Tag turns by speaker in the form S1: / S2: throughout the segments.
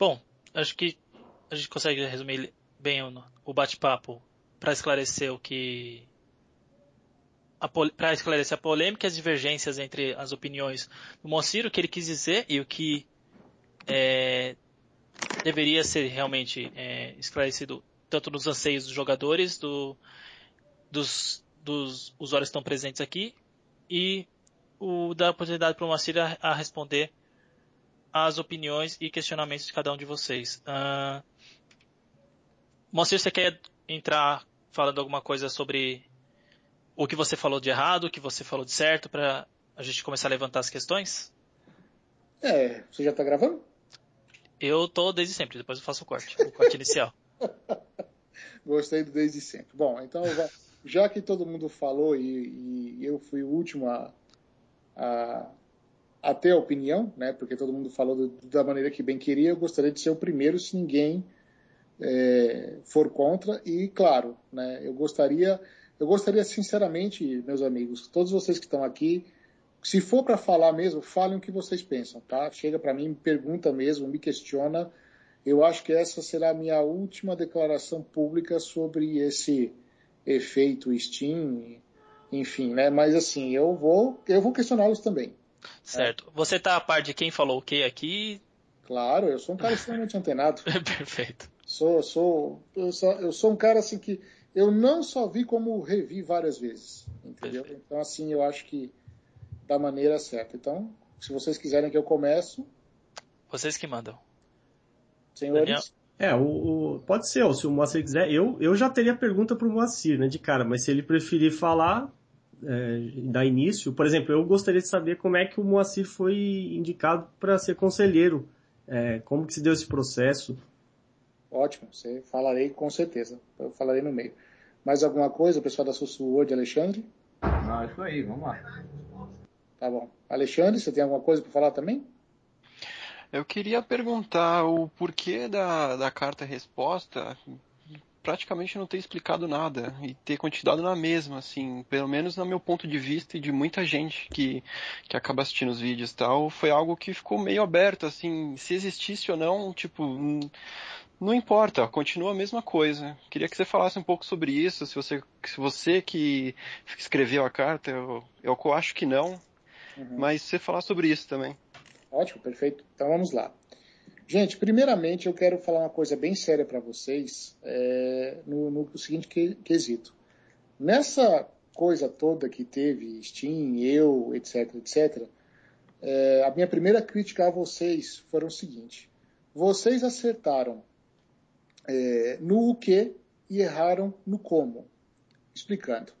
S1: Bom, acho que a gente consegue resumir bem o, bate-papo para esclarecer o que para esclarecer a polêmica e as divergências entre as opiniões do Moacir, o que ele quis dizer e o que é, deveria ser realmente é, esclarecido tanto nos anseios dos jogadores, do, dos, dos usuários que estão presentes aqui, e o da oportunidade para o Moacir a, a, responder às opiniões e questionamentos de cada um de vocês. Uh, Moacir, você quer entrar falando alguma coisa sobre o que você falou de errado, o que você falou de certo, para a gente começar a levantar as questões?
S2: É, você já está gravando?
S1: Eu tô desde sempre, depois eu faço o corte, o corte inicial.
S2: Gostei do desde sempre. Bom, então já que todo mundo falou e, e eu fui o último a, a, a, ter a opinião, né? Porque todo mundo falou do, da maneira que bem queria, eu gostaria de ser o primeiro se ninguém é, for contra. E claro, né? Eu gostaria eu gostaria sinceramente, meus amigos, todos vocês que estão aqui, se for para falar mesmo, falem o que vocês pensam, tá? Chega para mim, me pergunta mesmo, me questiona. Eu acho que essa será a minha última declaração pública sobre esse efeito Steam, enfim, né? Mas assim, eu vou, eu vou questioná-los também.
S1: Certo. É. Você tá a par de quem falou o que aqui?
S2: Claro, eu sou um cara extremamente antenado.
S1: Perfeito.
S2: Sou, sou, eu sou, eu sou um cara assim que eu não só vi como revi várias vezes, entendeu? Perfeito. Então assim, eu acho que da maneira certa. Então, se vocês quiserem que eu comece,
S1: vocês que mandam.
S2: Senhores,
S3: é, o, o, pode ser, se o Moacir quiser, eu, eu já teria pergunta para o Moacir, né, de cara, mas se ele preferir falar, é, dar início, por exemplo, eu gostaria de saber como é que o Moacir foi indicado para ser conselheiro, é, como que se deu esse processo,
S2: Ótimo, você falarei com certeza. Eu falarei no meio. Mais alguma coisa, pessoal da Sussurro Alexandre?
S4: Não, isso aí, vamos lá.
S2: Tá bom. Alexandre, você tem alguma coisa para falar também?
S5: Eu queria perguntar o porquê da, da carta-resposta praticamente não ter explicado nada e ter continuado na mesma, assim, pelo menos no meu ponto de vista e de muita gente que, que acaba assistindo os vídeos e tal, foi algo que ficou meio aberto, assim, se existisse ou não, tipo, não importa, continua a mesma coisa. Queria que você falasse um pouco sobre isso, se você, se você que escreveu a carta, eu, eu acho que não, uhum. mas você falar sobre isso também.
S2: Ótimo, perfeito. Então vamos lá. Gente, primeiramente eu quero falar uma coisa bem séria para vocês é, no, no, seguinte quesito. Nessa coisa toda que teve Steam, eu, etc, etc, é, a minha primeira crítica a vocês foi o seguinte. Vocês acertaram é, no o que e erraram no como. Explicando.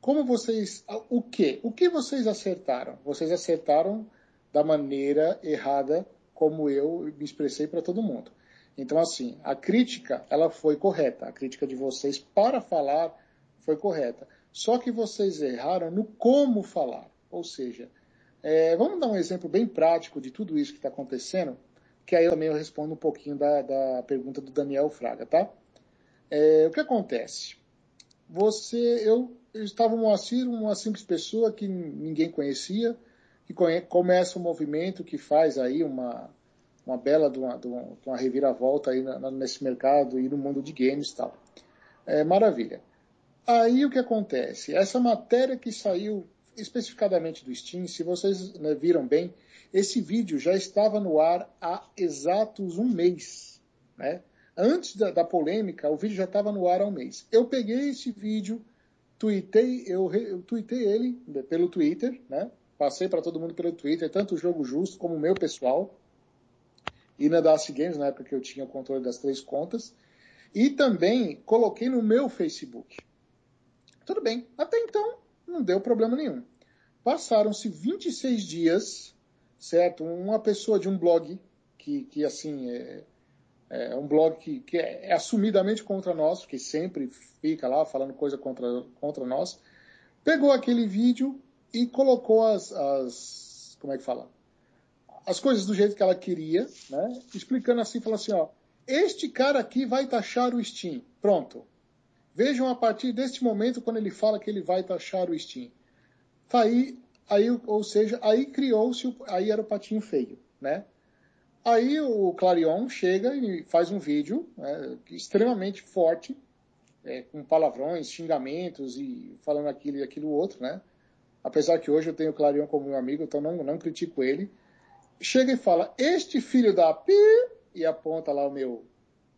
S2: Como vocês. O que? O que vocês acertaram? Vocês acertaram da maneira errada como eu me expressei para todo mundo. Então, assim, a crítica, ela foi correta. A crítica de vocês para falar foi correta. Só que vocês erraram no como falar. Ou seja, é, vamos dar um exemplo bem prático de tudo isso que está acontecendo que aí também eu respondo um pouquinho da, da pergunta do Daniel Fraga, tá? É, o que acontece? Você, eu, eu estava um Moacir, uma simples pessoa que ninguém conhecia, que começa um movimento que faz aí uma, uma bela de uma, de uma, reviravolta aí nesse mercado e no mundo de games e tal. É, maravilha. Aí o que acontece? Essa matéria que saiu especificadamente do Steam, se vocês né, viram bem, esse vídeo já estava no ar há exatos um mês. Né? Antes da, da polêmica, o vídeo já estava no ar há um mês. Eu peguei esse vídeo, tuitei, eu, eu tuitei ele pelo Twitter, né? Passei para todo mundo pelo Twitter, tanto o Jogo Justo como o meu pessoal, e na Daci Games, na época que eu tinha o controle das três contas, e também coloquei no meu Facebook. Tudo bem, até então não deu problema nenhum. Passaram-se 26 dias certo? Uma pessoa de um blog que, que assim, é, é um blog que, que é, é assumidamente contra nós, que sempre fica lá falando coisa contra, contra nós, pegou aquele vídeo e colocou as, as como é que fala? As coisas do jeito que ela queria, né? Explicando assim, falando assim, ó, este cara aqui vai taxar o Steam. Pronto. Vejam a partir deste momento quando ele fala que ele vai taxar o Steam. Tá aí Aí, ou seja, aí criou-se, aí era o patinho feio, né? Aí o Clarion chega e faz um vídeo né, extremamente forte, é, com palavrões, xingamentos e falando aquilo e aquilo outro, né? Apesar que hoje eu tenho o Clarion como meu amigo, então não, não critico ele. Chega e fala, este filho da pi, e aponta lá o meu,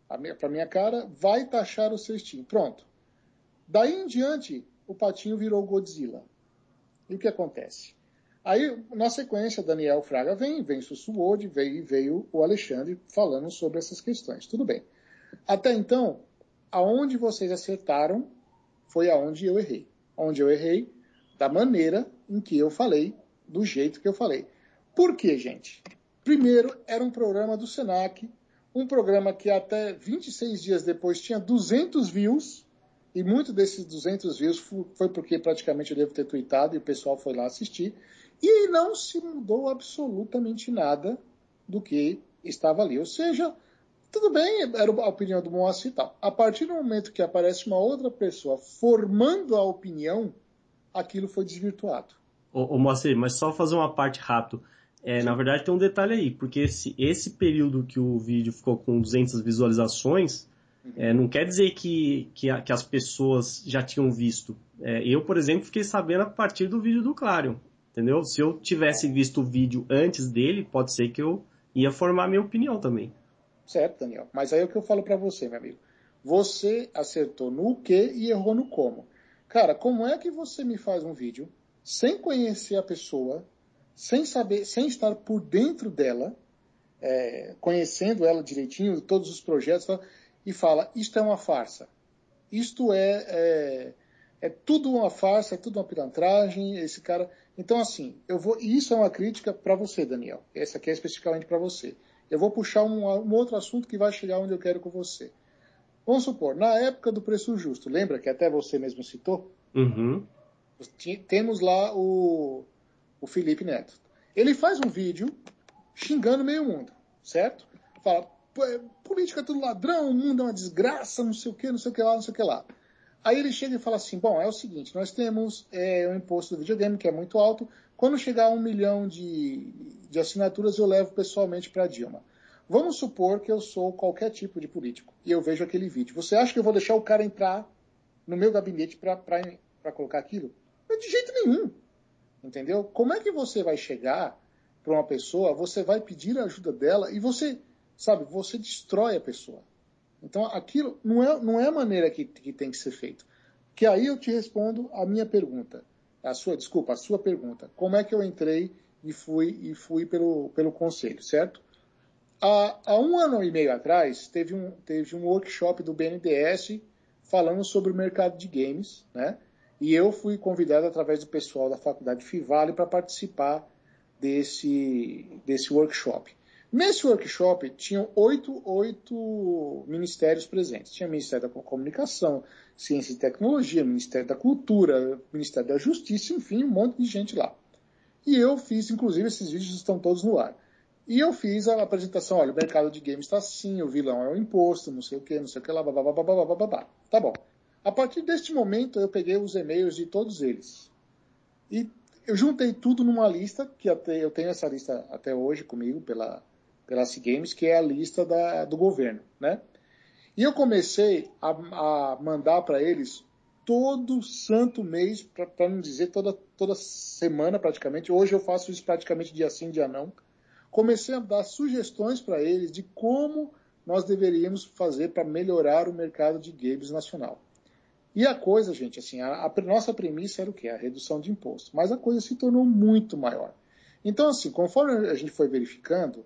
S2: para minha cara, vai taxar o cestinho. Pronto. Daí em diante, o patinho virou Godzilla. E o que acontece? Aí, na sequência, Daniel Fraga vem, vem Sussuode, veio, veio o Alexandre falando sobre essas questões. Tudo bem. Até então, aonde vocês acertaram foi aonde eu errei. Onde eu errei, da maneira em que eu falei, do jeito que eu falei. Por quê, gente? Primeiro, era um programa do Senac, um programa que até 26 dias depois tinha 200 views, e muito desses 200 views foi porque praticamente eu devo ter tweetado e o pessoal foi lá assistir. E não se mudou absolutamente nada do que estava ali. Ou seja, tudo bem, era a opinião do Moacir e tal. A partir do momento que aparece uma outra pessoa formando a opinião, aquilo foi desvirtuado.
S3: Ô, ô Moacir, mas só fazer uma parte rápido. É, na verdade tem um detalhe aí, porque esse, esse período que o vídeo ficou com 200 visualizações, uhum. é, não quer dizer que, que, que, as pessoas já tinham visto. É, eu, por exemplo, fiquei sabendo a partir do vídeo do Clarion. Entendeu? Se eu tivesse visto o vídeo antes dele, pode ser que eu ia formar minha opinião também.
S2: Certo, Daniel. Mas aí é o que eu falo para você, meu amigo. Você acertou no que e errou no como. Cara, como é que você me faz um vídeo sem conhecer a pessoa, sem saber, sem estar por dentro dela, é, conhecendo ela direitinho, todos os projetos, e fala: isto é uma farsa, isto é, é, é tudo uma farsa, é tudo uma pilantragem, esse cara. Então, assim, eu vou. E isso é uma crítica para você, Daniel. Essa aqui é especificamente para você. Eu vou puxar um, um, outro assunto que vai chegar onde eu quero com você. Vamos supor, na época do preço justo, lembra que até você mesmo citou?
S3: Uhum.
S2: Temos lá o, o Felipe Neto. Ele faz um vídeo xingando meio mundo, certo? Fala, é, política é tudo ladrão, o mundo é uma desgraça, não sei o que, não sei o que lá, não sei o que lá. Aí ele chega e fala assim: bom, é o seguinte, nós temos é, o imposto do videogame, que é muito alto. Quando chegar a um milhão de, de assinaturas, eu levo pessoalmente para a Dilma. Vamos supor que eu sou qualquer tipo de político e eu vejo aquele vídeo. Você acha que eu vou deixar o cara entrar no meu gabinete para colocar aquilo? De jeito nenhum. Entendeu? Como é que você vai chegar para uma pessoa, você vai pedir a ajuda dela e você, sabe, você destrói a pessoa. Então, aquilo não é, não é a maneira que, que tem que ser feito. Que aí eu te respondo a minha pergunta. A sua, desculpa, a sua pergunta. Como é que eu entrei e fui, e fui pelo, pelo conselho, certo? Há, há um ano e meio atrás, teve um, teve um workshop do BNDES falando sobre o mercado de games, né? E eu fui convidado através do pessoal da faculdade Fivale para participar desse, desse workshop. Nesse workshop tinham oito, oito ministérios presentes. Tinha Ministério da Comunicação, Ciência e Tecnologia, Ministério da Cultura, Ministério da Justiça, enfim, um monte de gente lá. E eu fiz, inclusive, esses vídeos estão todos no ar. E eu fiz a apresentação, olha, o mercado de games está assim, o vilão é o imposto, não sei o que, não sei o que lá, babá, babá, babá. Tá bom. A partir deste momento, eu peguei os e-mails de todos eles. E eu juntei tudo numa lista, que até, eu tenho essa lista até hoje comigo, pela, pela C-Games, que é a lista da, do governo, né? E eu comecei a, a mandar para eles todo santo mês, para não dizer toda, toda semana praticamente. Hoje eu faço isso praticamente dia sim, dia não. Comecei a dar sugestões para eles de como nós deveríamos fazer para melhorar o mercado de games nacional. E a coisa, gente, assim, a, a nossa premissa era o quê? A redução de imposto. Mas a coisa se tornou muito maior. Então, assim, conforme a gente foi verificando,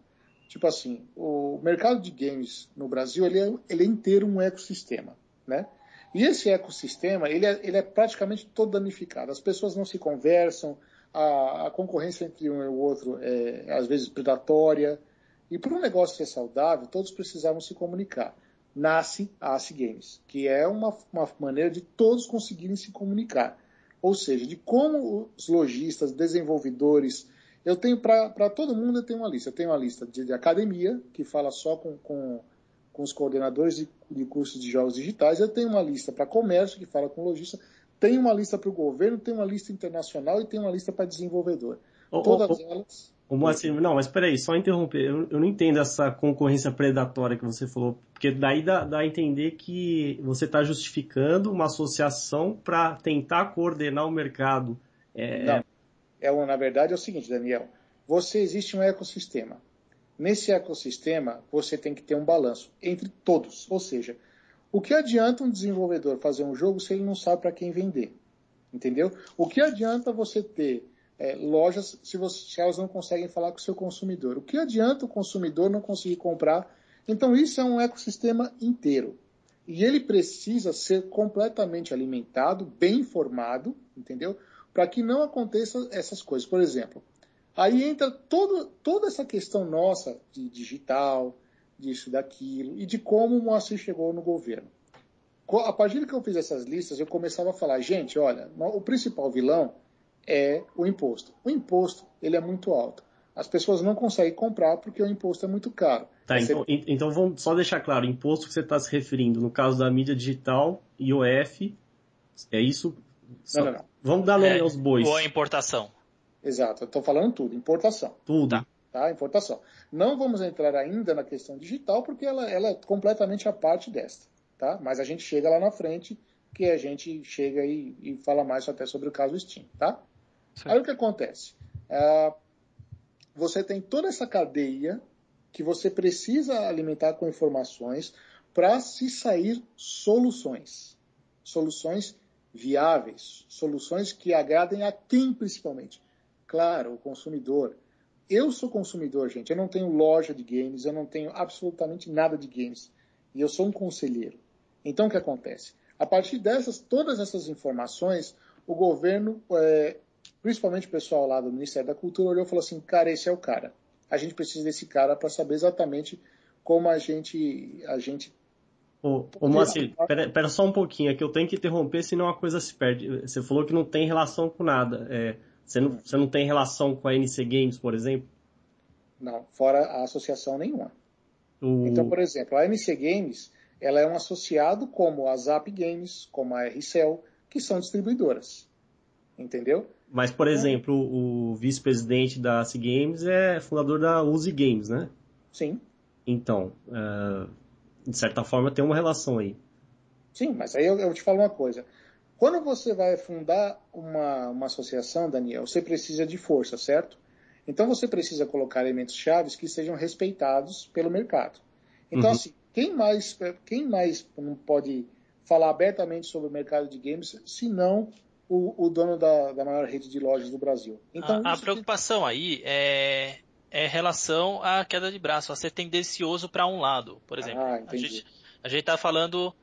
S2: Tipo assim, o mercado de games no Brasil, ele é, ele é inteiro um ecossistema, né? E esse ecossistema, ele é, ele é praticamente todo danificado. As pessoas não se conversam, a, a concorrência entre um e o outro é, às vezes, predatória. E para um negócio ser saudável, todos precisavam se comunicar. Nasce a ACE Games, que é uma, uma maneira de todos conseguirem se comunicar. Ou seja, de como os lojistas, desenvolvedores, eu tenho para todo mundo eu tenho uma lista. Eu tenho uma lista de, de academia, que fala só com, com, com os coordenadores de, de, cursos de jogos digitais. Eu tenho uma lista para comércio, que fala com lojista. Tenho uma lista para o governo, tenho uma lista internacional e tenho uma lista para desenvolvedor.
S3: Todas elas. O Moacir, não, mas peraí, só interromper. Eu, eu, não entendo essa concorrência predatória que você falou, porque daí dá, dá a entender que você está justificando uma associação para tentar coordenar o mercado.
S2: É... Não, é, na verdade é o seguinte, Daniel. Você existe um ecossistema. Nesse ecossistema, você tem que ter um balanço entre todos. Ou seja, o que adianta um desenvolvedor fazer um jogo se ele não sabe para quem vender? Entendeu? O que adianta você ter é, lojas se, você, se, elas não conseguem falar com o seu consumidor? O que adianta o consumidor não conseguir comprar? Então, isso é um ecossistema inteiro. E ele precisa ser completamente alimentado, bem informado, entendeu? Para que não aconteça essas coisas. Por exemplo, Aí entra todo, toda essa questão nossa de digital, disso, daquilo, e de como o Moacir chegou no governo. A partir que eu fiz essas listas, eu começava a falar, gente, olha, o principal vilão é o imposto. O imposto, ele é muito alto. As pessoas não conseguem comprar porque o imposto é muito caro.
S3: Tá, então, então vamos só deixar claro, imposto que você está se referindo, no caso da mídia digital, IOF, é isso?
S2: Não, não, não.
S3: Vamos dar nome é, aos bois.
S1: Ou a importação.
S2: Exato, eu estou falando tudo, importação.
S3: Tudo. Tá.
S2: Tá. Importação. Não vamos entrar ainda na questão digital, porque ela, ela é completamente a parte desta. Tá? Mas a gente chega lá na frente, que a gente chega e, e fala mais até sobre o caso Steam. Tá? Aí o que acontece? É, você tem toda essa cadeia que você precisa alimentar com informações para se sair soluções. Soluções viáveis, soluções que agradem a quem principalmente? Claro, o consumidor. Eu sou consumidor, gente. Eu não tenho loja de games, eu não tenho absolutamente nada de games. E eu sou um conselheiro. Então, o que acontece? A partir dessas, todas essas informações, o governo, é, principalmente o pessoal lá do Ministério da Cultura, olhou e falou assim: cara, esse é o cara. A gente precisa desse cara para saber exatamente como a gente, a gente
S3: Ô, ô Moacir, pera, pera, só um pouquinho, é que eu tenho que interromper, senão a coisa se perde. Você falou que não tem relação com nada. É, você não, você não tem relação com a NC Games, por exemplo?
S2: Não, fora a associação nenhuma. O... Então, por exemplo, a NC Games ela é um associado como a Zap Games, como a RCell, que são distribuidoras. Entendeu?
S3: Mas, por exemplo, o vice-presidente da AC Games é fundador da Uzi Games, né?
S2: Sim.
S3: Então, uh, de certa forma tem uma relação aí.
S2: Sim, mas aí eu te falo uma coisa. Quando você vai fundar uma, uma associação, Daniel, você precisa de força, certo? Então você precisa colocar elementos chaves que sejam respeitados pelo mercado. Então, uhum. assim, quem mais, quem mais não pode falar abertamente sobre o mercado de games, se não o, o dono da, da, maior rede de lojas do Brasil?
S1: Então, a, a preocupação que... aí é, é relação à queda de braço, a ser tendencioso para um lado, por exemplo. Ah, a gente a está falando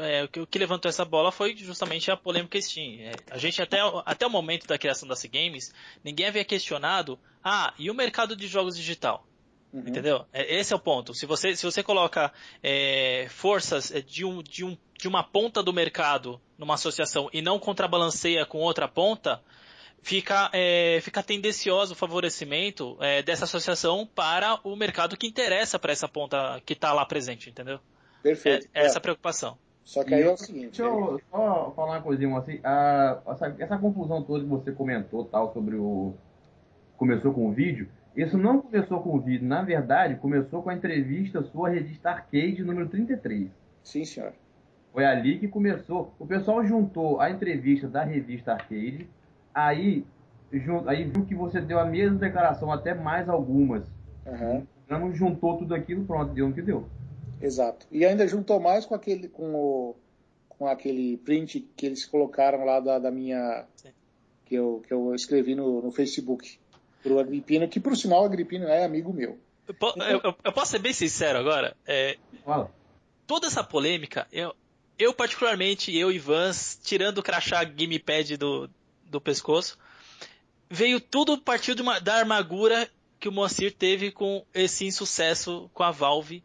S1: é, o que levantou essa bola foi justamente a polêmica Steam. É, a gente até, até o momento da criação da C Games, ninguém havia questionado, ah, e o mercado de jogos digital? Uhum. Entendeu? É, esse é o ponto. Se você, se você coloca é, forças é, de, um, de, um, de uma ponta do mercado numa associação e não contrabalanceia com outra ponta, fica, é, fica tendencioso o favorecimento é, dessa associação para o mercado que interessa para essa ponta que está lá presente, entendeu?
S2: Perfeito.
S1: É, essa preocupação.
S2: Só que aí é o seguinte.
S4: Deixa eu só falar uma coisinha assim. A, essa, essa, confusão toda que você comentou tal sobre o. Começou com o vídeo. Isso não começou com o vídeo. Na verdade, começou com a entrevista sua revista Arcade número 33.
S2: Sim, senhor.
S4: Foi ali que começou. O pessoal juntou a entrevista da revista Arcade. Aí, aí viu que você deu a mesma declaração, até mais algumas.
S2: Uhum.
S4: Então juntou tudo aquilo, pronto, deu o que deu.
S2: Exato. E ainda juntou mais com aquele, com o, com aquele print que eles colocaram lá da, da minha, que eu, que eu escrevi no, no Facebook pro Agripino, que por sinal o Agripino é amigo meu.
S1: Eu, então, eu, eu posso ser bem sincero agora? É,
S4: Fala.
S1: Toda essa polêmica, eu, eu particularmente, eu e Vans, tirando o crachá gamepad do, do pescoço, veio tudo partiu de uma, da armadura que o Moacir teve com esse insucesso com a Valve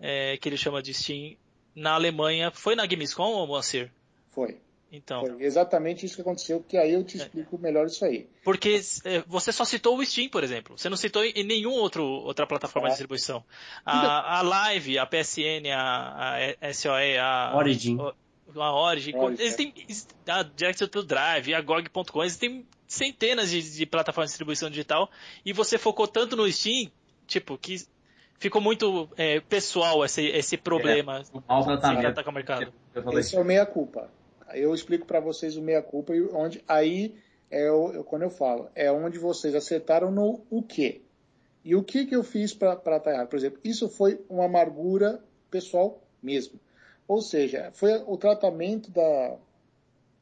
S1: é, que ele chama de Steam na Alemanha. Foi na Gamescom, ou Moacir?
S2: Foi.
S1: Então.
S2: Foi exatamente isso que aconteceu, que aí eu te é. explico é. melhor isso aí.
S1: Porque é, você só citou o Steam, por exemplo. Você não citou em nenhum outro outra plataforma de distribuição. A, a Live, a PSN, a, a SOE, a
S3: Origin.
S1: A, a Origin, Origin. Eles têm a Direct to Drive, a GOG.com, eles têm centenas de, de plataformas de distribuição digital e você focou tanto no Steam, tipo, que ficou muito é, pessoal esse, esse problema
S4: É, o mau
S1: sem
S4: tratamento.
S1: atacar o mercado.
S2: Esse é o meia-culpa. Eu explico para vocês o meia-culpa e onde aí é o, eu- quando eu falo, é onde vocês acertaram no o quê. E o que que eu fiz para estar errado? Por exemplo, isso foi uma amargura pessoal mesmo. Ou seja, foi o tratamento da,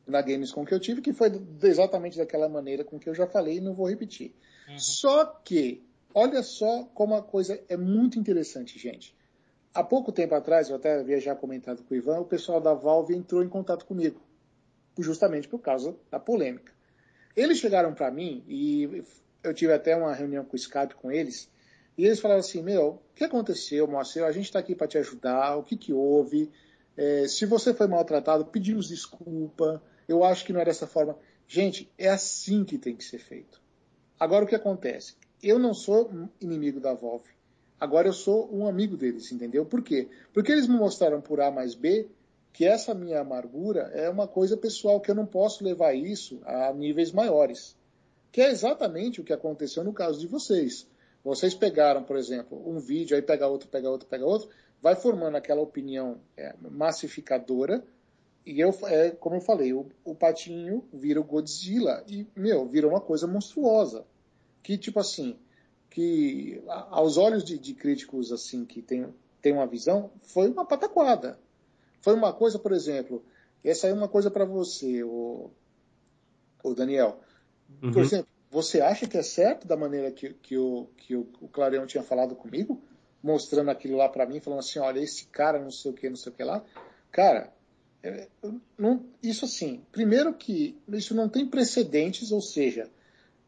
S2: da Gamescom que eu tive, que foi exatamente daquela maneira com que eu já falei e não vou repetir.
S1: Uhum.
S2: Só que, olha só como a coisa é muito interessante, gente. Há pouco tempo atrás, eu até havia já comentado com o Ivan, o pessoal da Valve entrou em contato comigo, justamente por causa da polêmica. Eles chegaram para mim e eu tive até uma reunião com o Skype com eles, e eles falaram assim, meu, o que aconteceu, Moacir? A gente está aqui para te ajudar, o que, que houve? É, se você foi maltratado, pedimos desculpa, eu acho que não é dessa forma. Gente, é assim que tem que ser feito. Agora o que acontece? Eu não sou inimigo da Valve. Agora eu sou um amigo deles, entendeu? Por quê? Porque eles me mostraram por A mais B que essa minha amargura é uma coisa pessoal, que eu não posso levar isso a níveis maiores. Que é exatamente o que aconteceu no caso de vocês. Vocês pegaram, por exemplo, um vídeo, aí pega outro, pega outro, pega outro, vai formando aquela opinião é, massificadora, e eu, é, como eu falei, o, o patinho vira o Godzilla, e, meu, vira uma coisa monstruosa. Que, tipo assim, que aos olhos de, de críticos, assim, que tem, tem uma visão, foi uma pataquada. Foi uma coisa, por exemplo, essa é uma coisa para você, o, o Daniel. Por
S3: Uhum.
S2: exemplo, você acha que é certo da maneira que, que, o, que o, o Clareão tinha falado comigo? Mostrando aquilo lá para mim, falando assim, olha, esse cara não sei o que, não sei o que lá. Cara, é, não- isso assim, primeiro que isso não tem precedentes, ou seja,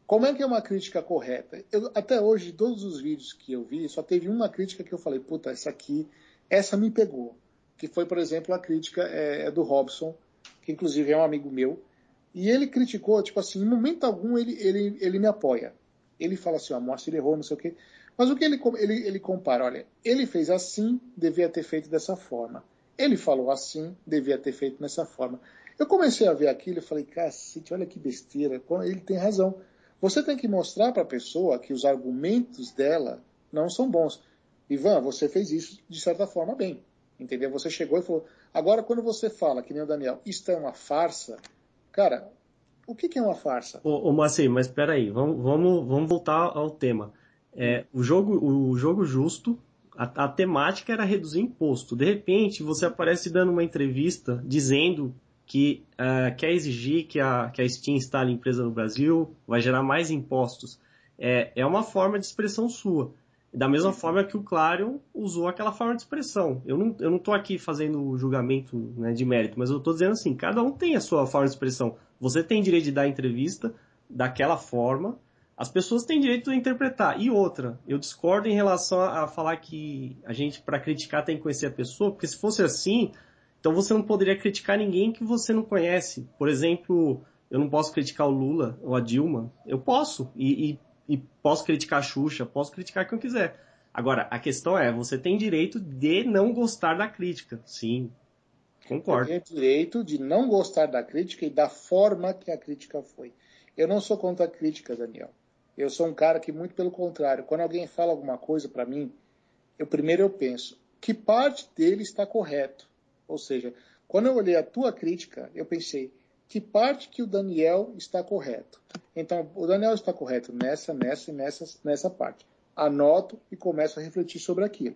S2: como é que é uma crítica correta? Eu, até hoje, todos os vídeos que eu vi, só teve uma crítica que eu falei, puta, essa aqui, essa me pegou. Que foi, por exemplo, a crítica é, é do Robson, que inclusive é um amigo meu, e ele criticou, tipo assim, em momento algum ele, ele, ele me apoia. Ele fala assim, ó, mostra, ele errou, não sei o quê. Mas o que ele, ele, ele compara? Olha, ele fez assim, devia ter feito dessa forma. Ele falou assim, devia ter feito dessa forma. Eu comecei a ver aquilo e falei, cacete, olha que besteira. Ele tem razão. Você tem que mostrar para a pessoa que os argumentos dela não são bons. Ivan, você fez isso de certa forma bem. Entendeu? Você chegou e falou. Agora, quando você fala, que nem o Daniel, isto é uma farsa, cara, o que, que é uma farsa?
S3: Ô, ô mas peraí, vamos, vamos, vamos voltar ao tema. É, o, jogo, o jogo justo, a, a temática era reduzir imposto. De repente, você aparece dando uma entrevista dizendo que eh, quer exigir que a, que a Steam instale empresa no Brasil, vai gerar mais impostos. É, é uma forma de expressão sua. Da mesma forma que o Clarion usou aquela forma de expressão. Eu não, eu não tô aqui fazendo julgamento né, de mérito, mas eu tô dizendo assim, cada um tem a sua forma de expressão. Você tem direito de dar entrevista daquela forma, as pessoas têm direito de interpretar. E outra, eu discordo em relação a, a falar que a gente, para criticar, tem que conhecer a pessoa, porque se fosse assim, então você não poderia criticar ninguém que você não conhece. Por exemplo, eu não posso criticar o Lula ou a Dilma. Eu posso. E, e, e posso criticar a Xuxa, posso criticar quem eu quiser. Agora, a questão é, você tem direito de não gostar da crítica. Sim,
S2: Eu
S3: concordo.
S2: tenho direito de não gostar da crítica e da forma que a crítica foi. Eu não sou contra a crítica, Daniel. Eu sou um cara que, muito pelo contrário, quando alguém fala alguma coisa para mim, eu primeiro eu penso, que parte dele está correto? Ou seja, quando eu olhei a tua crítica, eu pensei, que parte que o Daniel está correto? Então, o Daniel está correto nessa, nessa e nessa, nessa parte. Anoto e começo a refletir sobre aquilo.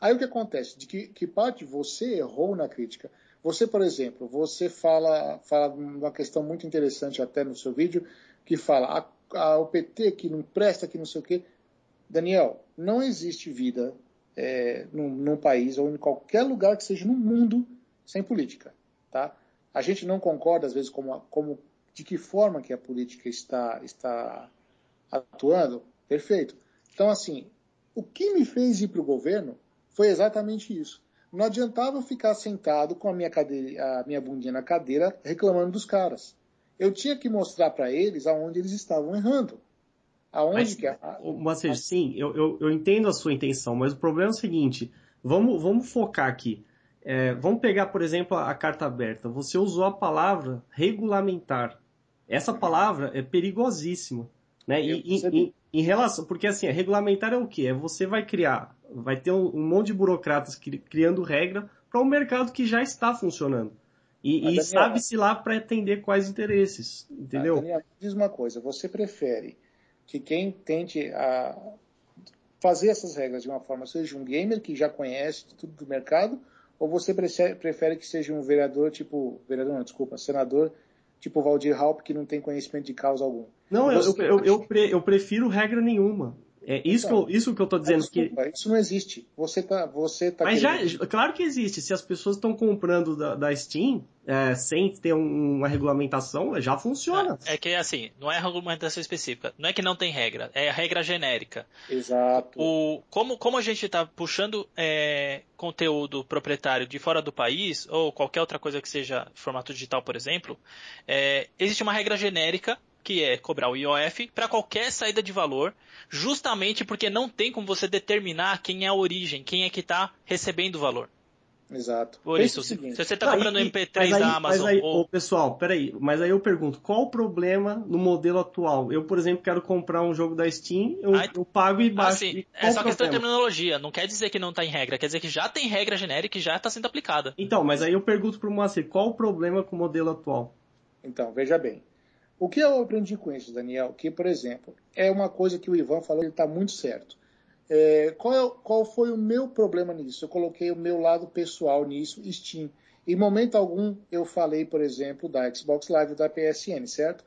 S2: Aí o que acontece? De que, que parte você errou na crítica? Você, por exemplo, você fala, fala uma questão muito interessante até no seu vídeo, que fala a, a, o PT que não presta, que não sei o quê. Daniel, não existe vida é, num, num país ou em qualquer lugar que seja no mundo sem política, tá? A gente não concorda às vezes como, como de que forma que a política está está atuando, perfeito. Então assim, o que me fez ir para o governo foi exatamente isso. Não adiantava eu ficar sentado com a minha, cadeira, a minha bundinha na cadeira reclamando dos caras. Eu tinha que mostrar para eles aonde eles estavam errando. Aonde
S3: Mas,
S2: que a,
S3: mas, a... sim, eu, eu, eu, entendo a sua intenção, mas o problema é o seguinte, vamos, vamos focar aqui. É, vamos pegar, por exemplo, a, a, carta aberta. Você usou a palavra regulamentar. Essa palavra é perigosíssima. Né? E, em, em, relação, porque assim, é regulamentar é o que? É você vai criar, vai ter um, um monte de burocratas criando regra para um mercado que já está funcionando. E, e sabe-se lá para atender quais interesses, entendeu?
S2: Daniel, diz uma coisa, você prefere que quem tente a fazer essas regras de uma forma seja um gamer que já conhece tudo do mercado, ou você prefere que seja um vereador tipo, vereador não, desculpa, senador tipo Valdir Halp que não tem conhecimento de causa algum?
S3: Não, eu, eu, eu, eu, prefiro regra nenhuma. É isso, então, que eu, isso que eu tô dizendo. Desculpa,
S2: que... Isso não existe. Você tá, você tá
S3: Mas querendo... já, claro que existe. Se as pessoas estão comprando da, da Steam é, sem ter um, uma regulamentação, já funciona.
S1: É, é, que assim, não é regulamentação específica. Não é que não tem regra, é a regra genérica.
S2: Exato.
S1: O, como, como a gente está puxando é, conteúdo proprietário de fora do país, ou qualquer outra coisa que seja formato digital, por exemplo, é, existe uma regra genérica que é cobrar o IOF para qualquer saída de valor, justamente porque não tem como você determinar quem é a origem, quem é que está recebendo o valor.
S2: Exato.
S1: Por isso, se você está comprando aí, MP3 da Amazon.
S3: Mas aí,
S1: ou...
S3: pessoal, peraí, mas aí eu pergunto, qual o problema no modelo atual? Eu, por exemplo, quero comprar um jogo da Steam, eu, aí, eu pago e baixo. Assim, e
S1: é só questão de terminologia, não quer dizer que não está em regra, quer dizer que já tem regra genérica e já está sendo aplicada.
S3: Então, mas aí eu pergunto para o Moacir, qual o problema com o modelo atual?
S2: Então, veja bem. O que eu aprendi com isso, Daniel? Que, por exemplo, é uma coisa que o Ivan falou, ele está muito certo. É, qual, é, qual, foi o meu problema nisso? Eu coloquei o meu lado pessoal nisso, Steam. Em momento algum eu falei, por exemplo, da Xbox Live da PSN, certo?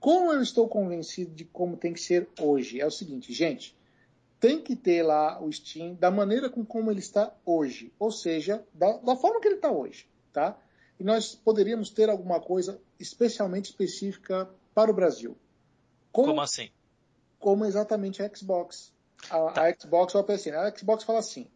S2: Como eu estou convencido de como tem que ser hoje? É o seguinte, gente, tem que ter lá o Steam da maneira com como ele está hoje, ou seja, da, da forma que ele está hoje, tá? E nós poderíamos ter alguma coisa especialmente específica para o Brasil.
S1: Como, como assim?
S2: Como exatamente a Xbox. A, tá. a Xbox ou a PSN. A Xbox fala assim: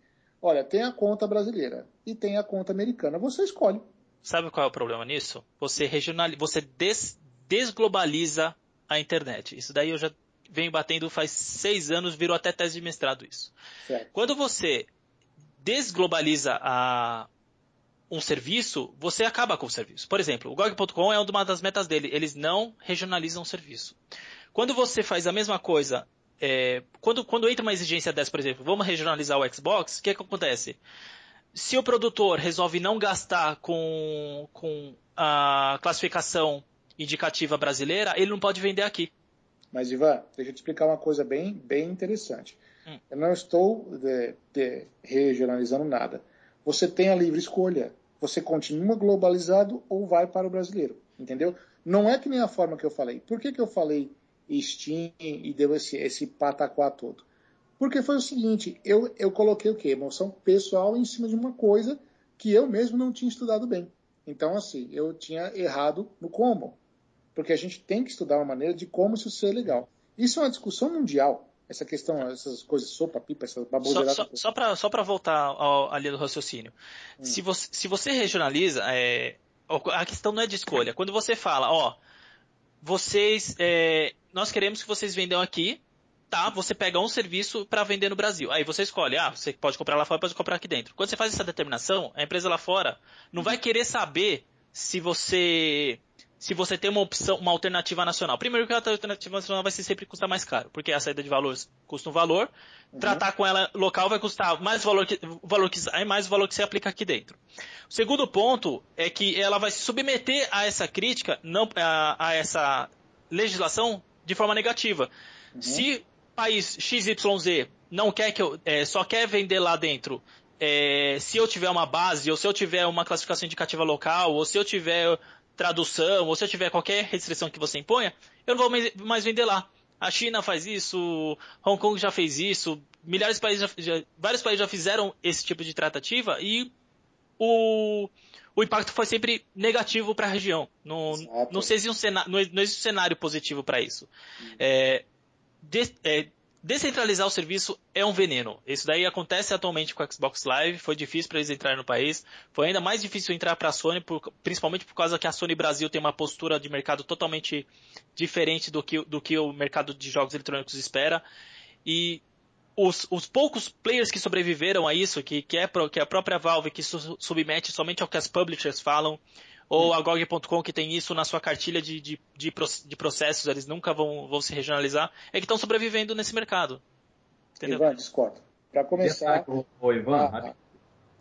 S2: olha, tem a conta brasileira e tem a conta americana. Você escolhe.
S1: Sabe qual é o problema nisso? Você regionaliza, você des, desglobaliza a internet. Isso daí eu já venho batendo faz seis anos, virou até tese de mestrado isso. Certo. Quando você desglobaliza a, um serviço, você acaba com o serviço. Por exemplo, o GOG.com é uma das metas dele, eles não regionalizam o serviço. Quando você faz a mesma coisa, é, quando, quando entra uma exigência dessa, por exemplo, vamos regionalizar o Xbox, o que, é que acontece? Se o produtor resolve não gastar com, com a classificação indicativa brasileira, ele não pode vender aqui.
S2: Mas, Ivan, deixa eu te explicar uma coisa bem, bem interessante. Hum. Eu não estou de, de regionalizando nada. Você tem a livre escolha você continua globalizado ou vai para o brasileiro, entendeu? Não é que nem a forma que eu falei. Por que, que eu falei Steam e deu esse, esse pataquá todo? Porque foi o seguinte, eu, eu coloquei o quê? Emoção pessoal em cima de uma coisa que eu mesmo não tinha estudado bem. Então, assim, eu tinha errado no como. Porque a gente tem que estudar uma maneira de como isso ser legal. Isso é uma discussão mundial essa questão, essas coisas, sopa, pipa, essa baboseirada.
S1: Só, só, só para só voltar ao, ali do raciocínio. Hum. Se, você, se você regionaliza, é, a questão não é de escolha. Quando você fala, ó, vocês, é, nós queremos que vocês vendam aqui, tá? Você pega um serviço para vender no Brasil. Aí você escolhe, ah, você pode comprar lá fora, pode comprar aqui dentro. Quando você faz essa determinação, a empresa lá fora não vai querer saber se você se você tem uma opção, uma alternativa nacional. Primeiro que a alternativa nacional vai sempre custar mais caro, porque a saída de valores custa um valor, uhum. tratar com ela local vai custar mais valor que, valor que sai, mais valor que você aplica aqui dentro. O segundo ponto é que ela vai se submeter a essa crítica, não a, a essa legislação de forma negativa. Uhum. Se país XYZ não quer que eu, é, só quer vender lá dentro é, se eu tiver uma base, ou se eu tiver uma classificação indicativa local, ou se eu tiver tradução, ou se eu tiver qualquer restrição que você imponha, eu não vou mais vender lá. A China faz isso, Hong Kong já fez isso, milhares de países já, já, vários países já fizeram esse tipo de tratativa e o, o impacto foi sempre negativo para a região. Não, não, existe um cenário, não, existe um cenário positivo para isso. Hum. É, de, é, Descentralizar o serviço é um veneno. Isso daí acontece atualmente com o Xbox Live. Foi difícil para eles entrarem no país. Foi ainda mais difícil entrar para a Sony, por, principalmente por causa que a Sony Brasil tem uma postura de mercado totalmente diferente do que, do que o mercado de jogos eletrônicos espera. E os, os poucos players que sobreviveram a isso, que, que, é, que é a própria Valve que su, submete somente ao que as publishers falam, ou a GOG.com que tem isso na sua cartilha de, de, de, de processos, eles nunca vão, vão se regionalizar, é que estão sobrevivendo nesse mercado.
S2: Entendeu? Ivan, discordo. Para começar.
S4: Ô, Ivan, ah,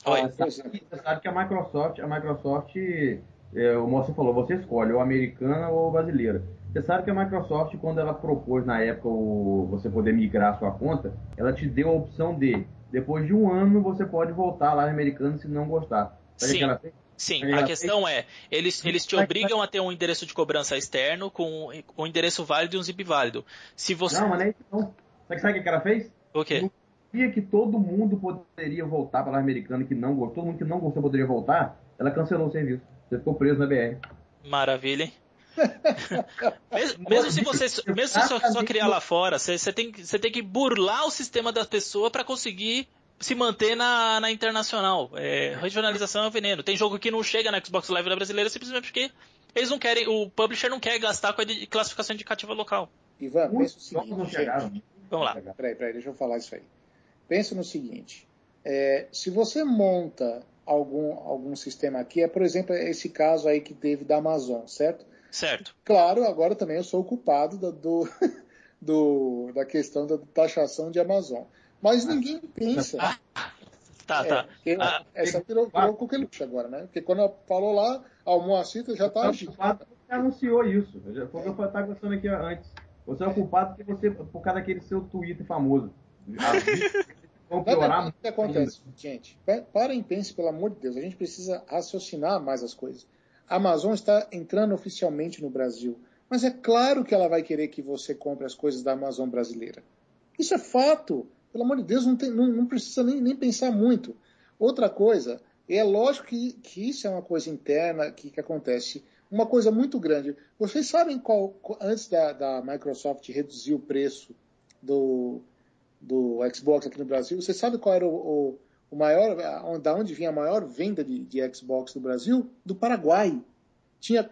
S4: ah, Oi. Você sabe, que a Microsoft, a Microsoft, é, o moço falou, você escolhe ou americana ou brasileira. Você sabe que a Microsoft, quando ela propôs na época o, você poder migrar a sua conta, ela te deu a opção de, depois de um ano, você pode voltar lá americano se não gostar.
S1: Sabe Sim. Sim, a questão é, eles, eles te obrigam a ter um endereço de cobrança externo com um endereço válido e um zip válido. Se você...
S4: Não, mas não é isso não. Sabe o que ela fez?
S1: O quê?
S4: dia que todo mundo poderia voltar para lá americano que não gostou, todo mundo que não gostou poderia voltar, ela cancelou o serviço. Você ficou preso na BR.
S1: Maravilha, hein? mesmo, mesmo, se você mesmo se só, só criar lá fora, você, você, tem, você tem que burlar o sistema da pessoa para conseguir se manter na, na internacional. É, regionalização é um veneno. Tem jogo que não chega na Xbox Live da brasileira simplesmente porque eles não querem, o publisher não quer gastar com a classificação indicativa local.
S2: Ivan, pensa o seguinte.
S1: Vamos lá.
S2: Peraí, peraí, deixa eu falar isso aí. Pensa no seguinte. É, se você monta algum, algum sistema aqui, é por exemplo esse caso aí que teve da Amazon, certo?
S1: Certo.
S2: Claro, agora também eu sou o culpado do, do, do da questão da taxação de Amazon. Mas ninguém pensa. Ah,
S1: tá, tá.
S2: É, ah, essa virou, virou coqueluche agora, né? Porque quando ela falou lá, a Moacir já está
S4: agindo. Você anunciou isso. Foi o que eu estava conversando aqui antes. Você é o culpado porque você, por causa daquele seu Twitter famoso.
S2: Vão piorar o que acontece, gente? Parem e pensem, pelo amor de Deus. A gente precisa raciocinar mais as coisas. A Amazon está entrando oficialmente no Brasil. Mas é claro que ela vai querer que você compre as coisas da Amazon brasileira. Isso é fato. Pelo amor de Deus, não, tem, não, não precisa nem, nem, pensar muito. Outra coisa, é lógico que, que isso é uma coisa interna que, que acontece. Uma coisa muito grande. Vocês sabem qual, antes da, da Microsoft reduzir o preço do, do Xbox aqui no Brasil, você sabe qual era o, o, o maior, da onde vinha a maior venda de, de Xbox do Brasil? Do Paraguai. Tinha,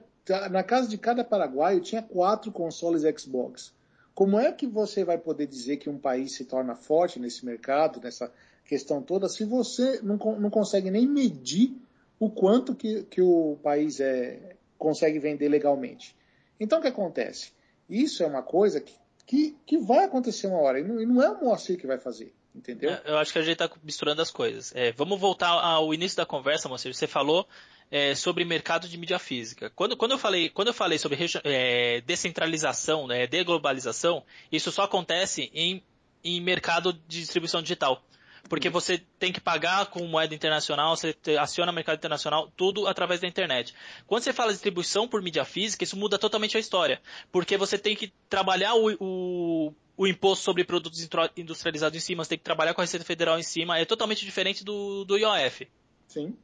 S2: na casa de cada paraguaio tinha quatro consoles Xbox. Como é que você vai poder dizer que um país se torna forte nesse mercado, nessa questão toda, se você não, não consegue nem medir o quanto que, que o país é, consegue vender legalmente? Então o que acontece? Isso é uma coisa que que, que vai acontecer uma hora. E não, e não é o Moacir que vai fazer. Entendeu? É,
S1: eu acho que a gente está misturando as coisas. É, vamos voltar ao início da conversa, Moacir. Você falou é, sobre mercado de mídia física. Quando, quando, eu, falei, quando eu falei sobre é, descentralização, né, deglobalização, isso só acontece em, em mercado de distribuição digital porque você tem que pagar com moeda internacional, você aciona mercado internacional, tudo através da internet. Quando você fala distribuição por mídia física, isso muda totalmente a história, porque você tem que trabalhar o, o, o imposto sobre produtos industrializados em cima, você tem que trabalhar com a Receita Federal em cima, é totalmente diferente do, do IOF.
S2: Sim.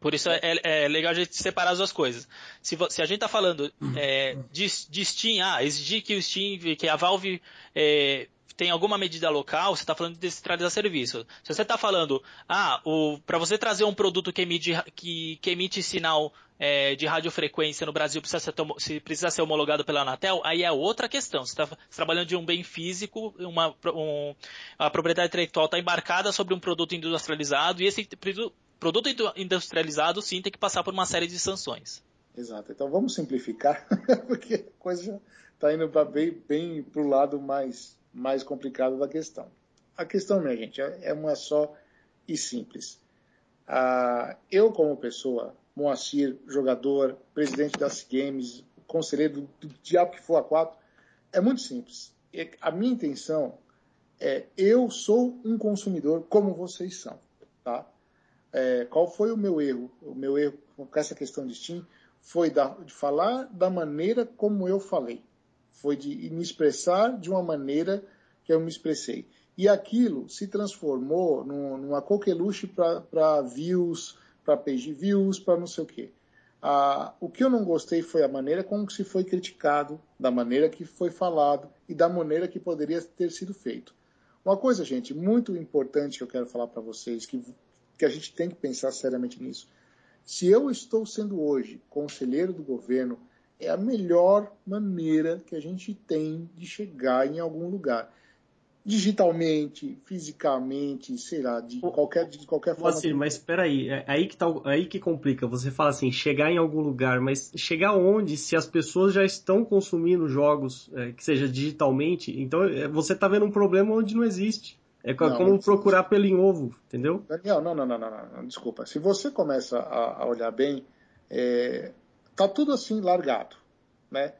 S1: Por isso é, é, legal a gente separar as duas coisas. Se, se a gente está falando é, de, de, Steam, ah, exigir que o Steam, que a Valve é, tem alguma medida local, você está falando de descentralizar serviço. Se você está falando, ah, para você trazer um produto que emite, que, que emite sinal é, de radiofrequência no Brasil precisa ser, precisa ser homologado pela Anatel, aí é outra questão. Você está tá trabalhando de um bem físico, uma, um, a propriedade intelectual está embarcada sobre um produto industrializado e esse produto industrializado sim tem que passar por uma série de sanções.
S2: Exato. Então vamos simplificar, porque a coisa está indo bem, bem para o lado mais mais complicado da questão. A questão, minha gente, é, é uma só e simples. Ah, eu, como pessoa, Moacir, jogador, presidente das Games, conselheiro do, do diabo que for a quatro, é muito simples. A minha intenção é, eu sou um consumidor como vocês são, tá? É, qual foi o meu erro? O meu erro com essa questão de Steam foi da, de falar da maneira como eu falei foi de me expressar de uma maneira que eu me expressei. E aquilo se transformou num, numa coqueluche para views, para page views, para não sei o quê. Ah, o que eu não gostei foi a maneira como se foi criticado, da maneira que foi falado e da maneira que poderia ter sido feito. Uma coisa, gente, muito importante que eu quero falar para vocês, que, que a gente tem que pensar seriamente nisso. Se eu estou sendo hoje conselheiro do governo, é a melhor maneira que a gente tem de chegar em algum lugar. digitalmente, fisicamente, sei lá, de qualquer, de qualquer forma.
S3: Assim, mas espera aí, é aí que tá, aí que complica. Você fala assim, chegar em algum lugar, mas chegar onde se as pessoas já estão consumindo jogos, é, que seja digitalmente? Então é, você tá vendo um problema onde não existe. É não, como procurar pelo em ovo, entendeu?
S2: Daniel, não, não, não, não, não, desculpa. Se você começa a, a olhar bem, é, tá tudo assim largado, né?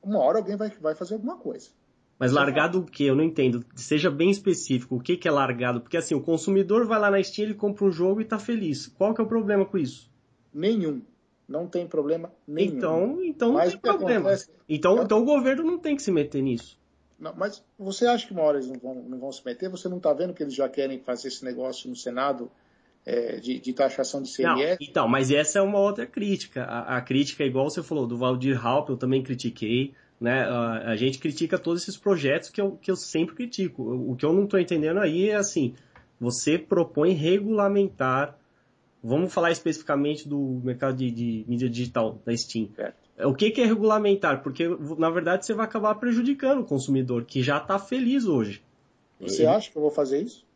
S2: Uma hora alguém vai, vai fazer alguma coisa.
S3: Mas largado o que? Eu não entendo. Seja bem específico. O que, que é largado? Porque assim, o consumidor vai lá na Steam, ele compra um jogo e tá feliz. Qual que é o problema com isso?
S2: Nenhum. Não tem problema nenhum.
S3: Então, então não tem problema. Acontece... Então, então o governo não tem que se meter nisso.
S2: Não, mas você acha que uma hora eles não vão, não vão se meter? Você não está vendo que eles já querem fazer esse negócio no Senado é, de, de, taxação de CMS?
S3: Não, então, mas essa é uma outra crítica. A, a crítica, igual você falou, do Valdir Halp, eu também critiquei. Né? A, a, gente critica todos esses projetos que eu, que eu sempre critico. O, que eu não estou entendendo aí é assim, você propõe regulamentar, vamos falar especificamente do mercado de, de mídia digital, da Steam. O que, que é regulamentar? Porque, na verdade, você vai acabar prejudicando o consumidor, que já está feliz hoje.
S2: Você Ele... acha que eu vou fazer isso?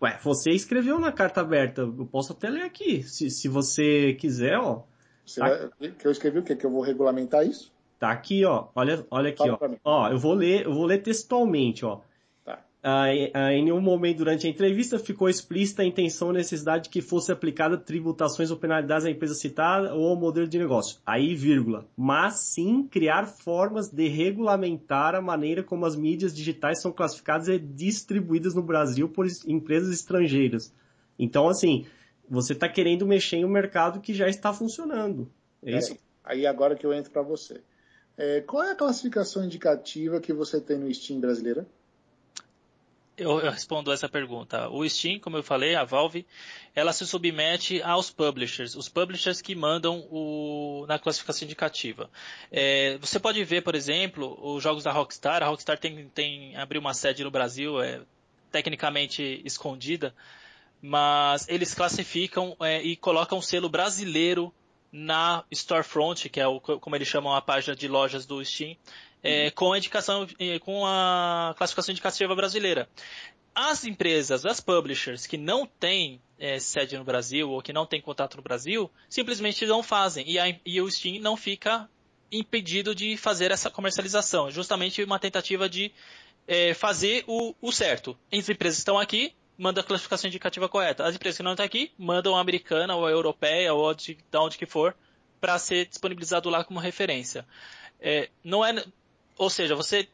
S3: Ué, você escreveu na carta aberta, eu posso até ler aqui, se, se você quiser, ó.
S2: Você tá... vai... Que eu escrevi o quê? Que eu vou regulamentar isso?
S3: Tá aqui, ó. Olha, olha aqui, Fala ó. Ó, eu vou ler, eu vou ler textualmente, ó. Ah, em nenhum momento durante a entrevista ficou explícita a intenção ou necessidade de que fosse aplicada tributações ou penalidades à empresa citada ou ao modelo de negócio. Aí, vírgula. Mas sim criar formas de regulamentar a maneira como as mídias digitais são classificadas e distribuídas no Brasil por empresas estrangeiras. Então, assim, você está querendo mexer em um mercado que já está funcionando. É isso?
S2: Aí agora que eu entro para você. É, qual é a classificação indicativa que você tem no Steam brasileira?
S1: Eu, eu, respondo essa pergunta. O Steam, como eu falei, a Valve, ela se submete aos publishers, os publishers que mandam o, na classificação indicativa. É, você pode ver, por exemplo, os jogos da Rockstar. A Rockstar tem, tem abriu uma sede no Brasil, é, tecnicamente escondida, mas eles classificam é, e colocam o selo brasileiro na Storefront, que é o, como eles chamam a página de lojas do Steam, é, uhum. com a indicação, é, com a classificação indicativa brasileira. As empresas, as publishers que não têm é, sede no Brasil ou que não têm contato no Brasil, simplesmente não fazem e, a, e o Steam não fica impedido de fazer essa comercialização. Justamente uma tentativa de é, fazer o, o certo. As empresas estão aqui, manda a classificação indicativa correta. As empresas que não estão aqui mandam a americana ou a europeia ou de, de onde que for para ser disponibilizado lá como referência. É, não é, ou seja, você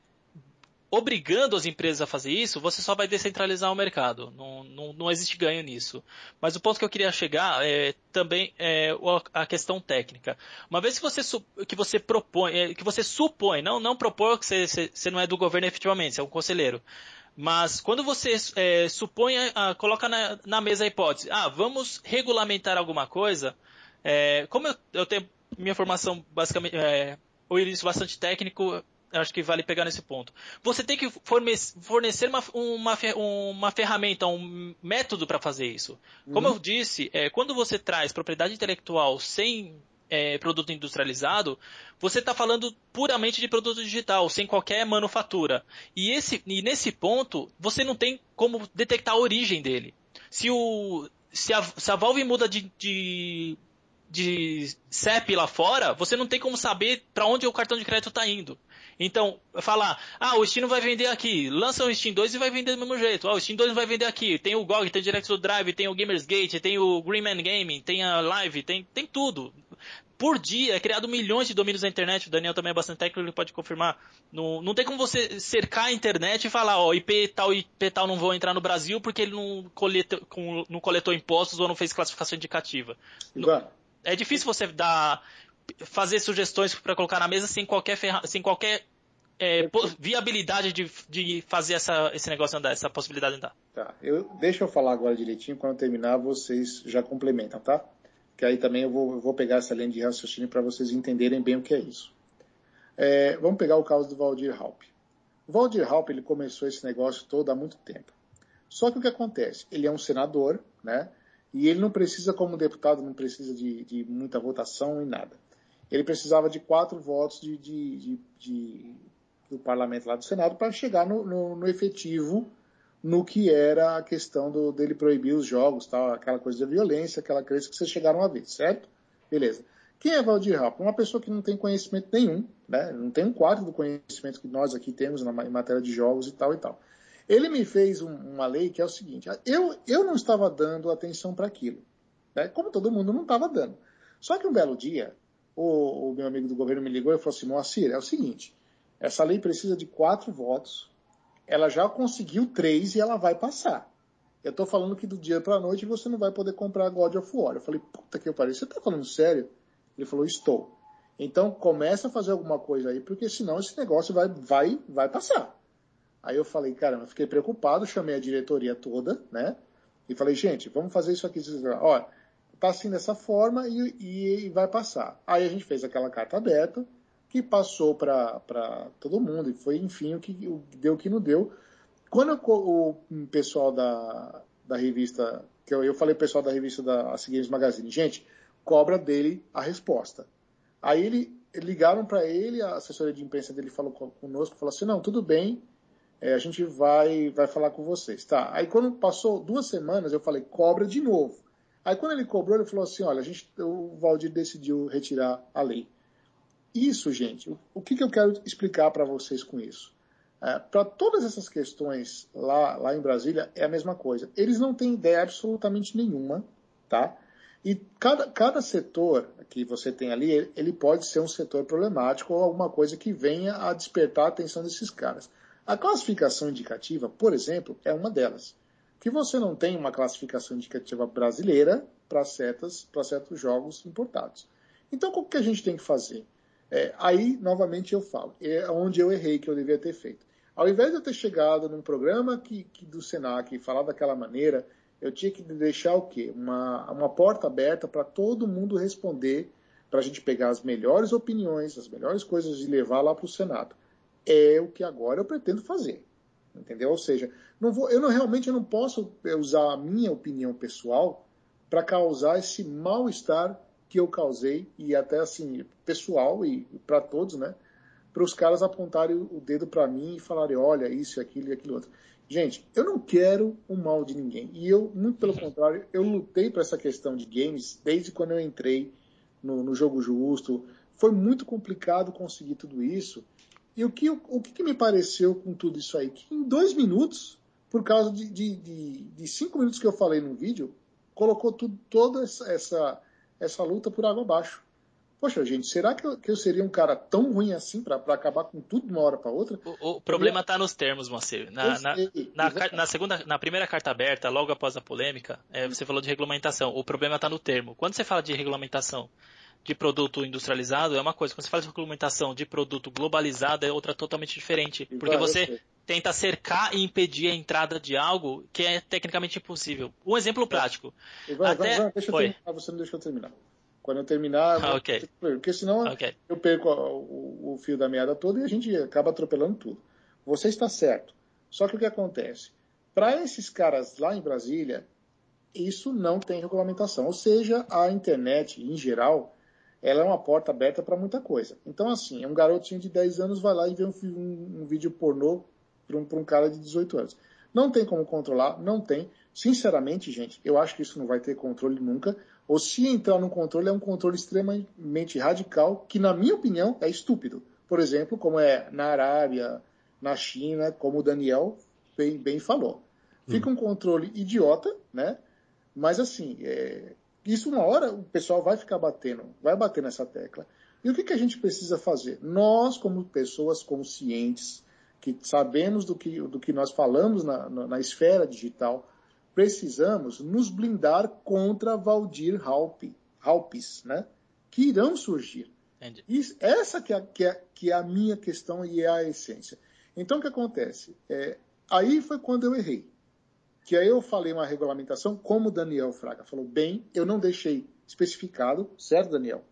S1: obrigando as empresas a fazer isso, você só vai descentralizar o mercado. Não, não, não existe ganho nisso. Mas o ponto que eu queria chegar é também é a questão técnica. Uma vez que você, que você propõe, é, que você supõe, não, não propor que você, você não é do governo efetivamente, você é um conselheiro. Mas quando você é, supõe, a, coloca na, na, mesa a hipótese, ah, vamos regulamentar alguma coisa, é, como eu, eu, tenho minha formação basicamente, é, o início bastante técnico, acho que vale pegar nesse ponto. Você tem que fornecer uma, uma, uma ferramenta, um método para fazer isso. Como uhum. eu disse, é, quando você traz propriedade intelectual sem é, produto industrializado, você está falando puramente de produto digital, sem qualquer manufatura. E, esse, e nesse ponto, você não tem como detectar a origem dele. Se, o, se, a, se a Valve muda de, de, de CEP lá fora, você não tem como saber para onde o cartão de crédito está indo. Então, falar, ah, o Steam não vai vender aqui, lança o Steam 2 e vai vender do mesmo jeito. Ah, o Steam 2 não vai vender aqui. Tem o GOG, tem o Direct Drive, tem o Gamersgate, tem o Greenman Gaming, tem a Live, tem, tem tudo. Por dia é criado milhões de domínios na internet, o Daniel também é bastante técnico, ele pode confirmar. Não, não tem como você cercar a internet e falar, ó, IP tal e IP tal não vão entrar no Brasil porque ele não coletou, não coletou impostos ou não fez classificação indicativa. É difícil você dar fazer sugestões para colocar na mesa sem qualquer, ferra, sem qualquer é, viabilidade de, de fazer essa, esse negócio andar, essa possibilidade andar.
S2: Tá, eu, deixa eu falar agora direitinho, quando eu terminar vocês já complementam, tá? Que aí também eu vou, eu vou pegar essa linha de raciocínio para vocês entenderem bem o que é isso. É, vamos pegar o caso do Valdir Halp. O Valdir Halp ele começou esse negócio todo há muito tempo. Só que o que acontece? Ele é um senador, né? E ele não precisa, como deputado, não precisa de, de muita votação e nada ele precisava de quatro votos de, de, de, do parlamento lá do Senado para chegar no, no, no, efetivo no que era a questão do, dele proibir os jogos, tal, aquela coisa de violência, aquela crença que vocês chegaram a ver, certo? Beleza. Quem é Valdir Rapa? Uma pessoa que não tem conhecimento nenhum, né? não tem um quarto do conhecimento que nós aqui temos na, em matéria de jogos e tal e tal. Ele me fez um, uma lei que é o seguinte: eu, eu não estava dando atenção para aquilo, né? como todo mundo não estava dando. Só que um belo dia, o, o, meu amigo do governo me ligou e falou assim: Moacir, é o seguinte, essa lei precisa de quatro votos, ela já conseguiu três e ela vai passar. Eu estou falando que do dia para a noite você não vai poder comprar God of War. Eu falei, puta que eu parei, você está falando sério? Ele falou, estou. Então começa a fazer alguma coisa aí, porque senão esse negócio vai, vai, vai passar. Aí eu falei, cara, eu fiquei preocupado, chamei a diretoria toda, né? E falei, gente, vamos fazer isso aqui. Olha, tá assim dessa forma e, e, vai passar. Aí a gente fez aquela carta aberta, que passou para todo mundo, e foi, enfim, o que o, deu o que não deu. Quando o, o pessoal da, da revista, que eu, eu falei pessoal da revista da Games Magazine, gente, cobra dele a resposta. Aí ele ligaram para ele, a assessoria de imprensa dele falou conosco, falou assim, não, tudo bem, é, a gente vai, vai falar com vocês. Tá. Aí quando passou duas semanas, eu falei, cobra de novo. Aí quando ele cobrou, ele falou assim, olha, a gente, o Valdir decidiu retirar a lei. Isso, gente, o, que, que eu quero explicar para vocês com isso? É, para todas essas questões lá, lá em Brasília, é a mesma coisa. Eles não têm ideia absolutamente nenhuma, tá? E cada, cada setor que você tem ali, ele pode ser um setor problemático ou alguma coisa que venha a despertar a atenção desses caras. A classificação indicativa, por exemplo, é uma delas. Que você não tem uma classificação indicativa brasileira para certos jogos importados. Então, o que a gente tem que fazer? É, aí, novamente, eu falo, é onde eu errei que eu devia ter feito. Ao invés de eu ter chegado num programa que, que do Senac e falar daquela maneira, eu tinha que deixar o quê? Uma, uma porta aberta para todo mundo responder, para a gente pegar as melhores opiniões, as melhores coisas e levar lá para o Senado. É o que agora eu pretendo fazer. Entendeu? Ou seja, não vou, eu não, realmente eu não posso usar a minha opinião pessoal para causar esse mal-estar que eu causei, e até assim, pessoal e para todos, né? Para os caras apontarem o dedo para mim e falarem, olha, isso, aquilo e aquilo outro. Gente, eu não quero o mal de ninguém. E eu, muito pelo contrário, eu lutei para essa questão de games desde quando eu entrei no, no, jogo justo. Foi muito complicado conseguir tudo isso. E o que, o que me pareceu com tudo isso aí? Que em dois minutos, por causa de, de, de, de cinco minutos que eu falei no vídeo, colocou tudo, toda essa, essa, essa luta por água abaixo. Poxa, gente, será que eu, que eu seria um cara tão ruim assim para acabar com tudo de uma hora para outra?
S1: O, o problema está nos termos, Moacir. Na, na, na, na, segunda, na primeira carta aberta, logo após a polêmica, é, você falou de regulamentação. O problema está no termo. Quando você fala de regulamentação de produto industrializado é uma coisa. Quando você fala de regulamentação de produto globalizado é outra totalmente diferente. Porque você tenta cercar e impedir a entrada de algo que é tecnicamente impossível. Um exemplo prático.
S2: Ivan, Até... Ivan, deixa eu terminar, você não deixa eu terminar. Quando eu terminar,
S1: ah, okay.
S2: porque senão okay. eu perco o, o, fio da meada toda e a gente acaba atropelando tudo. Você está certo. Só que o que acontece? Para esses caras lá em Brasília, isso não tem regulamentação. Ou seja, a internet, em geral, ela é uma porta aberta para muita coisa. Então, assim, um garotinho de 10 anos vai lá e vê um, um, um vídeo pornô para um, um cara de 18 anos. Não tem como controlar, não tem. Sinceramente, gente, eu acho que isso não vai ter controle nunca ou se entrar no controle, é um controle extremamente radical, que, na minha opinião, é estúpido. Por exemplo, como é na Arábia, na China, como o Daniel bem, bem falou. Fica hum. um controle idiota, né? Mas assim, é... isso uma hora o pessoal vai ficar batendo, vai bater nessa tecla. E o que, que a gente precisa fazer? Nós, como pessoas conscientes, que sabemos do que, do que nós falamos na, na, na esfera digital, precisamos nos blindar contra Valdir Halpe, Halpes, né? Que irão surgir. Isso, essa que é, que, é, que é a minha questão e é a essência. Então, o que acontece? É, aí foi quando eu errei. Que aí eu falei uma regulamentação, como Daniel Fraga falou bem, eu não deixei especificado, certo, Daniel?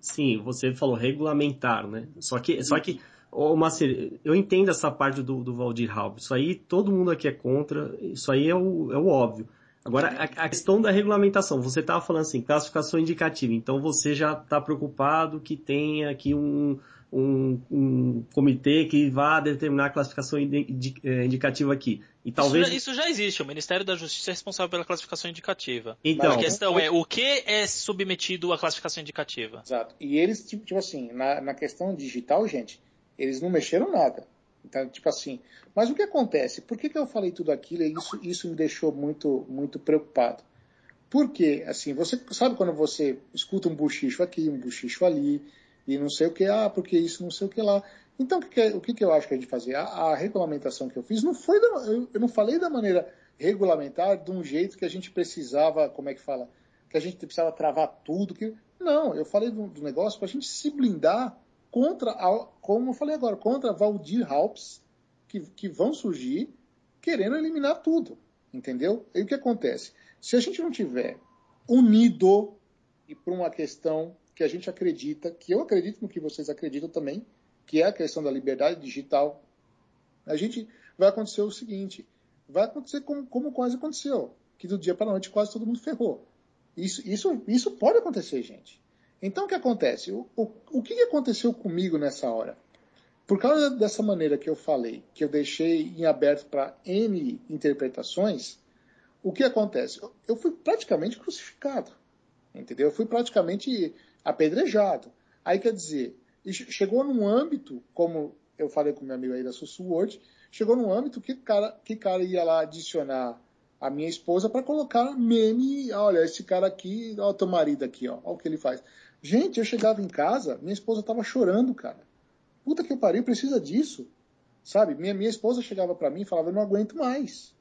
S3: Sim, você falou regulamentar, né? Só que, só que Ô, Macer, eu entendo essa parte do, do Valdir Halb. Isso aí todo mundo aqui é contra. Isso aí é o, é o óbvio. Agora, a, a questão da regulamentação. Você estava falando assim, classificação indicativa. Então você já está preocupado que tenha aqui um, um, um comitê que vá determinar a classificação é, indicativa aqui. E talvez...
S1: Isso já, isso, já, existe, o Ministério da Justiça é responsável pela classificação indicativa. Então, a questão é o que é submetido à classificação indicativa.
S2: Exato. E eles, tipo, tipo assim, na, na questão digital, gente, eles não mexeram nada. Então, tipo assim, mas o que acontece? Por que, que eu falei tudo aquilo e isso, isso me deixou muito, muito preocupado? Porque, assim, você sabe quando você escuta um buchicho aqui, um buchicho ali, e não sei o que, ah, porque isso, não sei o que lá. Então, o que, o que eu acho que a gente fazia? A, a regulamentação que eu fiz não foi, da, eu, eu, não falei da maneira regulamentar de um jeito que a gente precisava, como é que fala? Que a gente precisava travar tudo. Que, não, eu falei do, do negócio para a gente se blindar contra, a, como eu falei agora, contra Valdir Halps, que, que vão surgir querendo eliminar tudo. Entendeu? E o que acontece? Se a gente não tiver unido e por uma questão que a gente acredita, que eu acredito no que vocês acreditam também, que é a questão da liberdade digital, a gente vai acontecer o seguinte, vai acontecer como, como quase aconteceu, que do dia para a noite quase todo mundo ferrou. Isso, isso, isso pode acontecer, gente. Então o que acontece? O, o, o que aconteceu comigo nessa hora? Por causa dessa maneira que eu falei, que eu deixei em aberto para N interpretações, o que acontece? Eu fui praticamente crucificado, entendeu? Eu fui praticamente apedrejado. Aí quer dizer, chegou num âmbito, como eu falei com meu amigo aí da Sussuword, chegou num âmbito que cara, que cara ia lá adicionar a minha esposa para colocar meme, olha, esse cara aqui, ó, teu marido aqui, ó, o que ele faz. Gente, eu chegava em casa, minha esposa tava chorando, cara. Puta que pariu, precisa disso. Sabe? Minha, minha esposa chegava para mim e falava, eu não aguento mais.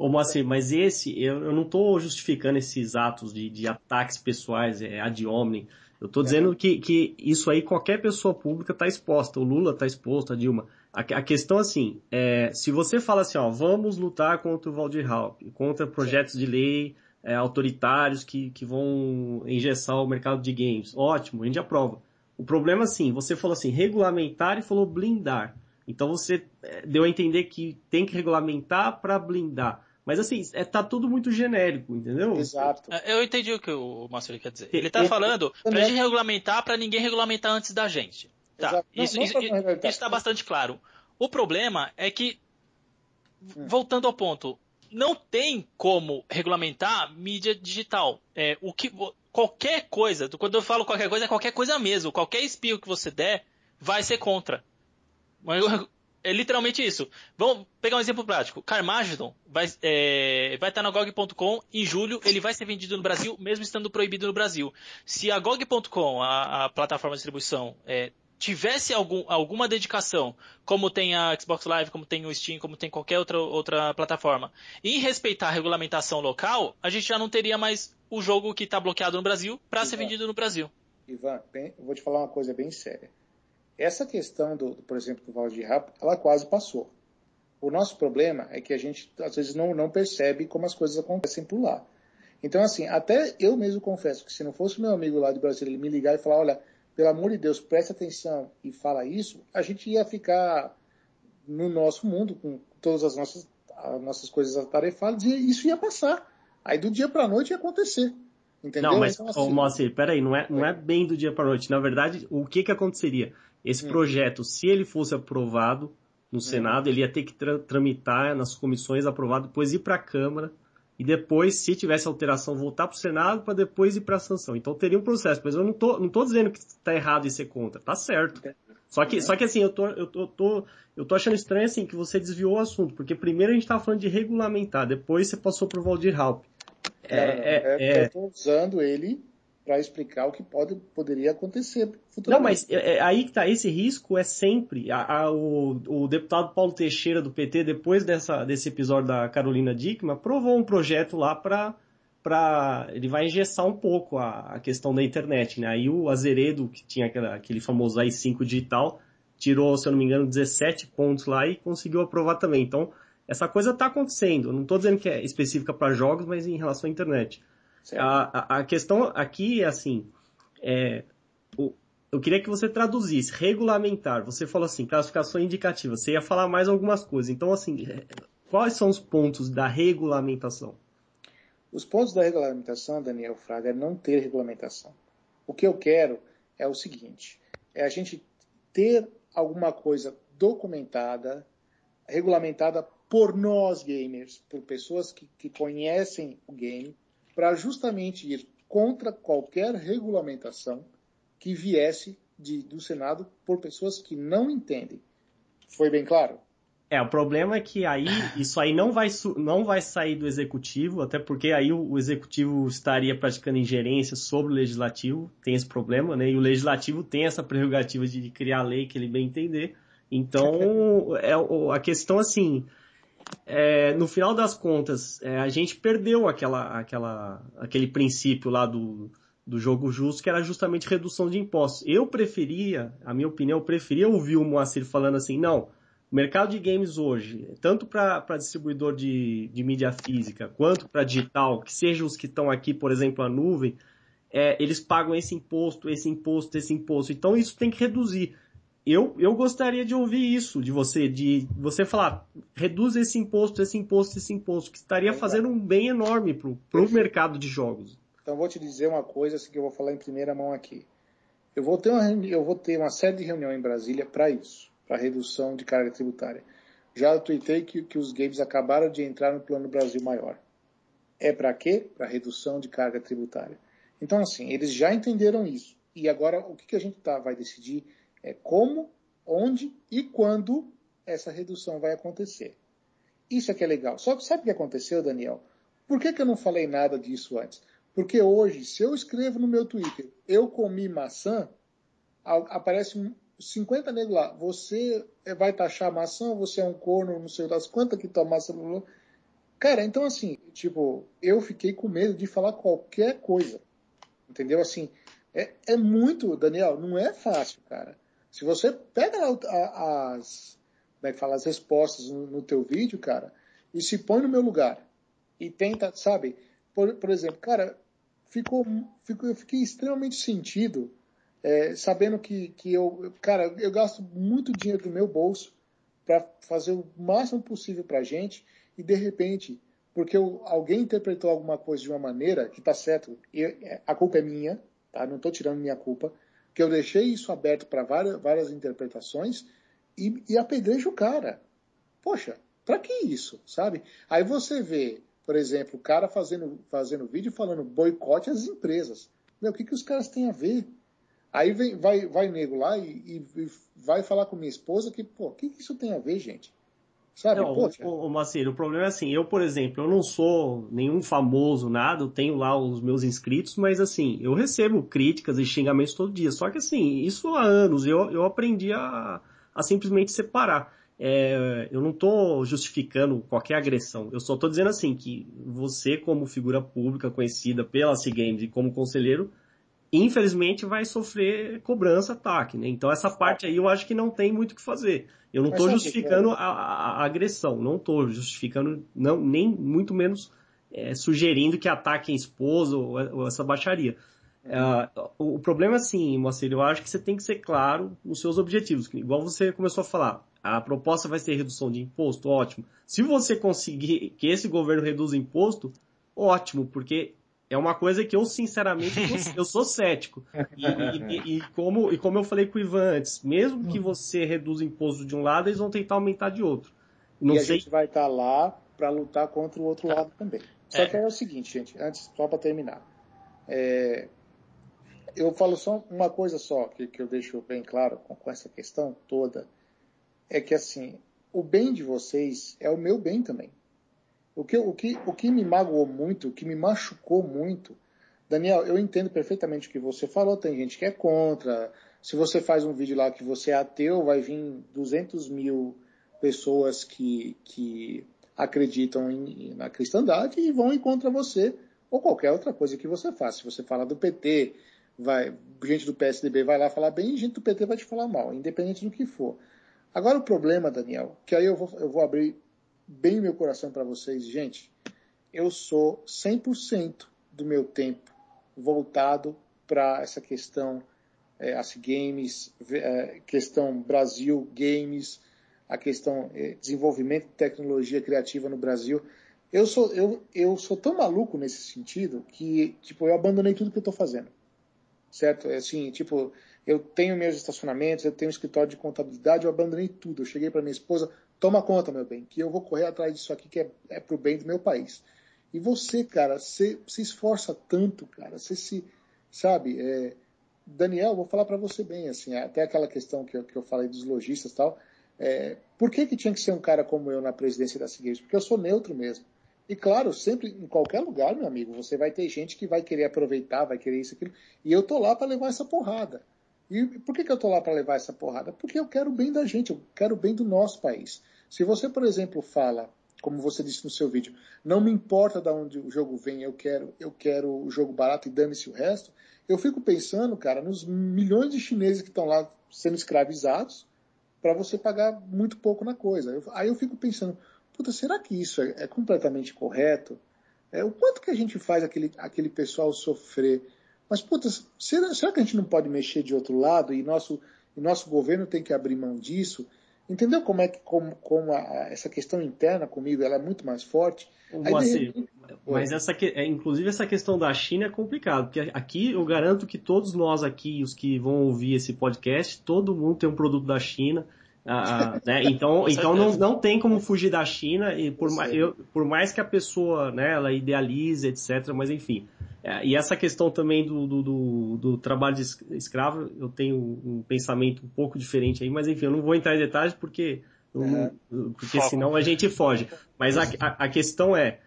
S3: Ô Moacir, mas esse, eu, eu não estou justificando esses atos de, de ataques pessoais, é, ad hominem. Eu estou dizendo é. que, que isso aí qualquer pessoa pública está exposta. O Lula está exposto, a Dilma. A, a questão assim, é, se você fala assim, ó, vamos lutar contra o Valdir Halp, contra projetos de lei é, autoritários que, que vão engessar o mercado de games, ótimo, a gente aprova. O problema assim, você falou assim, regulamentar e falou blindar. Então você é, deu a entender que tem que regulamentar para blindar. Mas assim, é, tá tudo muito genérico, entendeu?
S2: Exato.
S1: É, eu entendi o que o Marcelo quer dizer. Ele tá falando pra gente regulamentar para ninguém regulamentar antes da gente. Tá, não, isso, isso, isso tá bastante claro. O problema é que, hum. voltando ao ponto, não tem como regulamentar mídia digital. É, o que, qualquer coisa, quando eu falo qualquer coisa, é qualquer coisa mesmo. Qualquer espio que você der vai ser contra. É literalmente isso. Vamos pegar um exemplo prático. Carmageddon vai, é, vai estar na GOG.com em julho, ele vai ser vendido no Brasil, mesmo estando proibido no Brasil. Se a GOG.com, a, a, plataforma de distribuição, é, tivesse algum, alguma dedicação, como tem a Xbox Live, como tem o Steam, como tem qualquer outra, outra plataforma, em respeitar a regulamentação local, a gente já não teria mais o jogo que está bloqueado no Brasil para ser vendido no Brasil.
S2: Ivan, bem, vou te falar uma coisa bem séria. Essa questão, do, por exemplo, do Valdir Rapo, ela quase passou. O nosso problema é que a gente, às vezes, não, não percebe como as coisas acontecem por lá. Então, assim, até eu mesmo confesso que se não fosse meu amigo lá do Brasil ele me ligar e falar, olha, pelo amor de Deus, preste atenção e fala isso, a gente ia ficar no nosso mundo com todas as nossas, as nossas coisas atarefadas e isso ia passar. Aí do dia para a noite ia acontecer. Entendeu?
S3: Não, mas, então, assim, Moacir, peraí, não é, não é bem do dia para noite. Na verdade, o que que aconteceria? Esse hum. projeto, se ele fosse aprovado no hum. Senado, ele ia ter que tra tramitar nas comissões, aprovado, depois ir para a Câmara e depois, se tivesse alteração, voltar para o Senado para depois ir para a sanção. Então teria um processo, mas eu não tô, não tô dizendo que está errado em ser contra, tá certo. Só que, só que assim, eu tô, eu tô, tô, eu tô achando estranho assim que você desviou o assunto, porque primeiro a gente estava falando de regulamentar, depois você passou para o Valdir Halp.
S2: É, é, é, é, eu estou usando ele para explicar o que pode, poderia acontecer futuramente.
S3: Não, mas é, é, aí que tá, esse risco é sempre. A, a, o, o, deputado Paulo Teixeira do PT, depois dessa, desse episódio da Carolina Dickman, aprovou um projeto lá para para ele vai engessar um pouco a, a, questão da internet, né? Aí o Azeredo, que tinha aquela, aquele famoso AI5 digital, tirou, se eu não me engano, 17 pontos lá e conseguiu aprovar também. Então, essa coisa está acontecendo. Não estou dizendo que é específica para jogos, mas em relação à internet. A, a, questão aqui é assim, é, o, eu queria que você traduzisse, regulamentar, você falou assim, classificação indicativa, você ia falar mais algumas coisas, então assim, é, quais são os pontos da regulamentação?
S2: Os pontos da regulamentação, Daniel Fraga, é não ter regulamentação. O que eu quero é o seguinte, é a gente ter alguma coisa documentada, regulamentada por nós gamers, por pessoas que, que conhecem o game, para justamente ir contra qualquer regulamentação que viesse de, do Senado por pessoas que não entendem. Foi bem claro?
S3: É, o problema é que aí isso aí não vai, não vai sair do executivo, até porque aí o, o, executivo estaria praticando ingerência sobre o legislativo, tem esse problema, né? E o legislativo tem essa prerrogativa de criar lei que ele bem entender. Então, é a questão assim, é, no final das contas, é, a gente perdeu aquela, aquela, aquele princípio lá do, do jogo justo, que era justamente redução de impostos. Eu preferia, a minha opinião, eu preferia ouvir o Moacir falando assim, não, o mercado de games hoje, tanto para distribuidor de, de mídia física quanto para digital, que sejam os que estão aqui, por exemplo, a nuvem, é, eles pagam esse imposto, esse imposto, esse imposto. Então isso tem que reduzir. Eu, eu gostaria de ouvir isso de você, de você falar, reduz esse imposto, esse imposto, esse imposto, que estaria fazendo um bem enorme para o mercado de jogos.
S2: Então vou te dizer uma coisa assim, que eu vou falar em primeira mão aqui. Eu vou ter uma, eu vou ter uma série de reuniões em Brasília para isso para redução de carga tributária. Já tuitei que, que os games acabaram de entrar no Plano Brasil Maior. É para quê? Para redução de carga tributária. Então, assim, eles já entenderam isso. E agora, o que, que a gente tá, vai decidir é como, onde e quando essa redução vai acontecer. Isso é que é legal. Só que sabe o que aconteceu, Daniel? Por que, que eu não falei nada disso antes? Porque hoje, se eu escrevo no meu Twitter, eu comi maçã, aparece 50 negros lá, você vai taxar maçã, você é um corno, não sei das quantas que tua maçã. Cara, então assim, tipo, eu fiquei com medo de falar qualquer coisa. Entendeu? Assim, é, é muito, Daniel, não é fácil, cara. Se você pega as, como é que fala, as respostas no, no teu vídeo, cara, e se põe no meu lugar e tenta, sabe? Por, por exemplo, cara, ficou, ficou, eu fiquei extremamente sentido é, sabendo que, que eu, cara, eu gasto muito dinheiro do meu bolso para fazer o máximo possível para a gente e de repente, porque eu, alguém interpretou alguma coisa de uma maneira que está certo, eu, é, a culpa é minha, tá? Não estou tirando minha culpa, que eu deixei isso aberto para várias, várias interpretações e, e apedrejo o cara. Poxa, para que isso, sabe? Aí você vê, por exemplo, o cara fazendo, fazendo vídeo falando boicote às empresas. Meu, o que, que os caras têm a ver? Aí vem, vai, vai nego lá e, e, e, vai falar com minha esposa que, pô, o que, que isso tem a ver, gente?
S3: Sabe? Não, Poxa. O, o Macir, o problema é assim, eu, por exemplo, eu não sou nenhum famoso, nada, eu tenho lá os meus inscritos, mas assim, eu recebo críticas e xingamentos todo dia. Só que assim, isso há anos, eu, eu aprendi a, a simplesmente separar. É, eu não estou justificando qualquer agressão, eu só estou dizendo assim, que você como figura pública conhecida pela C-Games e como conselheiro, infelizmente vai sofrer cobrança, ataque, né? Então essa parte aí eu acho que não tem muito o que fazer. Eu não estou justificando a, a, agressão, não estou justificando, não, nem muito menos é, sugerindo que ataquem esposa ou, ou essa baixaria. Uh, o, o problema é assim, Moacir, eu acho que você tem que ser claro nos seus objetivos. Igual você começou a falar, a proposta vai ser redução de imposto, ótimo. Se você conseguir que esse governo reduza imposto, ótimo, porque é uma coisa que eu, sinceramente, eu sou cético. E, e, e, como, e como eu falei com o Ivan antes, mesmo que você reduza o imposto de um lado, eles vão tentar aumentar de outro.
S2: Não e sei... a gente vai estar tá lá para lutar contra o outro lado também. Só é. que é o seguinte, gente, antes, só para terminar. É, eu falo só uma coisa só, que, que eu deixo bem claro com, com essa questão toda, é que assim, o bem de vocês é o meu bem também. O que, o, que, o que me magoou muito, o que me machucou muito, Daniel, eu entendo perfeitamente o que você falou, tem gente que é contra. Se você faz um vídeo lá que você é ateu, vai vir 200 mil pessoas que, que acreditam em, na cristandade e vão ir contra você ou qualquer outra coisa que você faça. Se você fala do PT, vai, gente do PSDB vai lá falar bem e gente do PT vai te falar mal, independente do que for. Agora o problema, Daniel, que aí eu vou, eu vou abrir bem meu coração para vocês, gente. Eu sou 100% do meu tempo voltado para essa questão é, as games, é, questão Brasil games, a questão é, desenvolvimento de tecnologia criativa no Brasil. Eu sou eu, eu sou tão maluco nesse sentido que tipo eu abandonei tudo que eu estou fazendo, certo? É assim tipo eu tenho meus estacionamentos, eu tenho um escritório de contabilidade, eu abandonei tudo. Eu cheguei para minha esposa, toma conta, meu bem, que eu vou correr atrás disso aqui que é, é pro bem do meu país. E você, cara, você se esforça tanto, cara, você se, sabe, é, Daniel, vou falar para você bem, assim, até aquela questão que eu, que eu falei dos lojistas e tal, é, por que que tinha que ser um cara como eu na presidência da Seguinte? Porque eu sou neutro mesmo. E claro, sempre, em qualquer lugar, meu amigo, você vai ter gente que vai querer aproveitar, vai querer isso, aquilo, e eu tô lá para levar essa porrada. E por que, que eu tô lá para levar essa porrada? Porque eu quero o bem da gente, eu quero o bem do nosso país. Se você, por exemplo, fala, como você disse no seu vídeo, não me importa de onde o jogo vem, eu quero, eu quero o jogo barato e dane-se o resto, eu fico pensando, cara, nos milhões de chineses que estão lá sendo escravizados para você pagar muito pouco na coisa. Eu, aí eu fico pensando, puta, será que isso é, é completamente correto? É, o quanto que a gente faz aquele, aquele pessoal sofrer? Mas, puta, será, será que a gente não pode mexer de outro lado e nosso, e nosso governo tem que abrir mão disso? Entendeu como é que como, como a, essa questão interna comigo ela é muito mais forte?
S3: Aí, mas essa é, inclusive essa questão da China é complicado, porque aqui eu garanto que todos nós aqui, os que vão ouvir esse podcast, todo mundo tem um produto da China. Ah, né? Então, então não, não tem como fugir da China e por, mais, eu, por mais que a pessoa né, ela idealize, etc. Mas enfim, é, e essa questão também do, do, do, do, trabalho de escravo, eu tenho um pensamento um pouco diferente aí, mas enfim, eu não vou entrar em detalhes porque, uhum. porque senão a gente foge. Mas a, a, a questão é,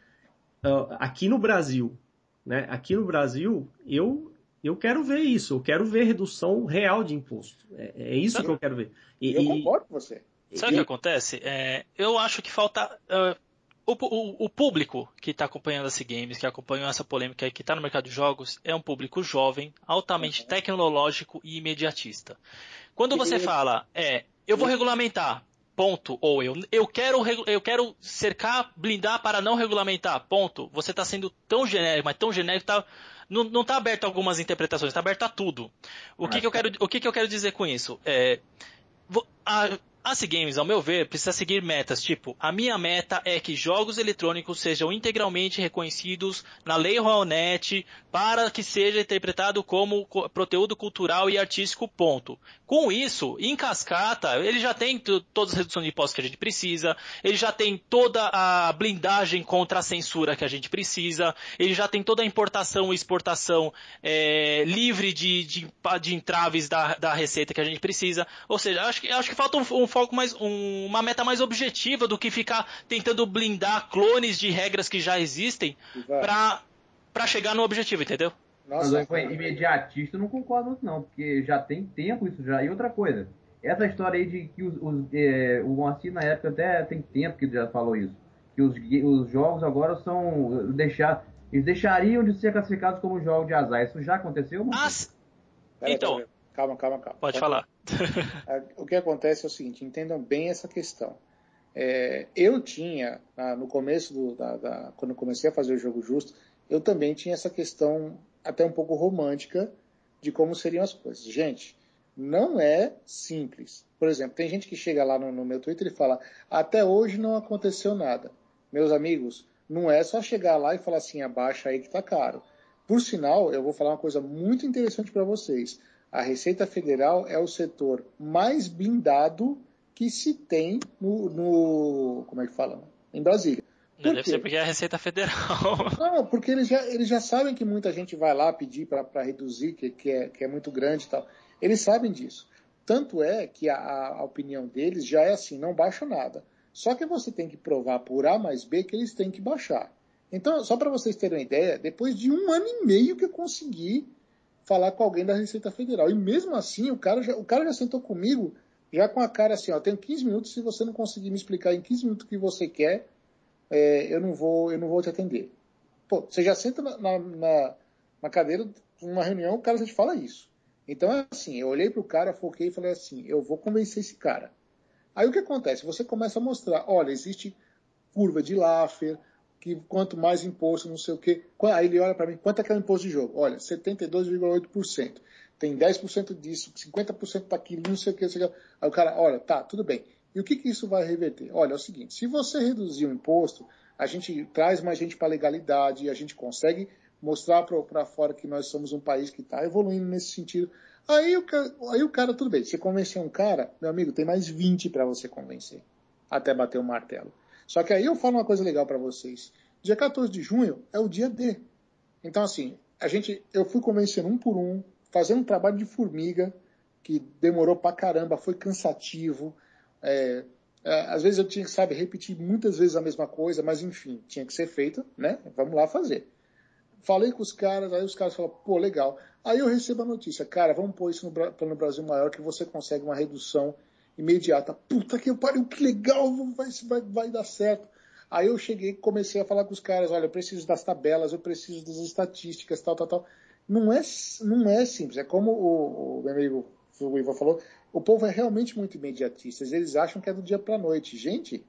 S3: uh, aqui no Brasil, né, aqui no Brasil, eu, eu quero ver isso, eu quero ver redução real de imposto. É, é isso Sabe? que eu quero ver.
S2: E, eu concordo com você.
S1: Sabe o que acontece? É, eu acho que falta. Uh, o, o, o, público que está acompanhando esse games, que acompanhou essa polêmica e que está no mercado de jogos, é um público jovem, altamente uhum. tecnológico e imediatista. Quando você fala, é, eu vou regulamentar, ponto, ou eu, eu quero, eu quero cercar, blindar para não regulamentar, ponto, você está sendo tão genérico, mas tão genérico, tá, não está aberto a algumas interpretações, está aberto a tudo. O que, que eu quero, o que, que eu quero dizer com isso? É, a, a Games, ao meu ver, precisa seguir metas, tipo, a minha meta é que jogos eletrônicos sejam integralmente reconhecidos na Lei Royalnet para que seja interpretado como conteúdo cultural e artístico, ponto. Com isso, em cascata, ele já tem todas as reduções de impostos que a gente precisa, ele já tem toda a blindagem contra a censura que a gente precisa, ele já tem toda a importação e exportação é, livre de, de, de entraves da, da receita que a gente precisa. Ou seja, acho que, acho que falta um, um foco mais, um, uma meta mais objetiva do que ficar tentando blindar clones de regras que já existem para para chegar no objetivo, entendeu?
S4: Nossa, Mas imediatista eu não concordo muito não, porque já tem tempo isso já. E outra coisa, essa história aí de que os, os é, o Moacir na época até tem tempo que já falou isso, que os, os jogos agora são deixar eles deixariam de ser classificados como jogos de azar. Isso já aconteceu?
S1: As... Então,
S2: calma, calma, calma.
S1: Pode, Pode falar.
S2: O que acontece é o seguinte, entendam bem essa questão. É, eu tinha, no começo do, da, da, quando comecei a fazer o jogo justo, eu também tinha essa questão até um pouco romântica de como seriam as coisas. Gente, não é simples. Por exemplo, tem gente que chega lá no, no meu Twitter e fala: até hoje não aconteceu nada. Meus amigos, não é só chegar lá e falar assim, abaixa aí que tá caro. Por sinal, eu vou falar uma coisa muito interessante para vocês a Receita Federal é o setor mais blindado que se tem no, no como é que fala? Em Brasília.
S1: Por Deve quê? ser porque é a Receita Federal.
S2: Não, porque eles já, eles já sabem que muita gente vai lá pedir para reduzir, que, que, é, que é muito grande e tal. Eles sabem disso. Tanto é que a, a opinião deles já é assim, não baixa nada. Só que você tem que provar por A mais B que eles têm que baixar. Então, só para vocês terem uma ideia, depois de um ano e meio que eu consegui falar com alguém da Receita Federal. E mesmo assim, o cara já, o cara já sentou comigo, já com a cara assim, ó, tenho 15 minutos, se você não conseguir me explicar em 15 minutos o que você quer, é, eu, não vou, eu não vou te atender. Pô, você já senta na, na, na cadeira, numa reunião, o cara já te fala isso. Então é assim, eu olhei pro cara, foquei e falei assim, eu vou convencer esse cara. Aí o que acontece? Você começa a mostrar, olha, existe curva de Laffer, que quanto mais imposto, não sei o quê. Aí ele olha para mim, quanto é que é o imposto de jogo? Olha, 72,8%. Tem 10% disso, 50% daquilo, não sei o que, não sei o que. Aí o cara, olha, tá, tudo bem. E o que, que isso vai reverter? Olha, é o seguinte, se você reduzir o imposto, a gente traz mais gente para a legalidade, a gente consegue mostrar para fora que nós somos um país que está evoluindo nesse sentido. Aí o, aí o cara, tudo bem, você convencer um cara, meu amigo, tem mais 20 para você convencer, até bater o martelo. Só que aí eu falo uma coisa legal para vocês. Dia 14 de junho é o dia D. Então, assim, a gente, eu fui convencendo um por um, fazendo um trabalho de formiga, que demorou pra caramba, foi cansativo. É, é, às vezes eu tinha que, sabe, repetir muitas vezes a mesma coisa, mas enfim, tinha que ser feito, né? Vamos lá fazer. Falei com os caras, aí os caras falaram, pô, legal. Aí eu recebo a notícia, cara, vamos pôr isso no Plano Brasil Maior que você consegue uma redução imediata. Puta que pariu, que legal, vai, vai, vai dar certo. Aí eu cheguei e comecei a falar com os caras, olha, eu preciso das tabelas, eu preciso das estatísticas, tal, tal, tal. Não é, não é simples, é como o, o meu amigo o Ivan falou, o povo é realmente muito imediatista, eles acham que é do dia para a noite. Gente,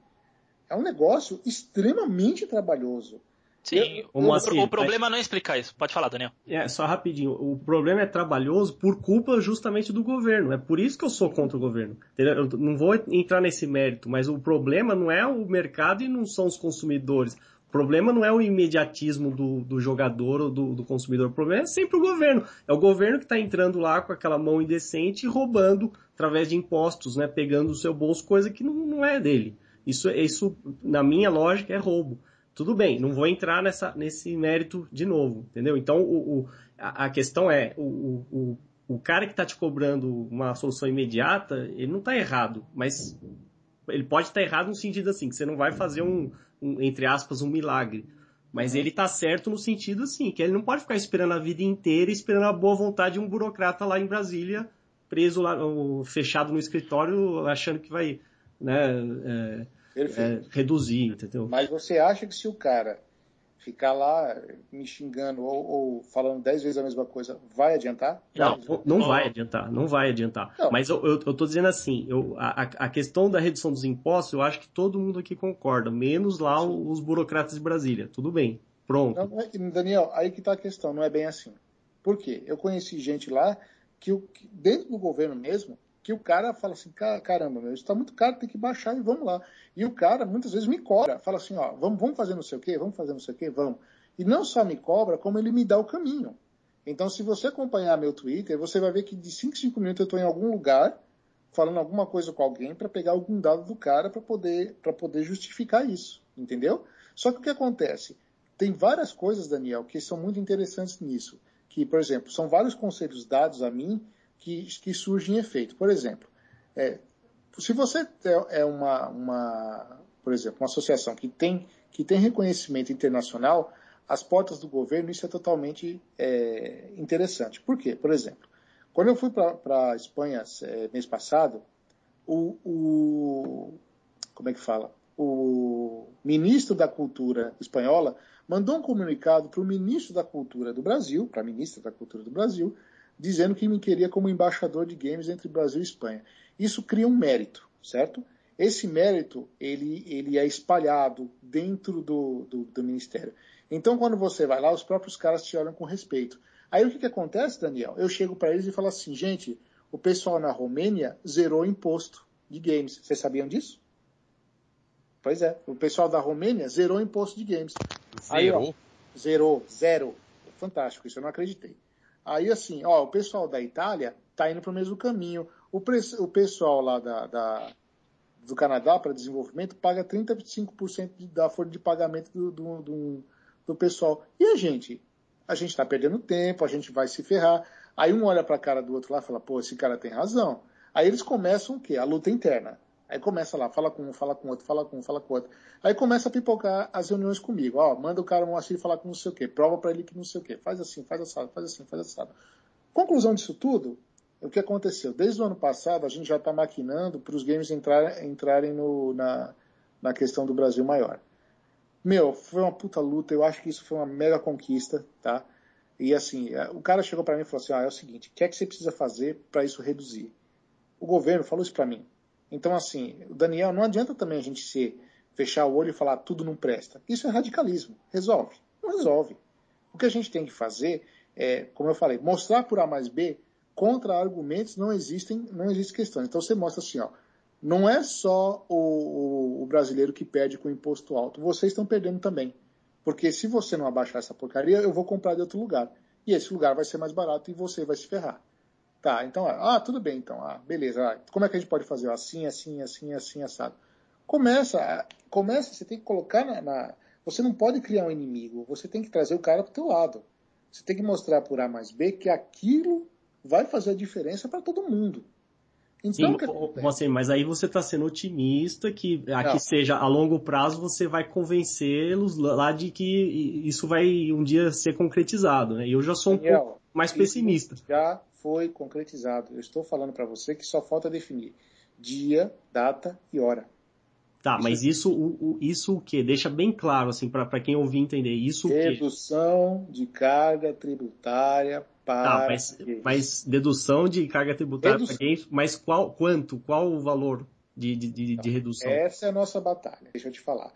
S2: é um negócio extremamente trabalhoso.
S1: Sim, eu, o, assim, o, problema é não é explicar isso. Pode falar, Daniel.
S3: É, só rapidinho. O problema é trabalhoso por culpa justamente do governo. É por isso que eu sou contra o governo. Eu não vou entrar nesse mérito, mas o problema não é o mercado e não são os consumidores. O problema não é o imediatismo do, do jogador ou do, do, consumidor. O problema é sempre o governo. É o governo que está entrando lá com aquela mão indecente e roubando através de impostos, né? Pegando o seu bolso, coisa que não, não é dele. Isso, isso, na minha lógica, é roubo. Tudo bem, não vou entrar nessa, nesse mérito de novo, entendeu? Então, o, o a, a, questão é, o, o, o cara que está te cobrando uma solução imediata, ele não está errado, mas ele pode estar tá errado no sentido assim, que você não vai fazer um, um entre aspas, um milagre. Mas ele está certo no sentido assim, que ele não pode ficar esperando a vida inteira, esperando a boa vontade de um burocrata lá em Brasília, preso lá, fechado no escritório, achando que vai, né, é, é, reduzir, entendeu?
S2: Mas você acha que se o cara ficar lá me xingando ou, ou falando dez vezes a mesma coisa, vai adiantar?
S3: Não, não vai adiantar, não vai adiantar. Não. Mas eu, eu, eu tô dizendo assim, eu, a, a questão da redução dos impostos, eu acho que todo mundo aqui concorda, menos lá Sim. os burocratas de Brasília. Tudo bem, pronto.
S2: Não, é, Daniel, aí que tá a questão, não é bem assim. Por quê? Eu conheci gente lá que, que dentro do governo mesmo, que o cara fala assim, caramba, meu, isso está muito caro, tem que baixar e vamos lá. E o cara muitas vezes me cobra, fala assim, ó, vamos, vamos fazer não sei o quê, vamos fazer não sei o quê, vamos. E não só me cobra, como ele me dá o caminho. Então, se você acompanhar meu Twitter, você vai ver que de 5 em 5 minutos eu estou em algum lugar falando alguma coisa com alguém para pegar algum dado do cara para poder, poder justificar isso, entendeu? Só que o que acontece? Tem várias coisas, Daniel, que são muito interessantes nisso. Que, por exemplo, são vários conselhos dados a mim que, que surgem em efeito. Por exemplo, é, se você é, é uma, uma, por exemplo, uma associação que tem, que tem reconhecimento internacional, as portas do governo, isso é totalmente é, interessante. Por quê? Por exemplo, quando eu fui para a Espanha é, mês passado, o, o, como é que fala? O ministro da Cultura espanhola mandou um comunicado para o ministro da Cultura do Brasil, para a ministra da Cultura do Brasil, dizendo que me queria como embaixador de games entre Brasil e Espanha. Isso cria um mérito, certo? Esse mérito ele, ele é espalhado dentro do, do, do, ministério. Então, quando você vai lá, os próprios caras te olham com respeito. Aí o que, que acontece, Daniel? Eu chego para eles e falo assim, gente, o pessoal na Romênia zerou o imposto de games. Vocês sabiam disso? Pois é, o pessoal da Romênia zerou o imposto de games.
S6: Zerou? Aí, ó,
S2: zerou, zero. Fantástico, isso eu não acreditei. Aí, assim, ó, o pessoal da Itália está indo para o mesmo caminho. O, o pessoal lá da, da do Canadá para desenvolvimento paga 35% da folha de pagamento do, do, do, do, pessoal. E a gente? A gente está perdendo tempo, a gente vai se ferrar. Aí um olha para a cara do outro lá e fala, pô, esse cara tem razão. Aí eles começam o quê? A luta interna. Aí começa lá, fala com um, fala com outro, fala com um, fala com outro. Aí começa a pipocar as reuniões comigo. Ó, manda o cara Moacir falar com não sei o quê, prova para ele que não sei o quê. Faz assim, faz assado, faz assim, faz assado. Conclusão disso tudo, o que aconteceu? Desde o ano passado, a gente já está maquinando para os games entrar, entrarem no, na, na questão do Brasil maior. Meu, foi uma puta luta, eu acho que isso foi uma mega conquista, tá? E assim, é, o cara chegou para mim e falou assim: ah, é o seguinte, o que é que você precisa fazer para isso reduzir? O governo falou isso para mim. Então, assim, Daniel, não adianta também a gente se fechar o olho e falar tudo não presta. Isso é radicalismo. Resolve? Não resolve. O que a gente tem que fazer é, como eu falei, mostrar por A mais B contra-argumentos não existem, não existe questão. Então você mostra assim, ó, não é só o, o, o, brasileiro que perde com imposto alto, vocês estão perdendo também. Porque se você não abaixar essa porcaria, eu vou comprar de outro lugar. E esse lugar vai ser mais barato e você vai se ferrar. Tá, então, ah, tudo bem, então, ah, beleza. Ah, como é que a gente pode fazer? Assim, assim, assim, assim, assado. Começa, começa, você tem que colocar na, na, Você não pode criar um inimigo, você tem que trazer o cara pro teu lado. Você tem que mostrar por A mais B que aquilo vai fazer a diferença para todo mundo.
S3: Então, Sim, você, mas aí você está sendo otimista que aqui seja a longo prazo você vai convencê-los lá de que isso vai um dia ser concretizado, né? E eu já sou um Daniel, pouco mais pessimista.
S2: Já foi concretizado. Eu estou falando para você que só falta definir dia, data e hora.
S3: Tá, mas isso o, isso o que? Deixa bem claro assim para quem ouvir entender isso.
S2: Redução de carga tributária para. Tá,
S3: mas, mas dedução de carga tributária para games, mas qual quanto? Qual o valor de, de, de, de redução?
S2: Essa é a nossa batalha. Deixa eu te falar.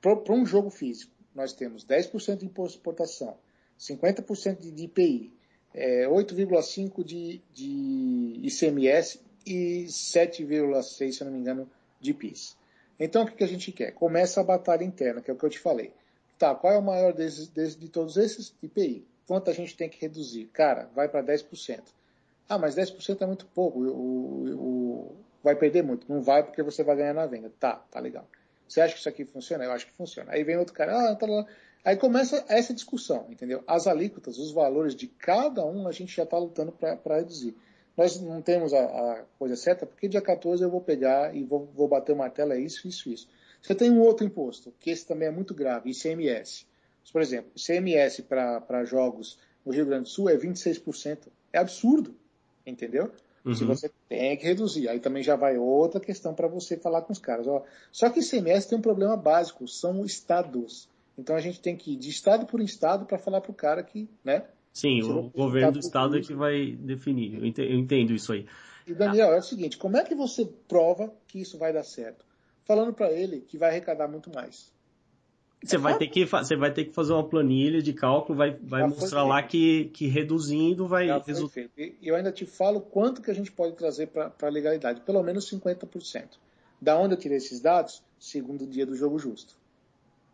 S2: Para um jogo físico, nós temos 10% de imposto de exportação, 50% de IPI, é, 8,5% de, de ICMS e 7,6%, se eu não me engano, de PIS. Então, o que, que a gente quer? Começa a batalha interna, que é o que eu te falei. Tá, qual é o maior desses, desses, de todos esses? IPI. Quanto a gente tem que reduzir? Cara, vai para 10%. Ah, mas 10% é muito pouco. O, o, vai perder muito. Não vai porque você vai ganhar na venda. Tá, tá legal. Você acha que isso aqui funciona? Eu acho que funciona. Aí vem outro cara, ah, tá lá. Aí começa essa discussão, entendeu? As alíquotas, os valores de cada um, a gente já está lutando para reduzir. Nós não temos a, a, coisa certa, porque dia 14 eu vou pegar e vou, vou bater o martelo, é isso, isso, isso. Você tem um outro imposto, que esse também é muito grave, ICMS. Por exemplo, ICMS para jogos no Rio Grande do Sul é 26%. É absurdo, entendeu? Uhum. Se você tem que reduzir. Aí também já vai outra questão para você falar com os caras. Ó, só que ICMS tem um problema básico, são estados. Então a gente tem que ir de estado por estado para falar para o cara que, né?
S3: Sim, o governo do estado é que vai definir. Eu entendo, isso aí.
S2: E Daniel, é o seguinte, como é que você prova que isso vai dar certo? Falando para ele que vai arrecadar muito mais.
S3: Você, é vai ter que, você vai ter que fazer uma planilha de cálculo, vai, vai mostrar lá que, que reduzindo vai resultar.
S2: E eu ainda te falo quanto que a gente pode trazer para a legalidade, pelo menos 50%. Da onde eu tirei esses dados? Segundo dia do jogo justo.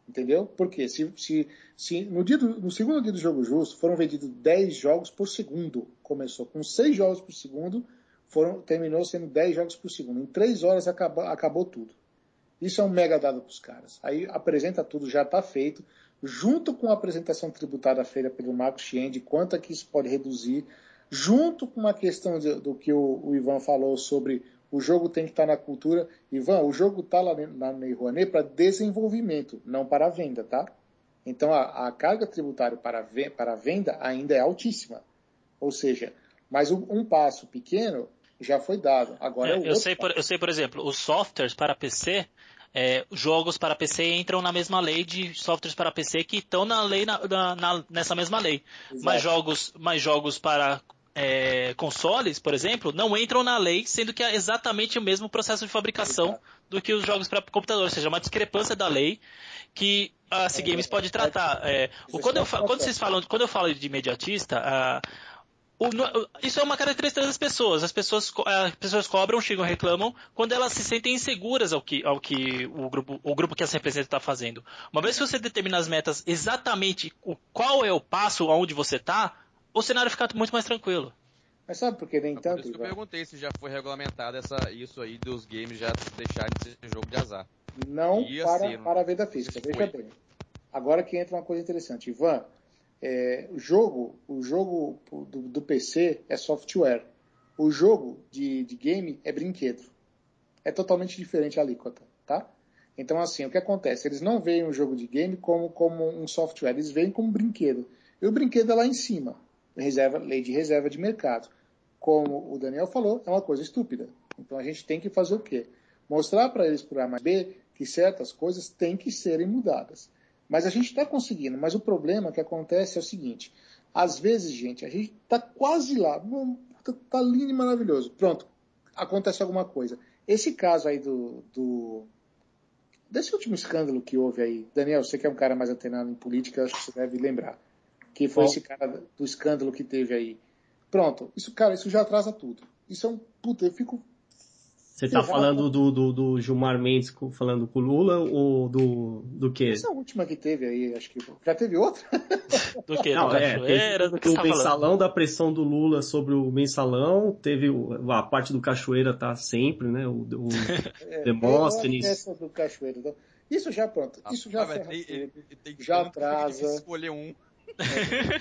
S2: Entendeu? Porque se, se, se no, dia do, no segundo dia do jogo justo foram vendidos 10 jogos por segundo. Começou com 6 jogos por segundo, foram, terminou sendo 10 jogos por segundo. Em 3 horas acabou, acabou tudo. Isso é um mega dado para os caras. Aí apresenta tudo, já está feito, junto com a apresentação tributária feita pelo Marcos Chien, quanto é que isso pode reduzir, junto com a questão de, do que o, o Ivan falou sobre o jogo tem que estar na cultura. Ivan, o jogo está lá na Lei Rouanet para desenvolvimento, não para venda, tá? Então a, a carga tributária para, para venda ainda é altíssima. Ou seja, mas um, um passo pequeno já foi dado. Agora
S1: eu,
S2: é
S1: eu sei, por, eu sei, por exemplo, os softwares para PC, é, jogos para PC entram na mesma lei de softwares para PC que estão na lei na, na, nessa mesma lei. Exato. Mas jogos, mas jogos para é, consoles, por exemplo, não entram na lei, sendo que é exatamente o mesmo processo de fabricação do que os jogos para computador, ou seja, uma discrepância da lei que a C Games pode tratar. É, o, quando, eu, quando vocês falam, quando eu falo de imediatista, a, o, isso é uma característica das pessoas. As pessoas, as pessoas cobram, chegam, reclamam quando elas se sentem inseguras ao que, ao que o, grupo, o grupo que as representa está fazendo. Uma vez que você determina as metas exatamente o, qual é o passo aonde você está, o cenário fica muito mais tranquilo.
S2: Mas sabe por que nem tanto? Por
S4: isso que eu perguntei se já foi regulamentado essa, isso aí dos games já deixarem de ser jogo de azar.
S2: Não para, ser, para a venda física. Veja bem. Agora que entra uma coisa interessante. Ivan, é, o jogo, o jogo do, do, PC é software. O jogo de, de game é brinquedo. É totalmente diferente a alíquota, tá? Então, assim, o que acontece? Eles não veem o jogo de game como, como um software, eles veem como um brinquedo. E o brinquedo é lá em cima reserva, lei de reserva de mercado. Como o Daniel falou, é uma coisa estúpida. Então a gente tem que fazer o quê? Mostrar para eles por A mais B que certas coisas têm que serem mudadas. Mas a gente está conseguindo. Mas o problema que acontece é o seguinte: às vezes, gente, a gente está quase lá, está lindo e maravilhoso. Pronto, acontece alguma coisa. Esse caso aí do, do desse último escândalo que houve aí, Daniel, você que é um cara mais antenado em política, acho que você deve lembrar que foi Bom. esse cara do escândalo que teve aí. Pronto, isso, cara, isso já atrasa tudo. Isso é um. Puta, eu fico
S3: Você tá falando do, do, do, Gilmar Mendes falando com o Lula ou do, do quê?
S2: Essa última que teve aí, acho que. Já teve outra?
S1: Do que? Não, do é, Cachoeira? Do que o
S3: mensalão falando? da pressão do Lula sobre o mensalão, teve a parte do Cachoeira tá sempre, né? O, o é, Demóstenes.
S2: Essa do Cachoeira. Então, isso já pronto. Isso já, ah, tem, tem, já atrasa.
S6: escolher um.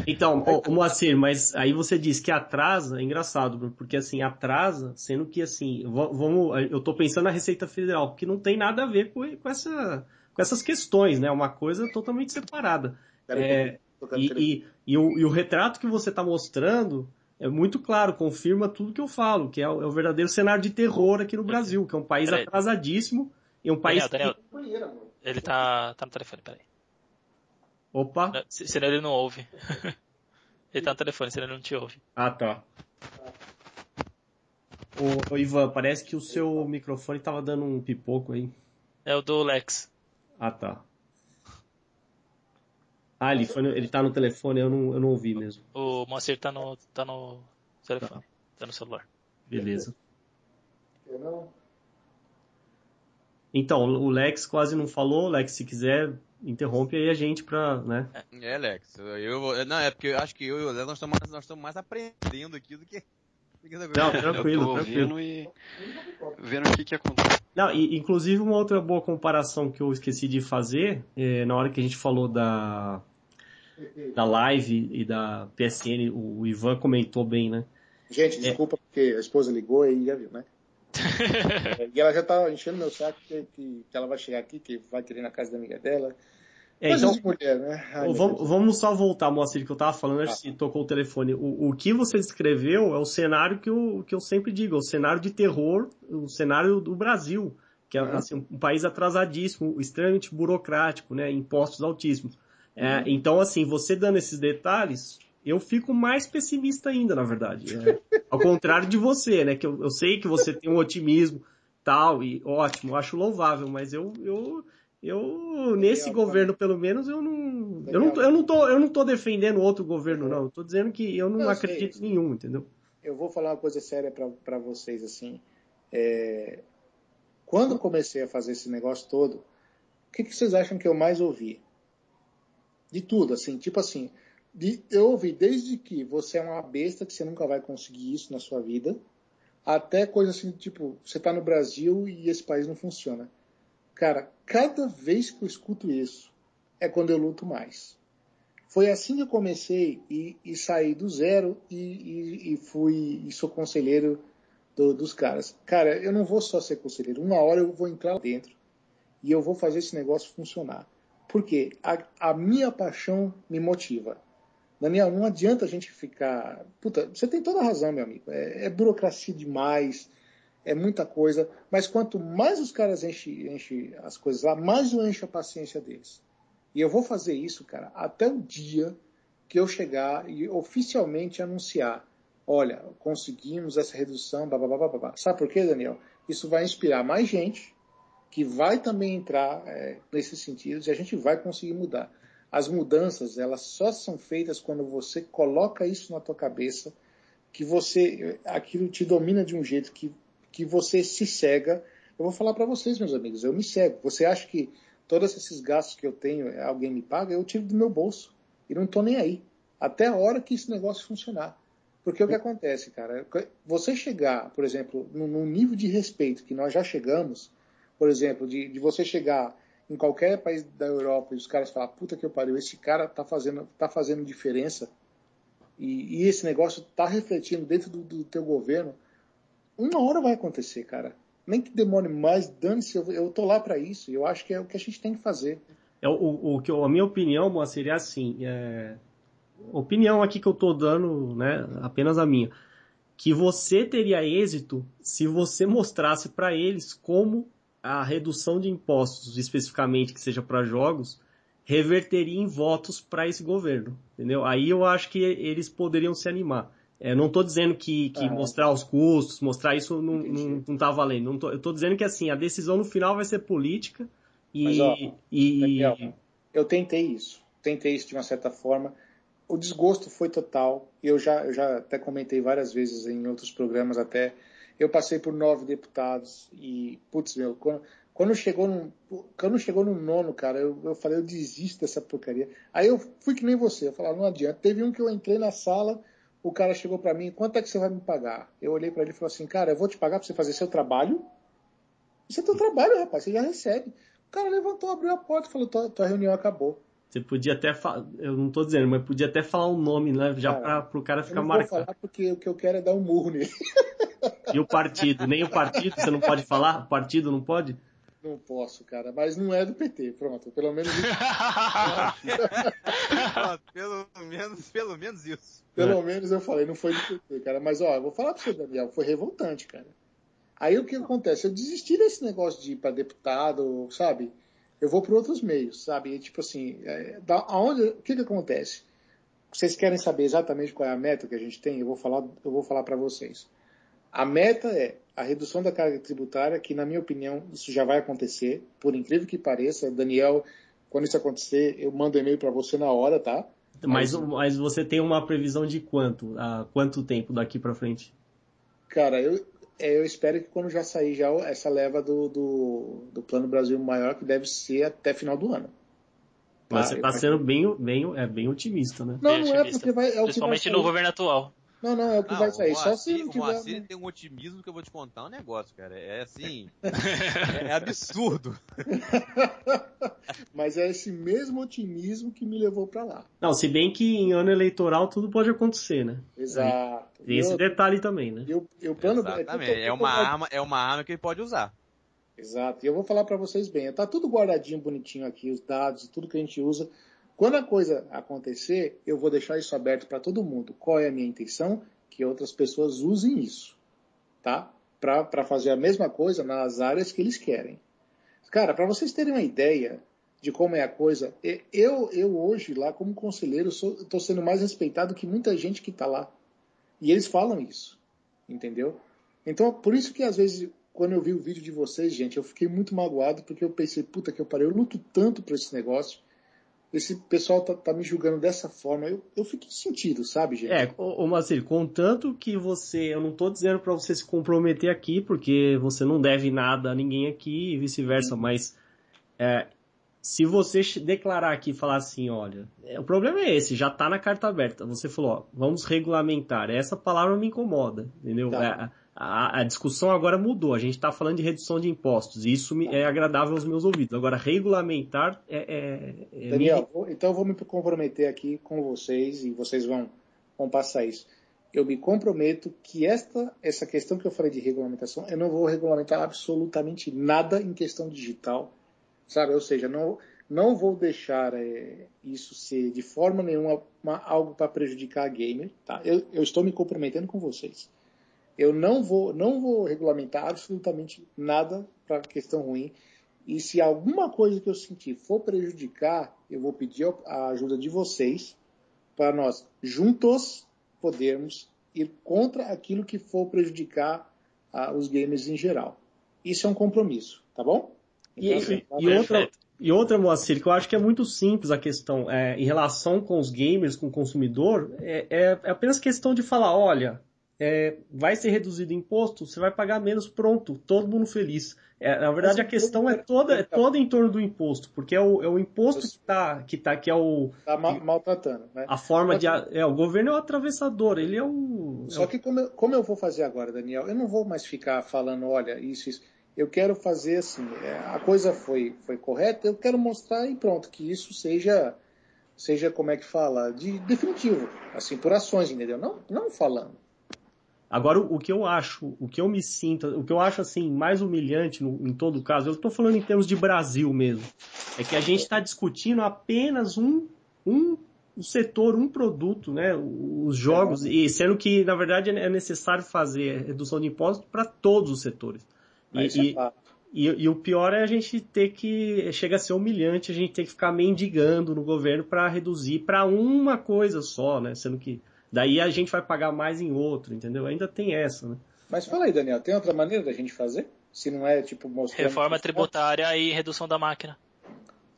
S3: Então, o, Moacir, mas aí você diz que atrasa, é engraçado, porque assim, atrasa, sendo que assim, vamos, eu tô pensando na Receita Federal, que não tem nada a ver com, com, essa, com essas questões, né? Uma coisa totalmente separada. É, e, e, e, o, e o retrato que você está mostrando é muito claro, confirma tudo que eu falo, que é o, é o verdadeiro cenário de terror aqui no Brasil, que é um país atrasadíssimo e um país
S1: Daniel, Daniel, que... Ele tá, tá no telefone, peraí.
S3: Opa!
S1: Senão ele não ouve. ele tá no telefone, senão ele não te ouve.
S3: Ah, tá. Ô, ô, Ivan, parece que o seu microfone tava dando um pipoco aí.
S1: É o do Lex.
S3: Ah, tá. Ah, ele, foi ele tá no telefone, eu não, eu não ouvi mesmo.
S1: O Moacir tá no, tá no telefone, tá, tá no celular.
S3: Beleza. Então, o Lex quase não falou. Lex, se quiser, interrompe aí a gente pra, né?
S6: É, Lex, eu, não, é porque eu acho que eu e o Léo nós estamos mais, nós estamos mais aprendendo aqui do que...
S3: Não, tranquilo, tranquilo.
S5: E vendo o que que acontece.
S3: Não, e, inclusive uma outra boa comparação que eu esqueci de fazer, é, na hora que a gente falou da, da live e da PSN, o Ivan comentou bem, né?
S2: Gente, desculpa é. porque a esposa ligou e já viu, né? É, e ela já tá enchendo meu saco que, que, que, ela vai chegar aqui, que vai querer na casa da amiga dela.
S3: É, então, mulher, né? Ai, vamos, vamos, só voltar, Moacir, que eu tava falando, acho que tocou o telefone. O, o que você descreveu é o cenário que eu, que eu sempre digo, é o cenário de terror, o cenário do Brasil, que é uhum. assim, um país atrasadíssimo, extremamente burocrático, né? Impostos altíssimos. É, uhum. então, assim, você dando esses detalhes, eu fico mais pessimista ainda, na verdade. É, ao contrário de você, né? Que eu, eu, sei que você tem um otimismo tal, e ótimo, acho louvável, mas eu, eu, eu nesse governo, pelo menos, eu não, eu não, eu não, tô, eu não tô defendendo outro governo, não. Eu tô dizendo que eu não eu acredito em nenhum, entendeu?
S2: Eu vou falar uma coisa séria para vocês, assim. É... Quando comecei a fazer esse negócio todo, o que, que vocês acham que eu mais ouvi? De tudo, assim, tipo assim, de, eu ouvi desde que você é uma besta, que você nunca vai conseguir isso na sua vida, até coisa assim, tipo, você está no Brasil e esse país não funciona. Cara, cada vez que eu escuto isso, é quando eu luto mais. Foi assim que eu comecei e, e saí do zero e, e, e fui e sou conselheiro do, dos caras. Cara, eu não vou só ser conselheiro. Uma hora eu vou entrar lá dentro e eu vou fazer esse negócio funcionar. Porque a, a minha paixão me motiva. Daniel, não adianta a gente ficar. Puta, você tem toda a razão, meu amigo. É, é burocracia demais, é muita coisa. Mas quanto mais os caras enchem enche as coisas lá, mais eu encho a paciência deles. E eu vou fazer isso, cara, até o dia que eu chegar e oficialmente anunciar: olha, conseguimos essa redução, blá, blá, blá, blá, blá. Sabe por quê, Daniel? Isso vai inspirar mais gente que vai também entrar é, nesses sentidos e a gente vai conseguir mudar. As mudanças, elas só são feitas quando você coloca isso na tua cabeça, que você, aquilo te domina de um jeito que, que você se cega. Eu vou falar para vocês, meus amigos, eu me cego. Você acha que todos esses gastos que eu tenho, alguém me paga? Eu tiro do meu bolso. E não estou nem aí. Até a hora que esse negócio funcionar. Porque o que acontece, cara? Você chegar, por exemplo, num nível de respeito que nós já chegamos, por exemplo, de, de você chegar em qualquer país da Europa e os caras falam, puta que eu pariu, esse cara tá fazendo, tá fazendo diferença e, e esse negócio tá refletindo dentro do, do, teu governo, uma hora vai acontecer, cara. Nem que demore mais, dane-se, eu, eu tô lá para isso. Eu acho que é o que a gente tem que fazer.
S3: É, o, que a minha opinião, seria assim, é, opinião aqui que eu tô dando, né, apenas a minha, que você teria êxito se você mostrasse para eles como a redução de impostos, especificamente que seja para jogos, reverteria em votos para esse governo, entendeu? Aí eu acho que eles poderiam se animar. É, não estou dizendo que, que mostrar os custos, mostrar isso não, não, não tá valendo. Não tô, eu estou dizendo que assim, a decisão no final vai ser política e, Mas, ó, e...
S2: Daniel, eu tentei isso. Tentei isso de uma certa forma. O desgosto foi total. Eu já, eu já até comentei várias vezes em outros programas até Eu passei por nove deputados e, putz, meu, quando, quando chegou no, quando chegou no nono, cara, eu, eu falei, eu desisto dessa porcaria. Aí eu fui que nem você, eu falei, não adianta. Teve um que eu entrei na sala, o cara chegou para mim, quanto é que você vai me pagar? Eu olhei para ele e falei assim, cara, eu vou te pagar para você fazer seu trabalho? Isso é teu trabalho, rapaz, você já recebe. O cara levantou, abriu a porta e falou, tua, tua reunião acabou.
S3: Você podia até falar, eu não tô dizendo, mas podia até falar o nome, né? Já cara, pra, pro cara ficar marcado. Eu
S2: não vou falar porque o que eu quero é dar um murro nele.
S3: E o partido? Nem o partido você não pode falar? O partido não pode?
S2: Não posso, cara, mas não é do PT, pronto, pelo menos isso.
S6: pelo menos, pelo menos isso.
S2: Pelo é. menos eu falei, não foi do PT, cara, mas ó, eu vou falar pra você, Daniel, foi revoltante, cara. Aí o que acontece? Eu desisti desse negócio de ir para deputado, sabe? Eu vou para outros meios, sabe? Tipo assim, é, da, aonde, o que que acontece? Vocês querem saber exatamente qual é a meta que a gente tem? Eu vou falar, eu vou falar para vocês. A meta é a redução da carga tributária, que na minha opinião isso já vai acontecer, por incrível que pareça. Daniel, quando isso acontecer, eu mando e-mail para você na hora, tá?
S3: Mas, mas você tem uma previsão de quanto? A quanto tempo daqui para frente?
S2: Cara, eu, eu espero que quando já sair já essa leva do, do, do Plano Brasil Maior, que deve ser até final do ano.
S3: Mas você está sendo bem, bem, é, bem otimista, né?
S2: Não, não é porque vai. É
S1: Principalmente no governo atual.
S2: Não, não, é o que não, vai sair. Só se
S6: não tiver... O Moacir tem um otimismo que eu vou te contar um negócio, cara. É assim. é, é absurdo.
S2: Mas é esse mesmo otimismo que me levou para lá.
S3: Não, se bem que em ano eleitoral tudo pode acontecer, né?
S2: Exato.
S3: Tem esse detalhe também, né?
S2: Eu, eu plano...
S6: Exatamente. É, uma arma, é uma arma que ele pode usar.
S2: Exato. E eu vou falar para vocês bem. Tá tudo guardadinho, bonitinho aqui, os dados e tudo que a gente usa quando a coisa acontecer, eu vou deixar isso aberto para todo mundo. Qual é a minha intenção? Que outras pessoas usem isso, tá? Para fazer a mesma coisa nas áreas que eles querem. Cara, para vocês terem uma ideia de como é a coisa, eu, eu hoje lá como conselheiro estou sendo mais respeitado que muita gente que está lá. E eles falam isso, entendeu? Então, por isso que às vezes quando eu vi o vídeo de vocês, gente, eu fiquei muito magoado porque eu pensei, puta que eu parei, eu luto tanto por esse negócio esse pessoal tá, tá, me julgando dessa forma. Eu, eu fiquei sentido, sabe, gente?
S3: É, ô, ô Marcelo, contanto que você. Eu não tô dizendo para você se comprometer aqui, porque você não deve nada a ninguém aqui e vice-versa, mas. É, se você declarar aqui e falar assim, olha, é, o problema é esse, já tá na carta aberta. Você falou, ó, vamos regulamentar. Essa palavra me incomoda, entendeu? Tá. É, a, a, discussão agora mudou. A gente está falando de redução de impostos. E isso me, é agradável aos meus ouvidos. Agora, regulamentar é.
S2: é, é Daniel, me... então eu vou me comprometer aqui com vocês e vocês vão, vão passar isso. Eu me comprometo que esta, essa questão que eu falei de regulamentação, eu não vou regulamentar absolutamente nada em questão digital, sabe? Ou seja, não, não vou deixar é, isso ser de forma nenhuma uma, algo para prejudicar a gamer, tá? Eu, eu estou me comprometendo com vocês. Eu não vou, não vou regulamentar absolutamente nada para questão ruim. E se alguma coisa que eu sentir for prejudicar, eu vou pedir a ajuda de vocês para nós juntos podermos ir contra aquilo que for prejudicar uh, os gamers em geral. Isso é um compromisso, tá bom?
S3: Então, e, assim, tá e outra, e outra, Moacir, que eu acho que é muito simples a questão é, em relação com os gamers, com o consumidor, é, é, é apenas questão de falar, olha, é, vai ser reduzido o imposto, você vai pagar menos, pronto, todo mundo feliz. É, na verdade, a questão é toda, é toda em torno do imposto, porque é o, é o imposto que está, que tá, que é o...
S2: Está maltratando, né?
S3: A forma de... É, o governo é o atravessador, ele é o...
S2: Só
S3: é
S2: que como eu, como eu vou fazer agora, Daniel, eu não vou mais ficar falando, olha, isso, isso. Eu quero fazer assim, é, a coisa foi, foi correta, eu quero mostrar e pronto, que isso seja, seja como é que fala, de definitivo, assim, por ações, entendeu? Não, não falando.
S3: Agora, o que eu acho, o que eu me sinto, o que eu acho assim mais humilhante no, em todo caso, eu estou falando em termos de Brasil mesmo, é que a gente está discutindo apenas um, um setor, um produto, né, os jogos, e sendo que na verdade é necessário fazer redução de impostos para todos os setores. E, é e, e, o pior é a gente ter que chega a ser humilhante, a gente ter que ficar mendigando no governo para reduzir para uma coisa só, né, sendo que Daí a gente vai pagar mais em outro, entendeu? Ainda tem essa, né?
S2: Mas fala aí, Daniel, tem outra maneira da gente fazer? Se não é tipo
S1: mostrar. Reforma tributária e redução da máquina.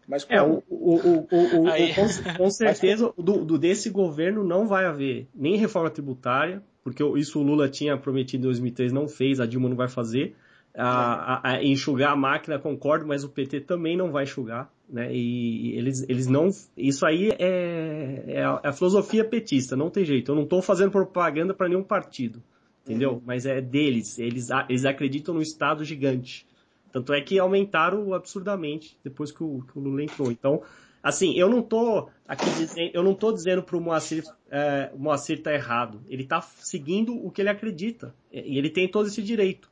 S2: Mas
S3: É, o, o, o, o, o-
S1: Aí-
S3: com, com certeza, do, do- desse governo não vai haver nem reforma tributária, porque isso o Lula tinha prometido em 2003, não fez, a Dilma não vai fazer. A, a- a enxugar a máquina, concordo, mas o PT também não vai enxugar, né? E eles, eles não. Isso aí é, é, a, é a filosofia petista, não tem jeito. Eu não estou fazendo propaganda para nenhum partido, entendeu? Mas é deles. Eles, eles acreditam no Estado gigante. Tanto é que aumentaram absurdamente depois que o, que o Lula entrou. Então, assim, eu não tô aqui dizendo, eu não tô dizendo pro Moacir, é, o Moacir tá errado. Ele tá seguindo o que ele acredita. E ele tem todo esse direito.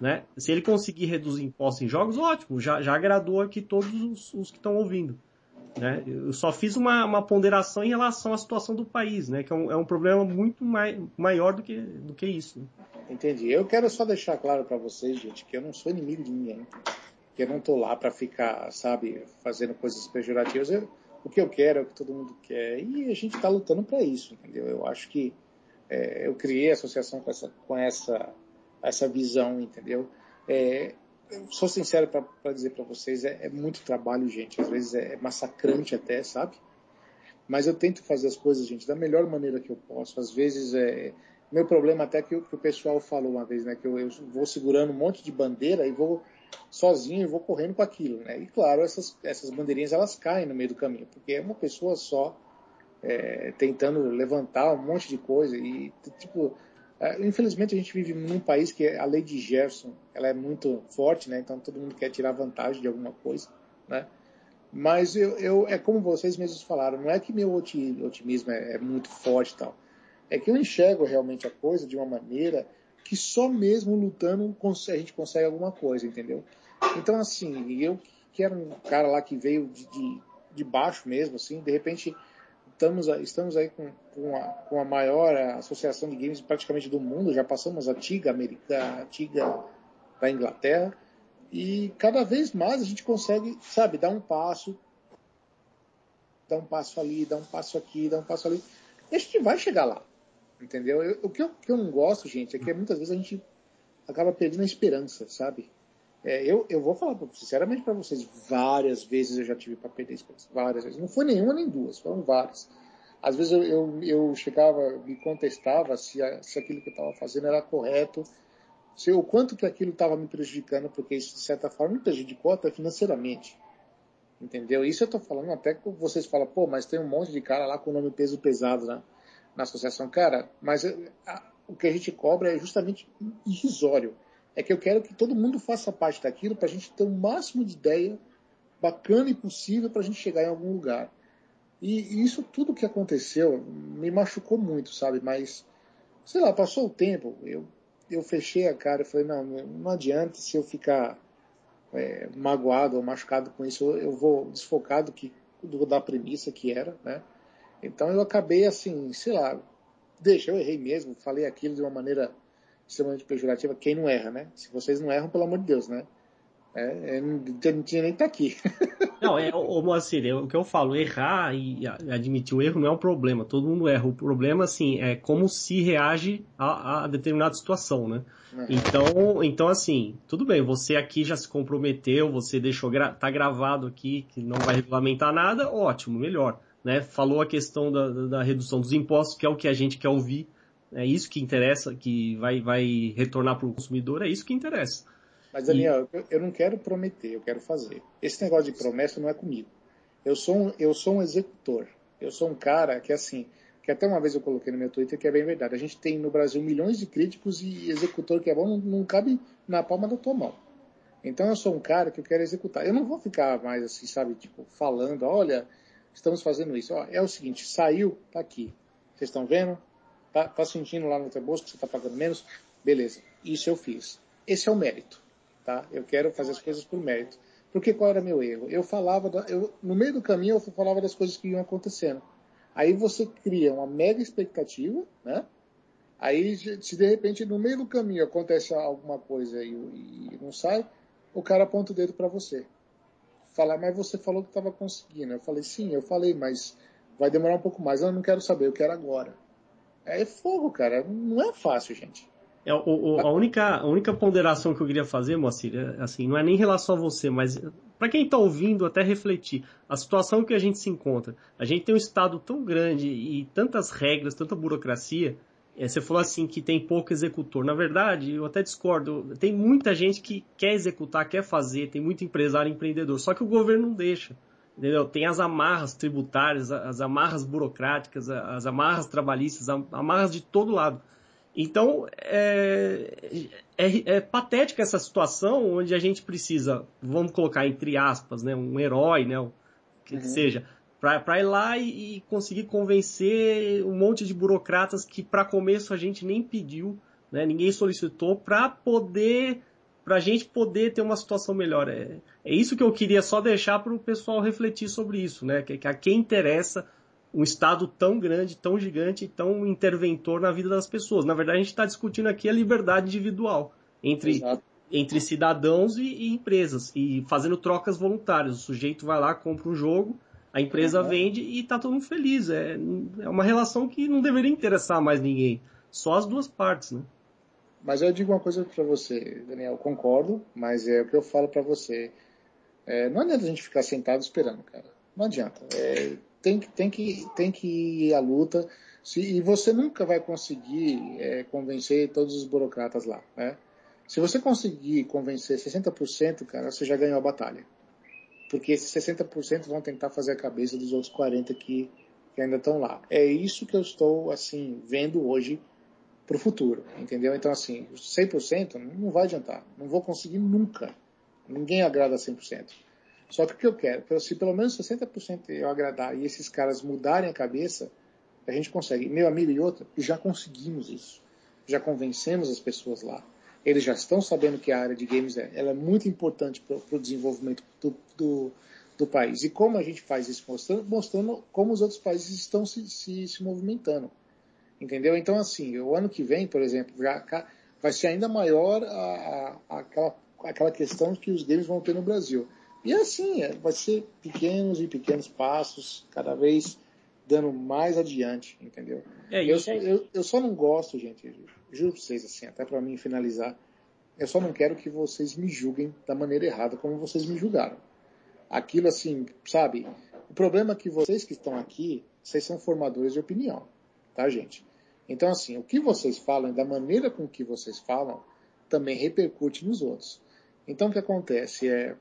S3: Né? Se ele conseguir reduzir impostos em jogos, ótimo, já, já agradou aqui todos os, os que estão ouvindo. Né? Eu só fiz uma, uma ponderação em relação à situação do país, né? que é um, é um problema muito mai, maior do que, do que isso. né?
S2: Entendi. Eu quero só deixar claro para vocês, gente, que eu não sou inimigo de ninguém. Que eu não tô lá para ficar, sabe, fazendo coisas pejorativas. Eu- o que eu quero é o que todo mundo quer. E a gente está lutando para isso, entendeu? Eu acho que é, eu criei a associação com essa, com essa, essa visão, entendeu? É, sou sincero para dizer para vocês, é, é muito trabalho, gente. Às vezes é massacrante até, sabe? Mas eu tento fazer as coisas, gente, da melhor maneira que eu posso. Às vezes é, meu problema até que, o- que o pessoal falou uma vez, né? Que eu, eu vou segurando um monte de bandeira e vou sozinho e vou correndo com aquilo, né? E claro, essas, essas bandeirinhas elas caem no meio do caminho, porque é uma pessoa só é, tentando levantar um monte de coisa e tipo, é, infelizmente a gente vive num país que a lei de Gerson ela é muito forte, né? Então todo mundo quer tirar vantagem de alguma coisa, né? Mas eu, eu é como vocês mesmos falaram, não é que meu oti- otimismo é, é muito forte tal é que eu enxergo realmente a coisa de uma maneira que só mesmo lutando a gente consegue alguma coisa, entendeu? Então, assim, eu que era um cara lá que veio de, de, de baixo mesmo, assim, de repente estamos, estamos aí com, com, a, com a maior associação de games praticamente do mundo, já passamos a TIGA, americana, a TIGA da Inglaterra, e cada vez mais a gente consegue, sabe, dar um passo, dar um passo ali, dar um passo aqui, dar um passo ali, e a gente vai chegar lá. Entendeu? Eu- o que eu, que eu não gosto, gente, é que muitas vezes a gente acaba perdendo a esperança, sabe? É, eu, eu vou falar sinceramente para vocês, várias vezes eu já tive para perder a esperança. Várias vezes. Não foi nenhuma nem duas, foram várias. Às vezes eu, eu, eu chegava, me contestava se, a- se aquilo que eu estava fazendo era correto, se o quanto que aquilo estava me prejudicando, porque isso de certa forma me prejudicou até financeiramente. Entendeu? Isso eu tô falando até que vocês falam, pô, mas tem um monte de cara lá com o nome peso pesado na, na associação. Cara, mas eh, a- o que a gente cobra é justamente irrisório. É que eu quero que todo mundo faça parte daquilo para a gente ter o máximo de ideia bacana e possível para a gente chegar em algum lugar. E, e isso tudo que aconteceu me machucou muito, sabe? Mas, sei lá, passou o tempo, eu, eu fechei a cara e falei, não, não adianta se eu ficar é, magoado ou machucado com isso, eu vou desfocar do que, do, da premissa que era, né? Então eu acabei assim, sei lá, deixa, eu errei mesmo, falei aquilo de uma maneira extremamente pejorativa. Quem não erra, né? Se vocês não erram, pelo amor de Deus, né? É, é, não, não tinha nem que estar aqui.
S3: Não, é, ô Moacir, é o que eu falo, errar e admitir o erro não é um problema, todo mundo erra. O problema, assim, é como se reage a, a determinada situação, né? Então, então, assim, tudo bem, você aqui já se comprometeu, você deixou, gra tá gravado aqui que não vai regulamentar nada, ótimo, melhor. Né? Falou a questão da- da redução dos impostos, que é o que a gente quer ouvir, é isso que interessa, que vai, vai retornar para o consumidor, é isso que interessa.
S2: Mas, Daniel, eu, eu não quero prometer, eu quero fazer. Esse negócio de promessa não é comigo. Eu sou um, eu sou um executor. Eu sou um cara que, assim, que até uma vez eu coloquei no meu Twitter que é bem verdade. A gente tem no Brasil milhões de críticos e executor que é bom não, não cabe na palma da tua mão. Então eu sou um cara que eu quero executar. Eu não vou ficar mais assim, sabe, tipo, falando, olha, estamos fazendo isso. Ó, é o seguinte, saiu, tá aqui. Vocês estão vendo? Tá, tá sentindo lá no teu bolso que você tá pagando menos? Beleza, isso eu fiz. Esse é o mérito, tá? Eu quero fazer as coisas por mérito. Porque qual era meu erro? Eu falava, da, eu, no meio do caminho eu falava das coisas que iam acontecendo. Aí você cria uma mega expectativa, né? Aí, se de repente no meio do caminho acontece alguma coisa e, e não sai, o cara aponta o dedo para você. Fala, mas você falou que estava conseguindo. Eu falei, sim, eu falei, mas vai demorar um pouco mais. Eu não quero saber, eu quero agora. É fogo, cara. Não é fácil, gente.
S3: É, o, o, a, única, a única ponderação que eu queria fazer, Moacir, é, assim, não é nem em relação a você, mas para quem está ouvindo, até refletir. A situação que a gente se encontra. A gente tem um Estado tão grande e tantas regras, tanta burocracia. É, você falou assim que tem pouco executor. Na verdade, eu até discordo. Tem muita gente que quer executar, quer fazer, tem muito empresário empreendedor. Só que o governo não deixa. Entendeu? Tem as amarras tributárias, as amarras burocráticas, as amarras trabalhistas, amarras de todo lado. Então, é, é, é, patética essa situação onde a gente precisa, vamos colocar entre aspas, né, um herói, né, o que, uhum. que seja, para ir lá e, e, conseguir convencer um monte de burocratas que, para começo, a gente nem pediu, né, ninguém solicitou, para poder, para a gente poder ter uma situação melhor. É, é isso que eu queria só deixar para o pessoal refletir sobre isso, né, que, que a quem interessa um Estado tão grande, tão gigante, tão interventor na vida das pessoas. Na verdade, a gente está discutindo aqui a liberdade individual entre, entre cidadãos e, e, empresas, e fazendo trocas voluntárias. O sujeito vai lá, compra um jogo, a empresa uhum. vende e está todo mundo feliz. É, é uma relação que não deveria interessar mais ninguém, só as duas partes, né?
S2: Mas eu digo uma coisa para você, Daniel, concordo, mas é o que eu falo para você. É, não adianta a gente ficar sentado esperando, cara. Não adianta. É, tem, tem, que, tem que ir à luta. Se, e você nunca vai conseguir é, convencer todos os burocratas lá. Né? Se você conseguir convencer 60%, cara, você já ganhou a batalha. Porque esses 60% vão tentar fazer a cabeça dos outros 40% que, que ainda estão lá. É isso que eu estou, assim, vendo hoje para o futuro, entendeu? Então, assim, 100% não vai adiantar. Não vou conseguir nunca. Ninguém agrada 100%. Só que o que eu quero, se pelo menos 60% eu agradar e esses caras mudarem a cabeça, a gente consegue. Meu amigo e outro, já conseguimos isso. Já convencemos as pessoas lá. Eles já estão sabendo que a área de games é, ela é muito importante para o desenvolvimento do, do, do, país. E como a gente faz isso? Mostrando, mostrando como os outros países estão se, se, se movimentando. Entendeu? Então, assim, o ano que vem, por exemplo, já, vai ser ainda maior a, a, aquela, aquela questão que os games vão ter no Brasil. E assim, é, vai ser pequenos e pequenos passos, cada vez dando mais adiante, entendeu? É, eu, só, eu, eu, só não gosto, gente, juro pra vocês, assim, até para mim finalizar, eu só não quero que vocês me julguem da maneira errada como vocês me julgaram. Aquilo assim, sabe? O problema é que vocês que estão aqui, vocês são formadores de opinião, tá, gente? Então, assim, o que vocês falam, da maneira com que vocês falam, também repercute nos outros. Então, o que acontece é,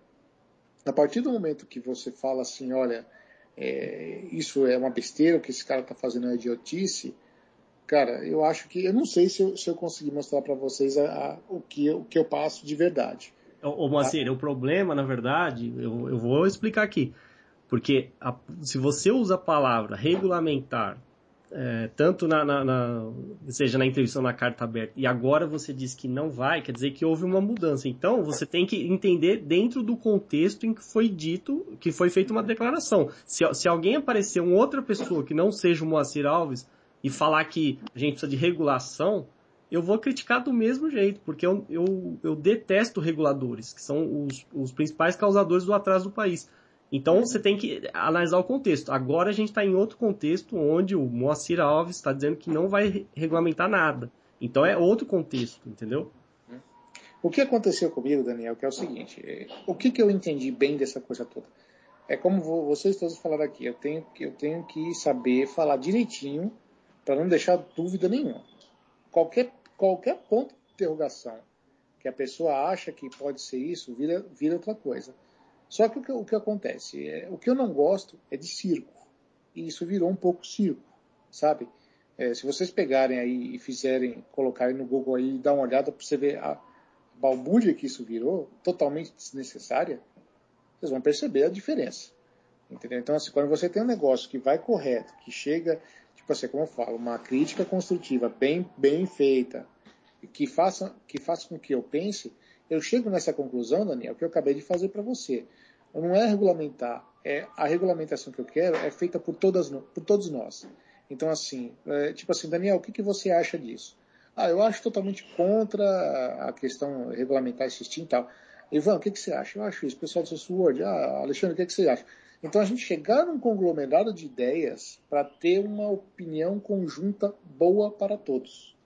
S2: a partir do momento que você fala assim, olha, é, isso é uma besteira, o que esse cara está fazendo é idiotice, cara, eu acho que, eu não sei se eu, se eu conseguir mostrar para vocês a, a, o, que, o que eu passo de verdade.
S3: Ô, Moacir, tá? o problema, na verdade, eu, eu vou explicar aqui. Porque a, se você usa a palavra regulamentar é, tanto na, na, na, seja na entrevista na carta aberta, e agora você diz que não vai, quer dizer que houve uma mudança. Então, você tem que entender dentro do contexto em que foi dito, que foi feita uma declaração. Se, se alguém aparecer uma outra pessoa que não seja o Moacir Alves e falar que a gente precisa de regulação, eu vou criticar do mesmo jeito, porque eu, eu, eu detesto reguladores, que são os, os principais causadores do atraso do país. Então você tem que analisar o contexto. Agora a gente está em outro contexto onde o Moacir Alves está dizendo que não vai regulamentar nada. Então é outro contexto, entendeu?
S2: O que aconteceu comigo, Daniel, que é o seguinte: é, o que, que eu entendi bem dessa coisa toda? É como vocês todos falaram aqui, eu tenho, eu tenho que saber falar direitinho para não deixar dúvida nenhuma. Qualquer, qualquer ponto de interrogação que a pessoa acha que pode ser isso, vira, vira outra coisa. Só que o que, o que acontece? É, o que eu não gosto é de circo. E isso virou um pouco circo, sabe? É, se vocês pegarem aí e fizerem, colocarem no Google aí e dar uma olhada para você ver a balbúrdia que isso virou, totalmente desnecessária, vocês vão perceber a diferença. Entendeu? Então, assim, quando você tem um negócio que vai correto, que chega, tipo assim, como eu falo, uma crítica construtiva bem, bem feita, que faça, que faça com que eu pense, eu chego nessa conclusão, Daniel, que eu acabei de fazer para você. Não é regulamentar, é a regulamentação que eu quero é feita por, todas, por todos nós. Então, assim, é, tipo assim, Daniel, o que, que você acha disso? Ah, eu acho totalmente contra a questão regulamentar esse e tal. Ivan, o que, que você acha? Eu acho isso. Pessoal do Sword, ah, Alexandre, o que, que você acha? Então a gente chegar num conglomerado de ideias para ter uma opinião conjunta boa para todos.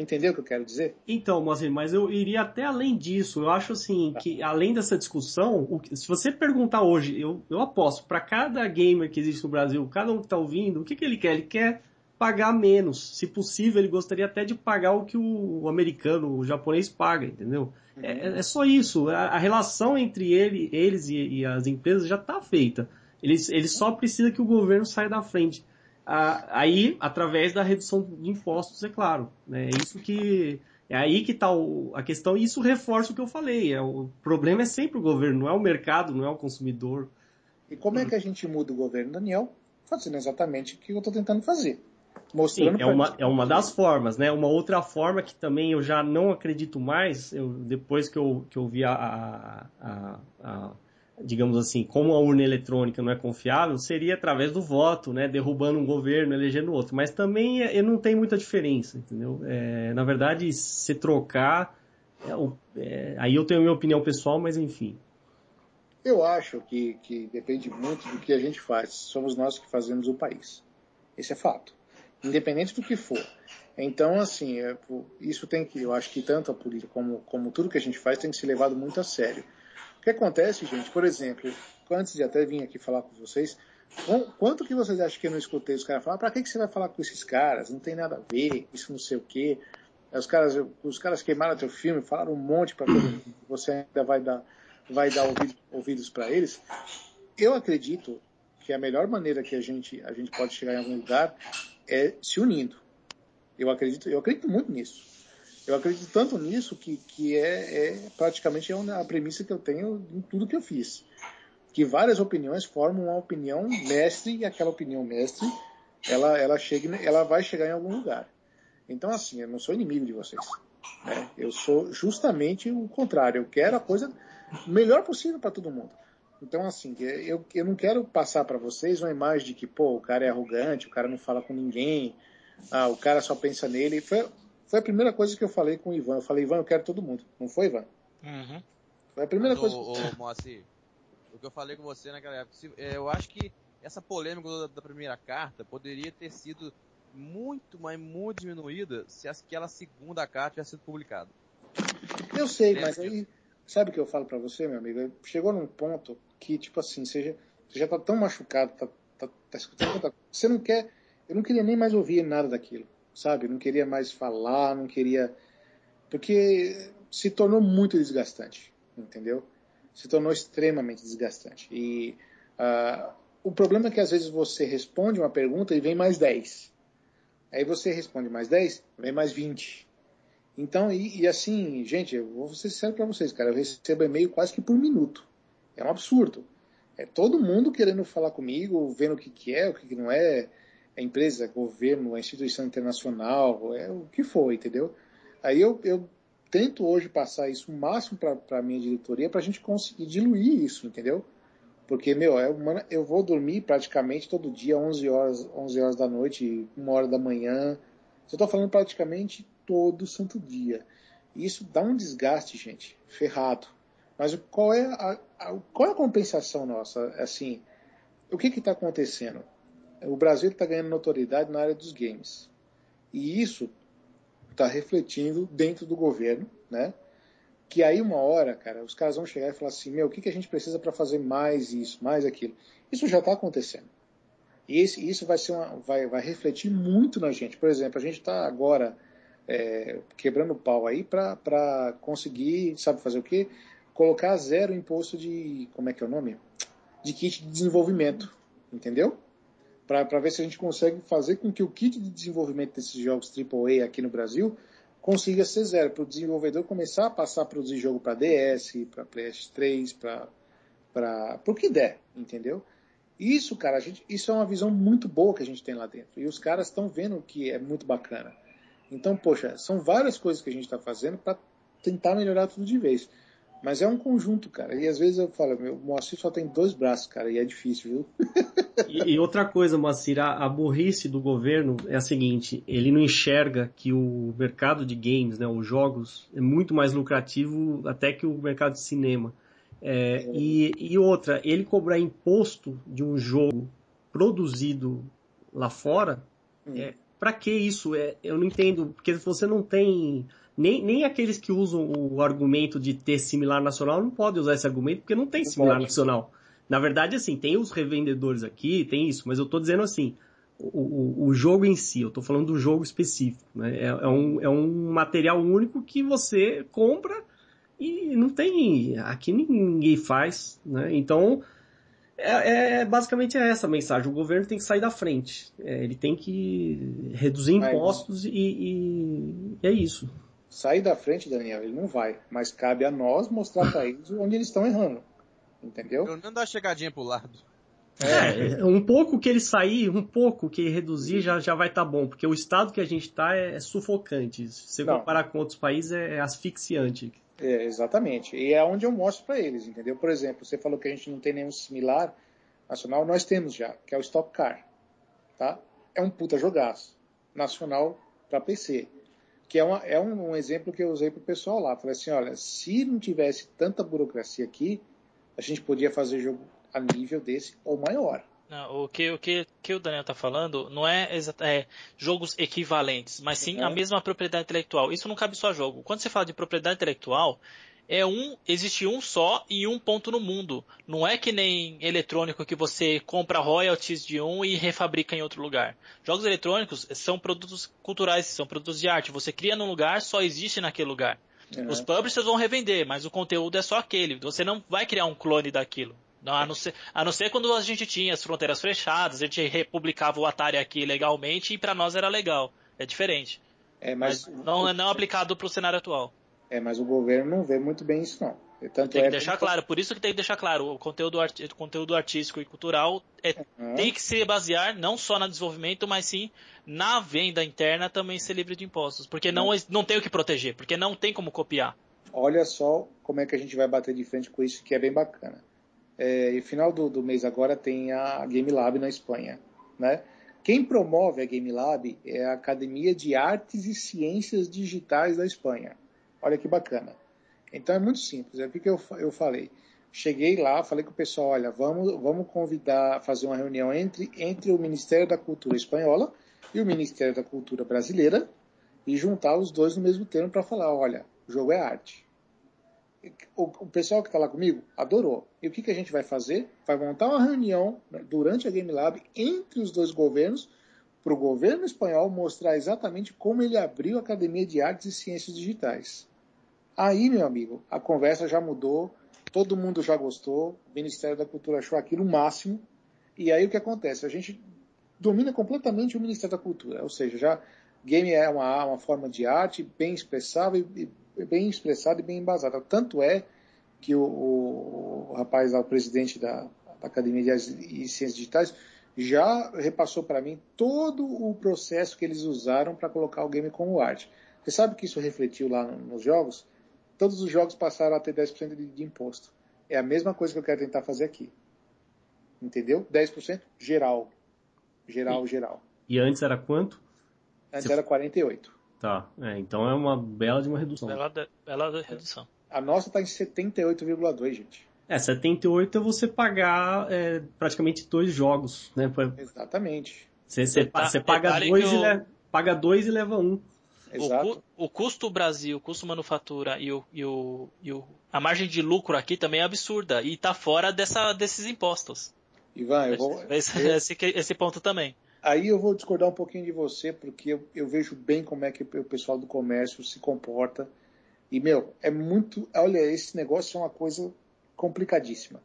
S2: Entendeu o que eu quero dizer?
S3: Então, Moacir, mas eu iria até além disso. Eu acho assim que além dessa discussão, se você perguntar hoje, eu, eu aposto, para cada gamer que existe no Brasil, cada um que está ouvindo, o que, que ele quer? Ele quer pagar menos. Se possível, ele gostaria até de pagar o que o, americano, o japonês paga, entendeu? É, é só isso. A, a relação entre ele, eles e, e as empresas já está feita. Eles, eles só precisam que o governo saia da frente. Aí, através da redução de impostos, é claro. né? É isso que. É aí que está a questão, e isso reforça o que eu falei. É, o problema é sempre o governo, não é o mercado, não é o consumidor.
S2: E como é que a gente muda o governo, Daniel? Fazendo exatamente o que eu estou tentando fazer.
S3: Sim,
S2: Mostrando
S3: é
S2: pra
S3: uma, é uma das formas, né? Uma outra forma que também eu já não acredito mais, eu, depois que eu, que eu vi a, a- a- a- digamos assim, como a urna eletrônica não é confiável, seria através do voto, né? Derrubando um governo, elegendo outro. Mas também é, não tem muita diferença, entendeu? É, na verdade, se trocar, é é, aí eu tenho a minha opinião pessoal, mas enfim.
S2: Eu acho que, que depende muito do que a gente faz. Somos nós que fazemos o país. Esse é fato. Independente do que for. Então, assim, é, isso tem que, eu acho que tanto a política como, como tudo que a gente faz tem que ser levado muito a sério. O que acontece, gente, por exemplo, antes de até vir aqui falar com vocês, qu- quanto que vocês acham que eu não escutei os caras falar? Pra que, que você vai falar com esses caras? Não tem nada a ver, isso não sei o quê. Os caras, os caras queimaram teu filme, falaram um monte para. Você ainda vai dar, vai dar ouvido- ouvidos para eles. Eu acredito que a melhor maneira que a gente, a gente pode chegar em algum lugar é se unindo. Eu acredito, eu acredito muito nisso. Eu acredito tanto nisso que, que é, é praticamente é a premissa que eu tenho em tudo que eu fiz. Que várias opiniões formam uma opinião mestre e aquela opinião mestre ela, ela, chega, ela vai chegar em algum lugar. Então, assim, eu não sou inimigo de vocês. né? Eu sou justamente o contrário. Eu quero a coisa melhor possível para todo mundo. Então, assim, eu, eu não quero passar para vocês uma imagem de que, pô, o cara é arrogante, o cara não fala com ninguém, ah, o cara só pensa nele. Foi, foi a primeira coisa que eu falei com o Ivan. Eu falei, Ivan, eu quero todo mundo. Não foi, Ivan?
S1: Uhum.
S2: Foi a primeira
S6: Mas,
S2: coisa.
S6: ô, ô, Moacir, o que eu falei com você naquela época, se- é, eu acho que essa polêmica da, da primeira carta poderia ter sido muito, mas muito diminuída se aquela segunda carta tivesse sido publicada.
S2: Eu sei,
S6: Lembra
S2: mas aí, sabe o que eu falo pra você, meu amigo? Chegou num ponto que, tipo assim, você já, você já tá tão machucado, tá, tá, tá escutando tanta coisa, você não quer, eu não queria nem mais ouvir nada daquilo, sabe? Não queria mais falar, não queria, porque se tornou muito desgastante, entendeu? Se tornou extremamente desgastante. E ah, o problema é que às vezes você responde uma pergunta e vem mais 10. Aí você responde mais 10, vem mais 20. Então, e, e assim, gente, eu vou ser sincero para vocês, cara, eu recebo e-mail quase que por minuto. É um absurdo. É todo mundo querendo falar comigo, vendo o que, que é, o que, que não é, é empresa, governo, é instituição internacional, é o que for, entendeu? Aí eu, eu tento hoje passar isso o máximo para a minha diretoria para a gente conseguir diluir isso, entendeu? Porque, meu, é uma, eu vou dormir praticamente todo dia, 11 horas, 11 horas da noite, uma hora da manhã. Eu estou falando praticamente todo santo dia. Isso dá um desgaste, gente, ferrado. Mas qual é a, a- qual é a compensação nossa? Assim, o que está acontecendo? O Brasil está ganhando notoriedade na área dos games. E isso está refletindo dentro do governo, né? Que aí uma hora, cara, os caras vão chegar e falar assim, meu, o que, que a gente precisa para fazer mais isso, mais aquilo? Isso já está acontecendo. E esse, isso vai, ser uma, vai, vai refletir muito na gente. Por exemplo, a gente está agora é, quebrando pau aí para conseguir, sabe fazer o quê? Colocar zero imposto de, como é que é o nome? De kit de desenvolvimento, entendeu? Para ver se a gente consegue fazer com que o kit de desenvolvimento desses jogos AAA aqui no Brasil consiga ser zero, para o desenvolvedor começar a passar a produzir jogo para DS, para PS3, para o que der, entendeu? Isso, cara, gente, isso é uma visão muito boa que a gente tem lá dentro. E os caras estão vendo que é muito bacana. Então, poxa, são várias coisas que a gente está fazendo para tentar melhorar tudo de vez. Mas é um conjunto, cara. E às vezes eu falo, meu, o Moacir só tem dois braços, cara, e é difícil, viu?
S3: E, e outra coisa, Moacir, a, a burrice do governo é a seguinte: ele não enxerga que o mercado de games, né, os jogos, é muito mais lucrativo até que o mercado de cinema. É, e, e outra, ele cobrar imposto de um jogo produzido lá fora
S2: Hum.
S3: é, para que isso? É, eu não entendo, porque você não tem nem, nem aqueles que usam o argumento de ter similar nacional não podem usar esse argumento porque não tem
S2: Não
S3: similar
S2: pode.
S3: nacional. Na verdade, assim, tem os revendedores aqui, tem isso, mas eu tô dizendo assim, o, o, o jogo em si, eu tô falando do jogo específico, né? É, é um, é um material único que você compra e não tem, aqui ninguém faz, né? Então, é, é basicamente essa a mensagem. O governo tem que sair da frente. É, ele tem que reduzir impostos e, e- e é isso.
S2: Sair da frente, Daniel, ele não vai. Mas cabe a nós mostrar para eles onde eles estão errando. Entendeu?
S6: Pelo menos dá chegadinha pro lado.
S3: É, um pouco que ele sair, um pouco que ele reduzir já, já vai estar bom, porque o estado que a gente está é, é sufocante. Se você
S2: Não.
S3: comparar com outros países, é, é asfixiante.
S2: É, exatamente. E é onde eu mostro para eles, entendeu? Por exemplo, você falou que a gente não tem nenhum similar nacional, nós temos já, que é o Stock Car. Tá? É um puta jogaço. Nacional para PC. Que é, uma, é um, um exemplo que eu usei pro pessoal lá. Falei assim, olha, se não tivesse tanta burocracia aqui, a gente podia fazer jogo a nível desse ou maior.
S1: Não, o que, o que, que o Daniel está falando não é, é jogos equivalentes, mas sim a
S2: Uhum.
S1: mesma propriedade intelectual. Isso não cabe só a jogo. Quando você fala de propriedade intelectual, é um, existe um só e um ponto no mundo. Não é que nem eletrônico que você compra royalties de um e refabrica em outro lugar. Jogos eletrônicos são produtos culturais, são produtos de arte. Você cria num lugar, só existe naquele lugar.
S2: Uhum.
S1: Os publishers vão revender, mas o conteúdo é só aquele. Você não vai criar um clone daquilo. Não, a, não ser, a não ser quando a gente tinha as fronteiras fechadas, a gente republicava o Atari aqui legalmente e para nós era legal. É diferente.
S2: É,
S1: Mas,
S2: mas,
S1: não é não aplicado para o cenário atual.
S2: É, mas o governo não vê muito bem isso, não. Tanto
S1: Tem que
S2: é
S1: deixar claro, por isso que tem que deixar claro, o conteúdo, arti- o conteúdo artístico e cultural é,
S2: Uhum.
S1: tem que se basear não só no desenvolvimento, mas sim na venda interna também ser livre de impostos. Porque não, não tem o que proteger, porque não tem como copiar.
S2: olha só como é que a gente vai bater de frente com isso, que é bem bacana. É, e final do, do mês agora tem a Game Lab na Espanha, né? Quem promove a Game Lab é a Academia de Artes e Ciências Digitais da Espanha. Olha que bacana. Então é muito simples. É o que eu, eu falei. Cheguei lá, falei com o pessoal, olha, vamos, vamos convidar, fazer uma reunião entre, entre o Ministério da Cultura espanhola e o Ministério da Cultura brasileira e juntar os dois no mesmo termo para falar, olha, o jogo é arte. O, o pessoal que está lá comigo adorou. E o que, que a gente vai fazer? Vai montar uma reunião durante a Game Lab entre os dois governos para o governo espanhol mostrar exatamente como ele abriu a Academia de Artes e Ciências Digitais. Aí, meu amigo, a conversa já mudou, todo mundo já gostou, o Ministério da Cultura achou aquilo o máximo. E aí o que acontece? A gente domina completamente o Ministério da Cultura, ou seja, já game é uma, uma forma de arte bem expressável bem expressada e bem embasada. Tanto é que o, o, o rapaz o presidente da, da Academia de e Ciências Digitais, já repassou para mim todo o processo que eles usaram para colocar o game como arte. Você sabe que isso refletiu lá no- nos jogos? Todos os jogos passaram a ter 10% de, de imposto. É a mesma coisa que eu quero tentar fazer aqui. Entendeu? 10% geral. Geral, geral.
S3: E antes era quanto?
S2: Antes
S3: Se-
S2: era 48.
S3: Tá, é, então é uma bela de uma redução.
S1: Bela, bela redução.
S2: A nossa está em 78,2, gente.
S3: É, 78 é você pagar é, praticamente dois jogos, né?
S2: Exatamente.
S3: Você, você, você paga, dois e le- paga dois e leva um.
S1: O,
S2: Exato.
S1: cu- o custo Brasil, o custo manufatura e, o, e, o, e o, a margem de lucro aqui também é absurda e está fora dessa, desses impostos.
S2: Ivan, eu vou,
S1: Esse, esse, esse ponto também.
S2: aí eu vou discordar um pouquinho de você, porque eu, eu vejo bem como é que o pessoal do comércio se comporta. E, meu, é muito. Olha, esse negócio é uma coisa complicadíssima.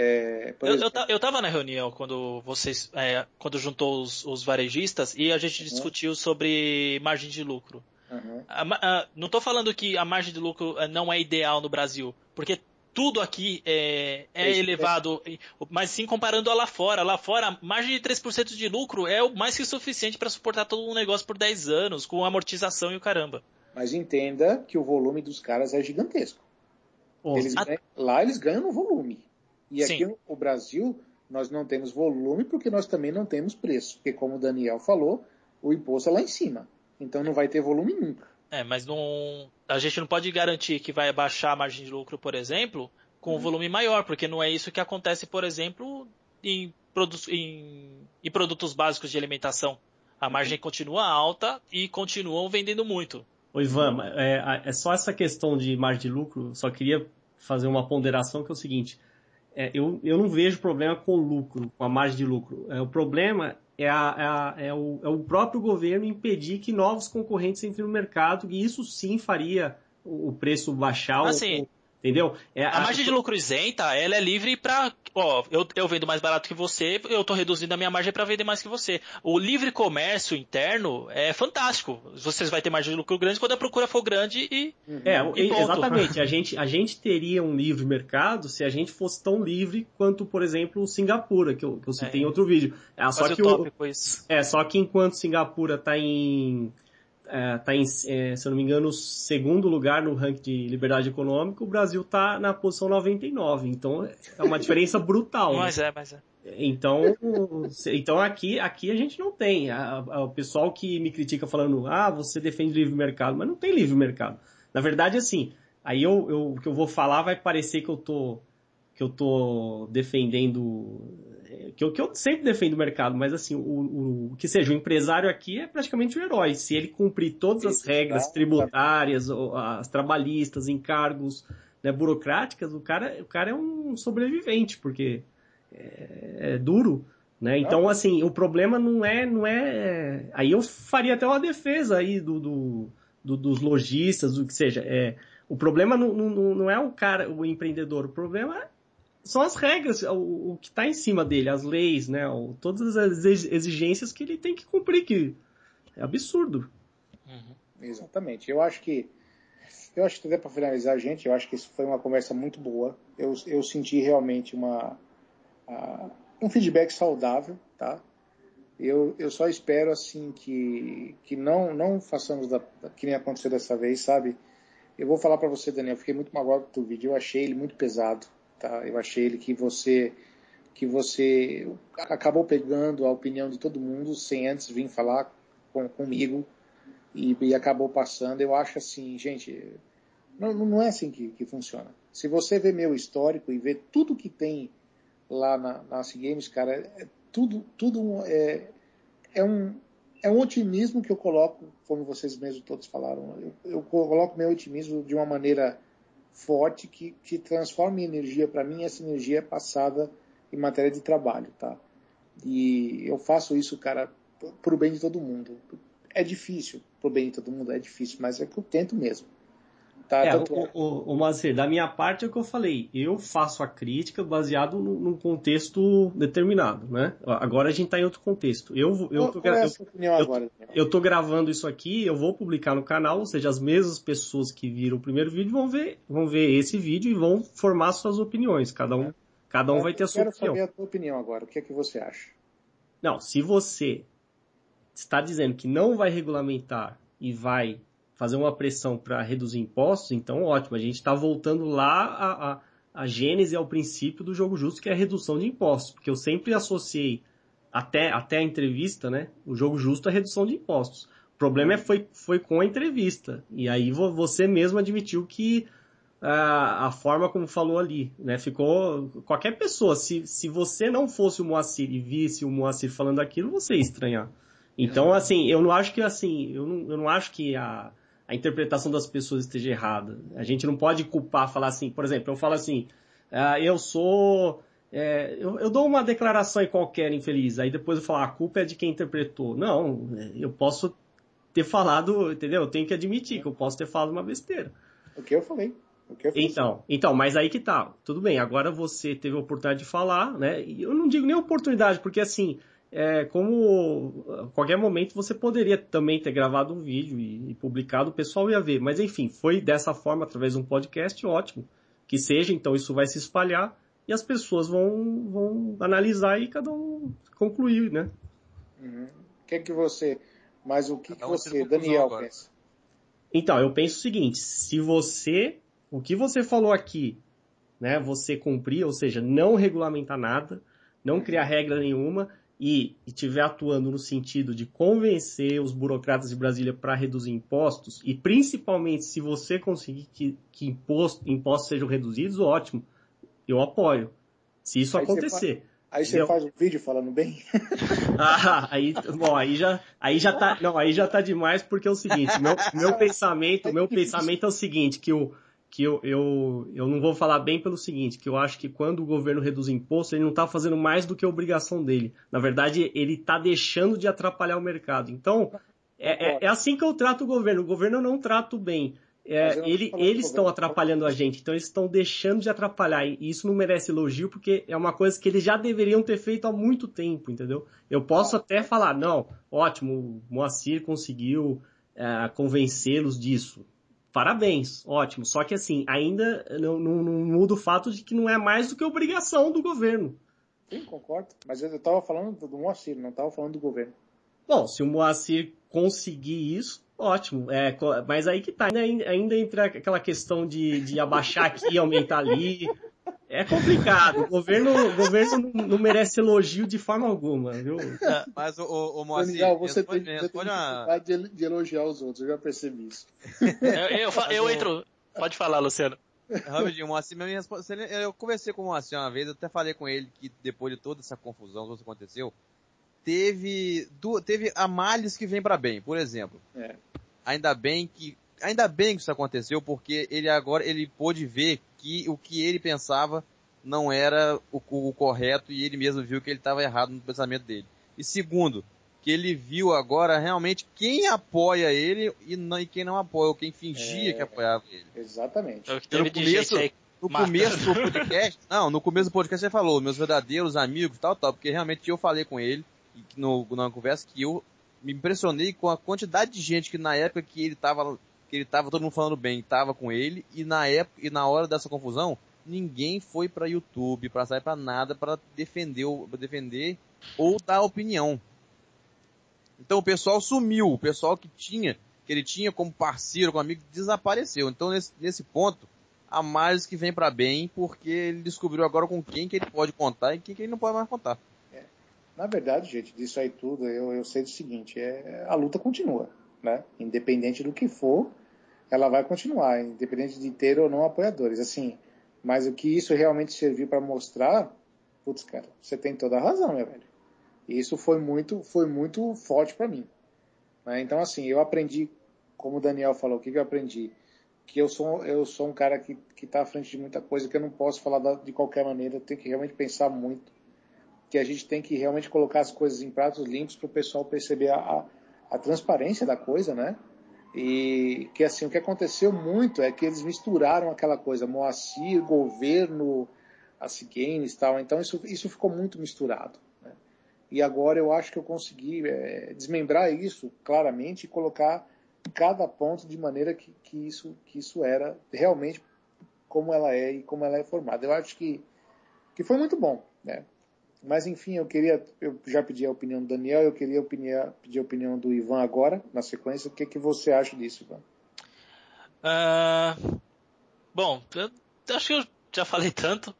S2: É, por
S1: Eu, eu, eu tava na reunião quando vocês, é, quando juntou os, os varejistas e a gente
S2: Uhum.
S1: discutiu sobre margem de lucro.
S2: Uhum.
S1: A a- não estou falando que a margem de lucro eh, não é ideal no Brasil, porque tudo aqui é, é
S2: É
S1: elevado, mas sim comparando a lá fora. Lá fora, a margem de 3% de lucro é o mais que suficiente para suportar todo um negócio por 10 anos, com amortização e o caramba.
S2: Mas entenda que o volume dos caras é gigantesco. Eles
S1: a-
S2: ganham- lá eles ganham no volume. E aqui
S1: Sim.
S2: no o Brasil, nós não temos volume porque nós também não temos preço. Porque, como o Daniel falou, o imposto é lá em cima. Então não vai ter volume nunca.
S1: É, mas não, a gente não pode garantir que vai baixar a margem de lucro, por exemplo, com um
S2: Uhum.
S1: volume maior, porque não é isso que acontece, por exemplo, em, produ em, em produtos básicos de alimentação. A margem continua alta e continuam vendendo muito.
S3: Ô Ivan, é, é só essa questão de margem de lucro, só queria fazer uma ponderação que é o seguinte. É, eu, eu não vejo problema com lucro, com a margem de lucro. É, o problema é, a, é, a, é, o, é o próprio governo impedir que novos concorrentes entrem no mercado, e isso sim faria o preço baixar.
S1: Assim,
S3: ou, Entendeu?
S1: É, a, a margem de lucro isenta, ela é livre para, ó, eu, eu vendo mais barato que você, eu tô reduzindo a minha margem para vender mais que você. O livre comércio interno é fantástico. Vocês vai ter margem de lucro grande quando a procura for grande e
S3: É, e exatamente. a gente a gente teria um livre mercado se a gente fosse tão livre quanto, por exemplo, Singapura, que eu, que eu citei é. em outro vídeo. É, só que o, é, só que enquanto Singapura está em está é, em, é, se eu não me engano, segundo lugar no ranking de liberdade econômica, o Brasil está na posição 99. Então é uma diferença brutal.
S1: mas né? é, mas é.
S3: Então, então aqui, aqui a gente não tem. A, a, o pessoal que me critica falando, ah, você defende livre mercado, mas não tem livre mercado. Na verdade, assim, aí eu, eu, o que eu vou falar vai parecer que eu tô que eu tô defendendo que eu, que eu sempre defendo o mercado, mas assim, o, o, que seja, o empresário aqui é praticamente um herói. Se ele cumprir todas as regras tributárias, as trabalhistas, encargos né, burocráticas, o cara, o cara é um sobrevivente, porque é, é duro. Né? Então, assim, o problema não é, não é. Aí eu faria até uma defesa aí do, do, do dos lojistas, do que seja. É, o problema não, não, não é o cara, o empreendedor, o problema são as regras, o, o que está em cima dele, as leis, né? O, todas as exigências que ele tem que cumprir, que é absurdo.
S2: Uhum. Exatamente. Eu acho que eu acho que até para finalizar, gente, eu acho que isso foi uma conversa muito boa. Eu, eu senti realmente uma uh, um feedback saudável, tá? Eu, eu só espero assim que que não não façamos da, que nem aconteceu dessa vez, sabe? Eu vou falar para você, Daniel, eu fiquei muito magoado com o vídeo, eu achei ele muito pesado tá? Eu achei ele que você que você acabou pegando a opinião de todo mundo sem antes vir falar com, comigo e, e, acabou passando. Eu acho assim, gente, não, não é assim que, que funciona. Se você vê meu histórico e vê tudo que tem lá na, na Games, cara, é, tudo, tudo é, é um é um otimismo que eu coloco, como vocês mesmos todos falaram. Eu, eu coloco meu otimismo de uma maneira forte que, que transforma em energia para mim, essa energia é passada em matéria de trabalho, tá? E eu faço isso, cara, pro bem de todo mundo. É difícil, pro bem de todo mundo é difícil, mas é que eu tento mesmo.
S3: Tá, é, o, o, o Mazir, da minha parte é o que eu falei. Eu faço a crítica baseado num contexto determinado, né? Agora a gente está em outro contexto. Eu, eu, tô, é eu, agora, eu tô gravando isso aqui, eu vou publicar no canal, ou seja, as mesmas pessoas que viram o primeiro vídeo vão ver, vão ver esse vídeo e vão formar suas opiniões. Cada um, cada um vai ter a sua opinião.
S2: Eu quero saber a tua opinião agora. O que é que você acha?
S3: Não, se você está dizendo que não vai regulamentar e vai fazer uma pressão para reduzir impostos, então ótimo, a gente está voltando lá a, a, a gênese ao princípio do jogo justo, que é a redução de impostos, porque eu sempre associei até, até a entrevista, né, o jogo justo à redução de impostos. O problema é, foi, foi com a entrevista, e aí você mesmo admitiu que a, a forma como falou ali, né, ficou, qualquer pessoa, se, se você não fosse o Moacir e visse o Moacir falando aquilo, você ia estranhar. Então, assim, eu não acho que, assim, eu não, eu não acho que a, a interpretação das pessoas esteja errada. A gente não pode culpar, falar assim, por exemplo, eu falo assim, ah, eu sou. É, eu, eu, dou uma declaração aí qualquer infeliz, aí depois eu falo, ah, a culpa é de quem interpretou. Não, eu posso ter falado, entendeu? Eu tenho que admitir que eu posso ter falado uma besteira.
S2: O que eu falei. Eu
S3: então, então, mas aí que tá. Tudo bem, agora você teve a oportunidade de falar, né? E eu não digo nem oportunidade, porque assim, é, como a qualquer momento você poderia também ter gravado um vídeo e, e, publicado, o pessoal ia ver. Mas enfim, foi dessa forma, através de um podcast, ótimo. Que seja, então isso vai se espalhar e as pessoas vão, vão analisar e cada um concluir, né?
S2: Uhum. O que é que você. Mas o que, que você, Daniel, agora. pensa?
S3: Então, eu penso o seguinte: se você. O que você falou aqui, né? Você cumprir, ou seja, não regulamentar nada, não criar regra nenhuma e estiver atuando no sentido de convencer os burocratas de Brasília para reduzir impostos, e principalmente se você conseguir que, que imposto, impostos sejam reduzidos, ótimo, eu apoio. Se isso Aí acontecer.
S2: Aí você faz um vídeo falando bem?
S3: ah, aí, bom, aí já, aí já tá, não, aí já tá demais porque é o seguinte, meu, meu pensamento, meu pensamento é o seguinte, que o, que eu, eu, eu não vou falar bem pelo seguinte, que eu acho que quando o governo reduz imposto, ele não está fazendo mais do que a obrigação dele. Na verdade, ele está deixando de atrapalhar o mercado. Então, é, é, é, assim que eu trato o governo. O governo eu não trato bem. É, ele, eles estão atrapalhando a gente, então eles estão deixando de atrapalhar. E isso não merece elogio, porque é uma coisa que eles já deveriam ter feito há muito tempo, entendeu? Eu posso até falar, não, ótimo, o Moacir conseguiu é, convencê-los disso. Parabéns, ótimo. Só que assim, ainda não, não, não, muda o fato de que não é mais do que obrigação do governo.
S2: Sim, concordo. Mas eu estava falando do Moacir, não estava falando do governo.
S3: Bom, se o Moacir conseguir isso, ótimo. É, mas aí que tá, ainda, ainda entra aquela questão de, de abaixar aqui, aumentar ali. É complicado. O governo, o governo não, merece elogio de forma alguma, viu?
S6: É, mas o, o, o Moacir,
S2: Daniel, você tem, você tem uma... de, de elogiar os outros, eu já percebi isso.
S1: eu, eu, eu entro. Pode falar, Luciano.
S6: Rapidinho, o Moacir, eu conversei com o Moacir uma vez, eu até falei com ele que depois de toda essa confusão, tudo que aconteceu, teve, teve a males que vem para bem, por exemplo. É. Ainda bem que ainda bem que isso aconteceu, porque ele agora ele pôde ver que o que ele pensava não era o, o correto e ele mesmo viu que ele estava errado no pensamento dele. E segundo, que ele viu agora realmente quem apoia ele e, não, e quem não apoia, ou quem fingia é, que apoiava ele.
S2: Exatamente.
S6: É no começo, no começo do podcast, não, no começo do podcast você falou, meus verdadeiros amigos, tal, tal, porque realmente eu falei com ele, no, numa conversa, que eu me impressionei com a quantidade de gente que na época que ele tava, que ele tava todo mundo falando bem, tava com ele, e na época, e na hora dessa confusão, ninguém foi para YouTube, para sair para nada, para defender, pra defender ou dar opinião. Então o pessoal sumiu, o pessoal que tinha, que ele tinha como parceiro, como amigo, desapareceu. Então nesse, nesse ponto, a mais que vem para bem, porque ele descobriu agora com quem que ele pode contar e quem que ele não pode mais contar.
S2: Na verdade, gente, disso aí tudo, eu, eu sei do seguinte, é, a luta continua, né? Independente do que for, ela vai continuar, independente de ter ou não apoiadores. Assim, mas o que isso realmente serviu para mostrar, putz, cara, você tem toda a razão, meu velho. E isso foi muito, foi muito forte para mim. Né? Então, assim, eu aprendi, como o Daniel falou, o que, que eu aprendi? Que eu sou, eu sou um cara que está à frente de muita coisa, que eu não posso falar da, de qualquer maneira, eu tenho que realmente pensar muito que a gente tem que realmente colocar as coisas em pratos limpos para o pessoal perceber a, a, transparência da coisa, né? E que assim, o que aconteceu muito é que eles misturaram aquela coisa, Moacir, governo, as games e tal, então isso, isso ficou muito misturado. Né? E agora eu acho que eu consegui é, desmembrar isso claramente e colocar cada ponto de maneira que, que, isso, que isso era realmente como ela é e como ela é formada. Eu acho que, que foi muito bom, né? Mas enfim, eu queria, eu já pedi a opinião do Daniel, eu queria opinião, pedir a opinião do Ivan agora, na sequência. O que, que você acha disso, Ivan?
S1: Uh, bom, eu acho que eu já falei tanto.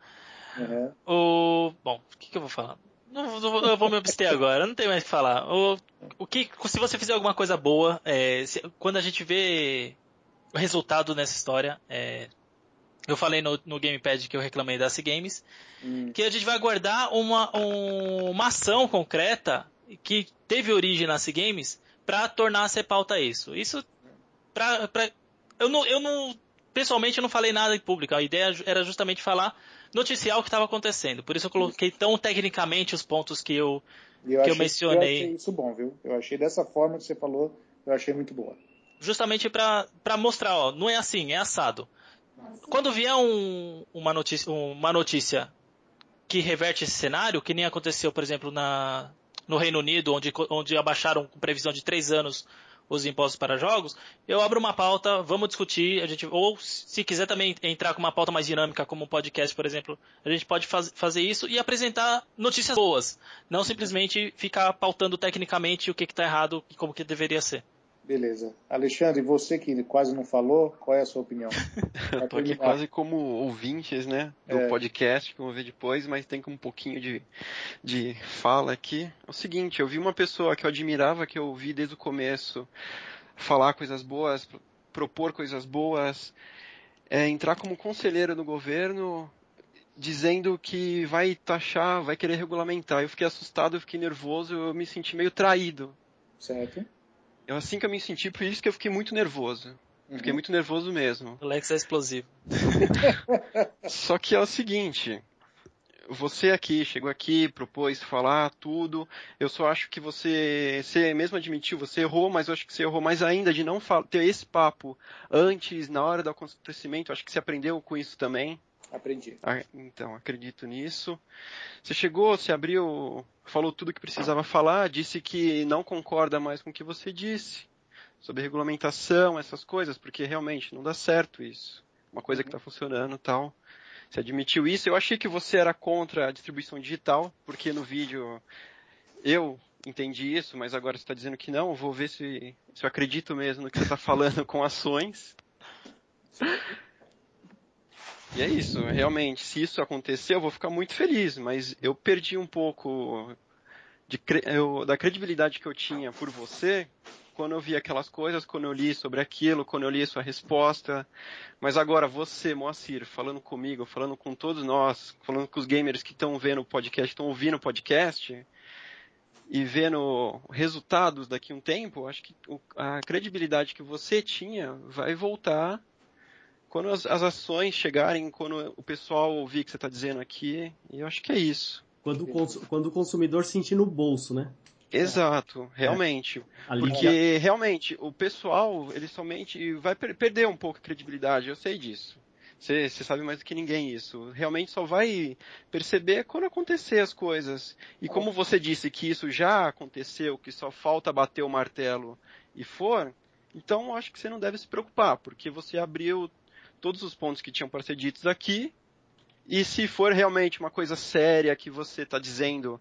S1: Uhum. O, bom, o que, que eu vou falar? Não, não, eu vou me abster agora, não tem mais o que falar. O, o que, se você fizer alguma coisa boa, é, se, quando a gente vê o resultado nessa história, é, eu falei no, no Gamepad que eu reclamei da C Games, hum. que a gente vai aguardar uma, um, uma ação concreta que teve origem na C Games para tornar a ser pauta isso. Isso, pra, pra, eu, não, eu não, pessoalmente eu não falei nada em público, a ideia era justamente falar, noticiar o que estava acontecendo. Por isso eu coloquei tão tecnicamente os pontos que eu, eu que eu mencionei.
S2: Eu achei isso bom, viu? Eu achei dessa forma que você falou, eu achei muito boa.
S1: Justamente para mostrar, ó, não é assim, é assado. Quando vier um, uma, notícia, uma notícia que reverte esse cenário, que nem aconteceu, por exemplo, na, no Reino Unido, onde, onde abaixaram com previsão de três anos os impostos para jogos, eu abro uma pauta, vamos discutir, a gente, ou se quiser também entrar com uma pauta mais dinâmica, como um podcast, por exemplo, a gente pode faz, fazer isso e apresentar notícias boas, não simplesmente ficar pautando tecnicamente o que está errado e como que deveria ser.
S2: Beleza. Alexandre, você que quase não falou, qual é a sua opinião?
S5: Estou aqui quase como ouvintes, né, do é. podcast, que eu vou ver depois, mas tem um pouquinho de, de fala aqui. É o seguinte, eu vi uma pessoa que eu admirava, que eu vi desde o começo, falar coisas boas, propor coisas boas, é, entrar como conselheiro no governo, dizendo que vai taxar, vai querer regulamentar. Eu fiquei assustado, eu fiquei nervoso, eu me senti meio traído.
S2: Certo?
S5: Eu assim que eu me senti, por isso que eu fiquei muito nervoso. Fiquei
S2: Uhum.
S5: muito nervoso mesmo.
S1: O Lex é explosivo.
S5: Só que é o seguinte, você aqui, chegou aqui, propôs falar tudo, eu só acho que você, você mesmo admitiu, você errou, mas eu acho que você errou mais ainda de não ter esse papo antes, na hora do acontecimento, acho que você aprendeu com isso também.
S2: Aprendi.
S5: Ah, Então, acredito nisso. Você chegou, você abriu, falou tudo que precisava falar, disse que não concorda mais com o que você disse sobre regulamentação, essas coisas, porque realmente não dá certo isso. Uma coisa que está funcionando e tal. Você admitiu isso. Eu achei que você era contra a distribuição digital, porque no vídeo eu entendi isso, mas agora você está dizendo que não. Vou ver se, se eu acredito mesmo no que você está falando com ações. E é isso, realmente, se isso acontecer, eu vou ficar muito feliz, mas eu perdi um pouco de eu- da credibilidade que eu tinha por você quando eu vi aquelas coisas, quando eu li sobre aquilo, quando eu li sua resposta. Mas agora você, Moacir, falando comigo, falando com todos nós, falando com os gamers que estão vendo o podcast, estão ouvindo o podcast e vendo resultados daqui a um tempo, acho que a credibilidade que você tinha vai voltar quando as, as ações chegarem, quando o pessoal ouvir o que você está dizendo aqui, eu acho que é isso.
S3: Quando o, quando o consumidor sentir no bolso, né?
S5: Exato, realmente.
S3: Ali
S5: Porque realmente o pessoal, ele somente vai per- perder um pouco a credibilidade, eu sei disso. Você sabe mais do que ninguém isso. Realmente só vai perceber quando acontecer as coisas. E como você disse que isso já aconteceu, que só falta bater o martelo e for, então eu acho que você não deve se preocupar, porque você abriu todos os pontos que tinham para ser ditos aqui. E se for realmente uma coisa séria que você está dizendo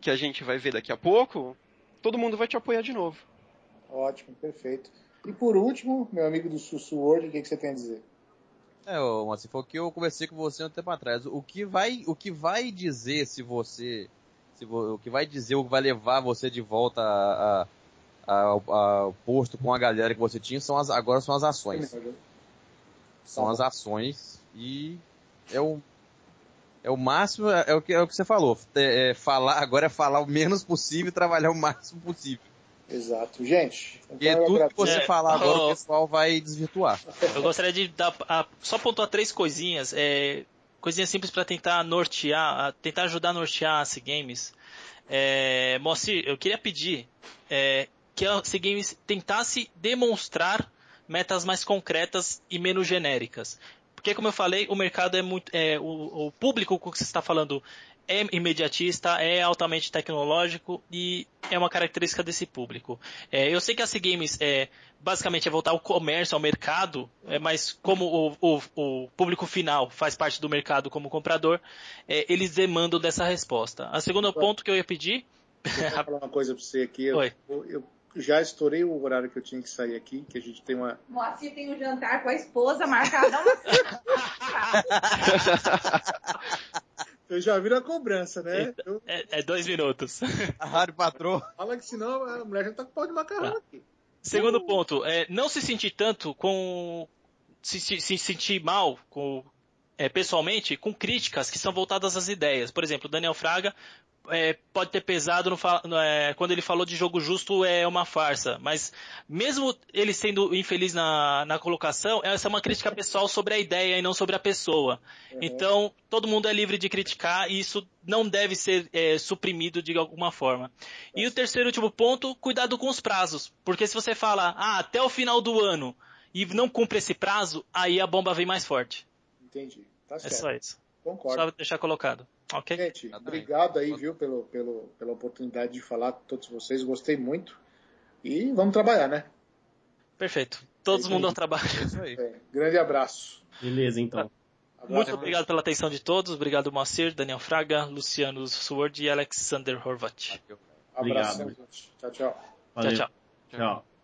S5: que a gente vai ver daqui a pouco, todo mundo vai te apoiar de novo.
S2: Ótimo, perfeito. E por último, meu amigo do Sussu World, o que, que você tem a dizer?
S6: É, ô, assim, foi o que eu conversei com você um tempo atrás. O que vai, o que vai dizer se você, se vo- o que vai dizer, o que vai levar você de volta a, a- a- ao posto com a galera que você tinha, são as, agora são as ações. São as ações e é o, é o máximo, é o que, é o que você falou. É, é falar, agora é falar o menos possível e trabalhar o máximo possível.
S2: Exato. Gente, então eu
S6: tudo que você
S1: É,
S6: falar agora
S1: ó.
S6: o pessoal vai desvirtuar.
S1: Eu gostaria de dar, a- só pontuar três coisinhas, é, coisinhas simples para tentar nortear, a- tentar ajudar a nortear a C Games. É, Moacir, eu queria pedir é, que a C Games tentasse demonstrar metas mais concretas e menos genéricas. Porque, como eu falei, o mercado é muito. É, o, o público com que você está falando é imediatista, é altamente tecnológico e é uma característica desse público. É, eu sei que a C Games é, basicamente é voltar ao comércio, ao mercado, é, mas como o, o- o público final faz parte do mercado como comprador, é, eles demandam dessa resposta. A segundo ponto que eu ia pedir.
S2: Deixa eu falar uma coisa pra você aqui. Eu- eu já estourei o horário que eu tinha que sair aqui, que a gente tem uma.
S7: Moacir tem um jantar com a esposa marcadão.
S2: Eu já vi a cobrança, né? Eu,
S1: É, é dois minutos.
S6: A rádio patrô.
S2: fala que senão a mulher já tá com pau de macarrão
S1: Tá.
S2: aqui.
S1: Segundo ponto, é, não se sentir tanto com. Se, se- se sentir mal com, é, pessoalmente com críticas que são voltadas às ideias. Por exemplo, o Daniel Fraga é, pode ter pesado no no, é, quando ele falou de jogo justo é uma farsa. Mas mesmo ele sendo infeliz na, na colocação, essa é uma crítica pessoal sobre a ideia e não sobre a pessoa. Então, todo mundo é livre de criticar e isso não deve ser é, suprimido de alguma forma. E o terceiro e último ponto, cuidado com os prazos. Porque se você fala, ah, até o final do ano e não cumpre esse prazo, aí a bomba vem mais forte.
S2: Entendi. Tá
S1: É
S2: certo.
S1: só isso.
S2: Concordo.
S1: Só deixar colocado. Ok?
S2: Gente,
S6: Exatamente.
S2: obrigado aí, viu, pelo, pelo, pela oportunidade de falar com todos vocês. Gostei muito. E vamos trabalhar, né?
S1: Perfeito. Todo
S2: É
S1: mundo ao trabalho.
S6: É isso aí.
S2: É, grande abraço.
S3: Beleza, então.
S2: Abraço.
S1: Muito obrigado pela atenção de todos. Obrigado, Moacir, Daniel Fraga, Luciano Sword e Alexander Horvat.
S2: Abração,
S3: Obrigado.
S2: Tchau, tchau.
S3: Valeu.
S1: Tchau, tchau.
S3: Tchau.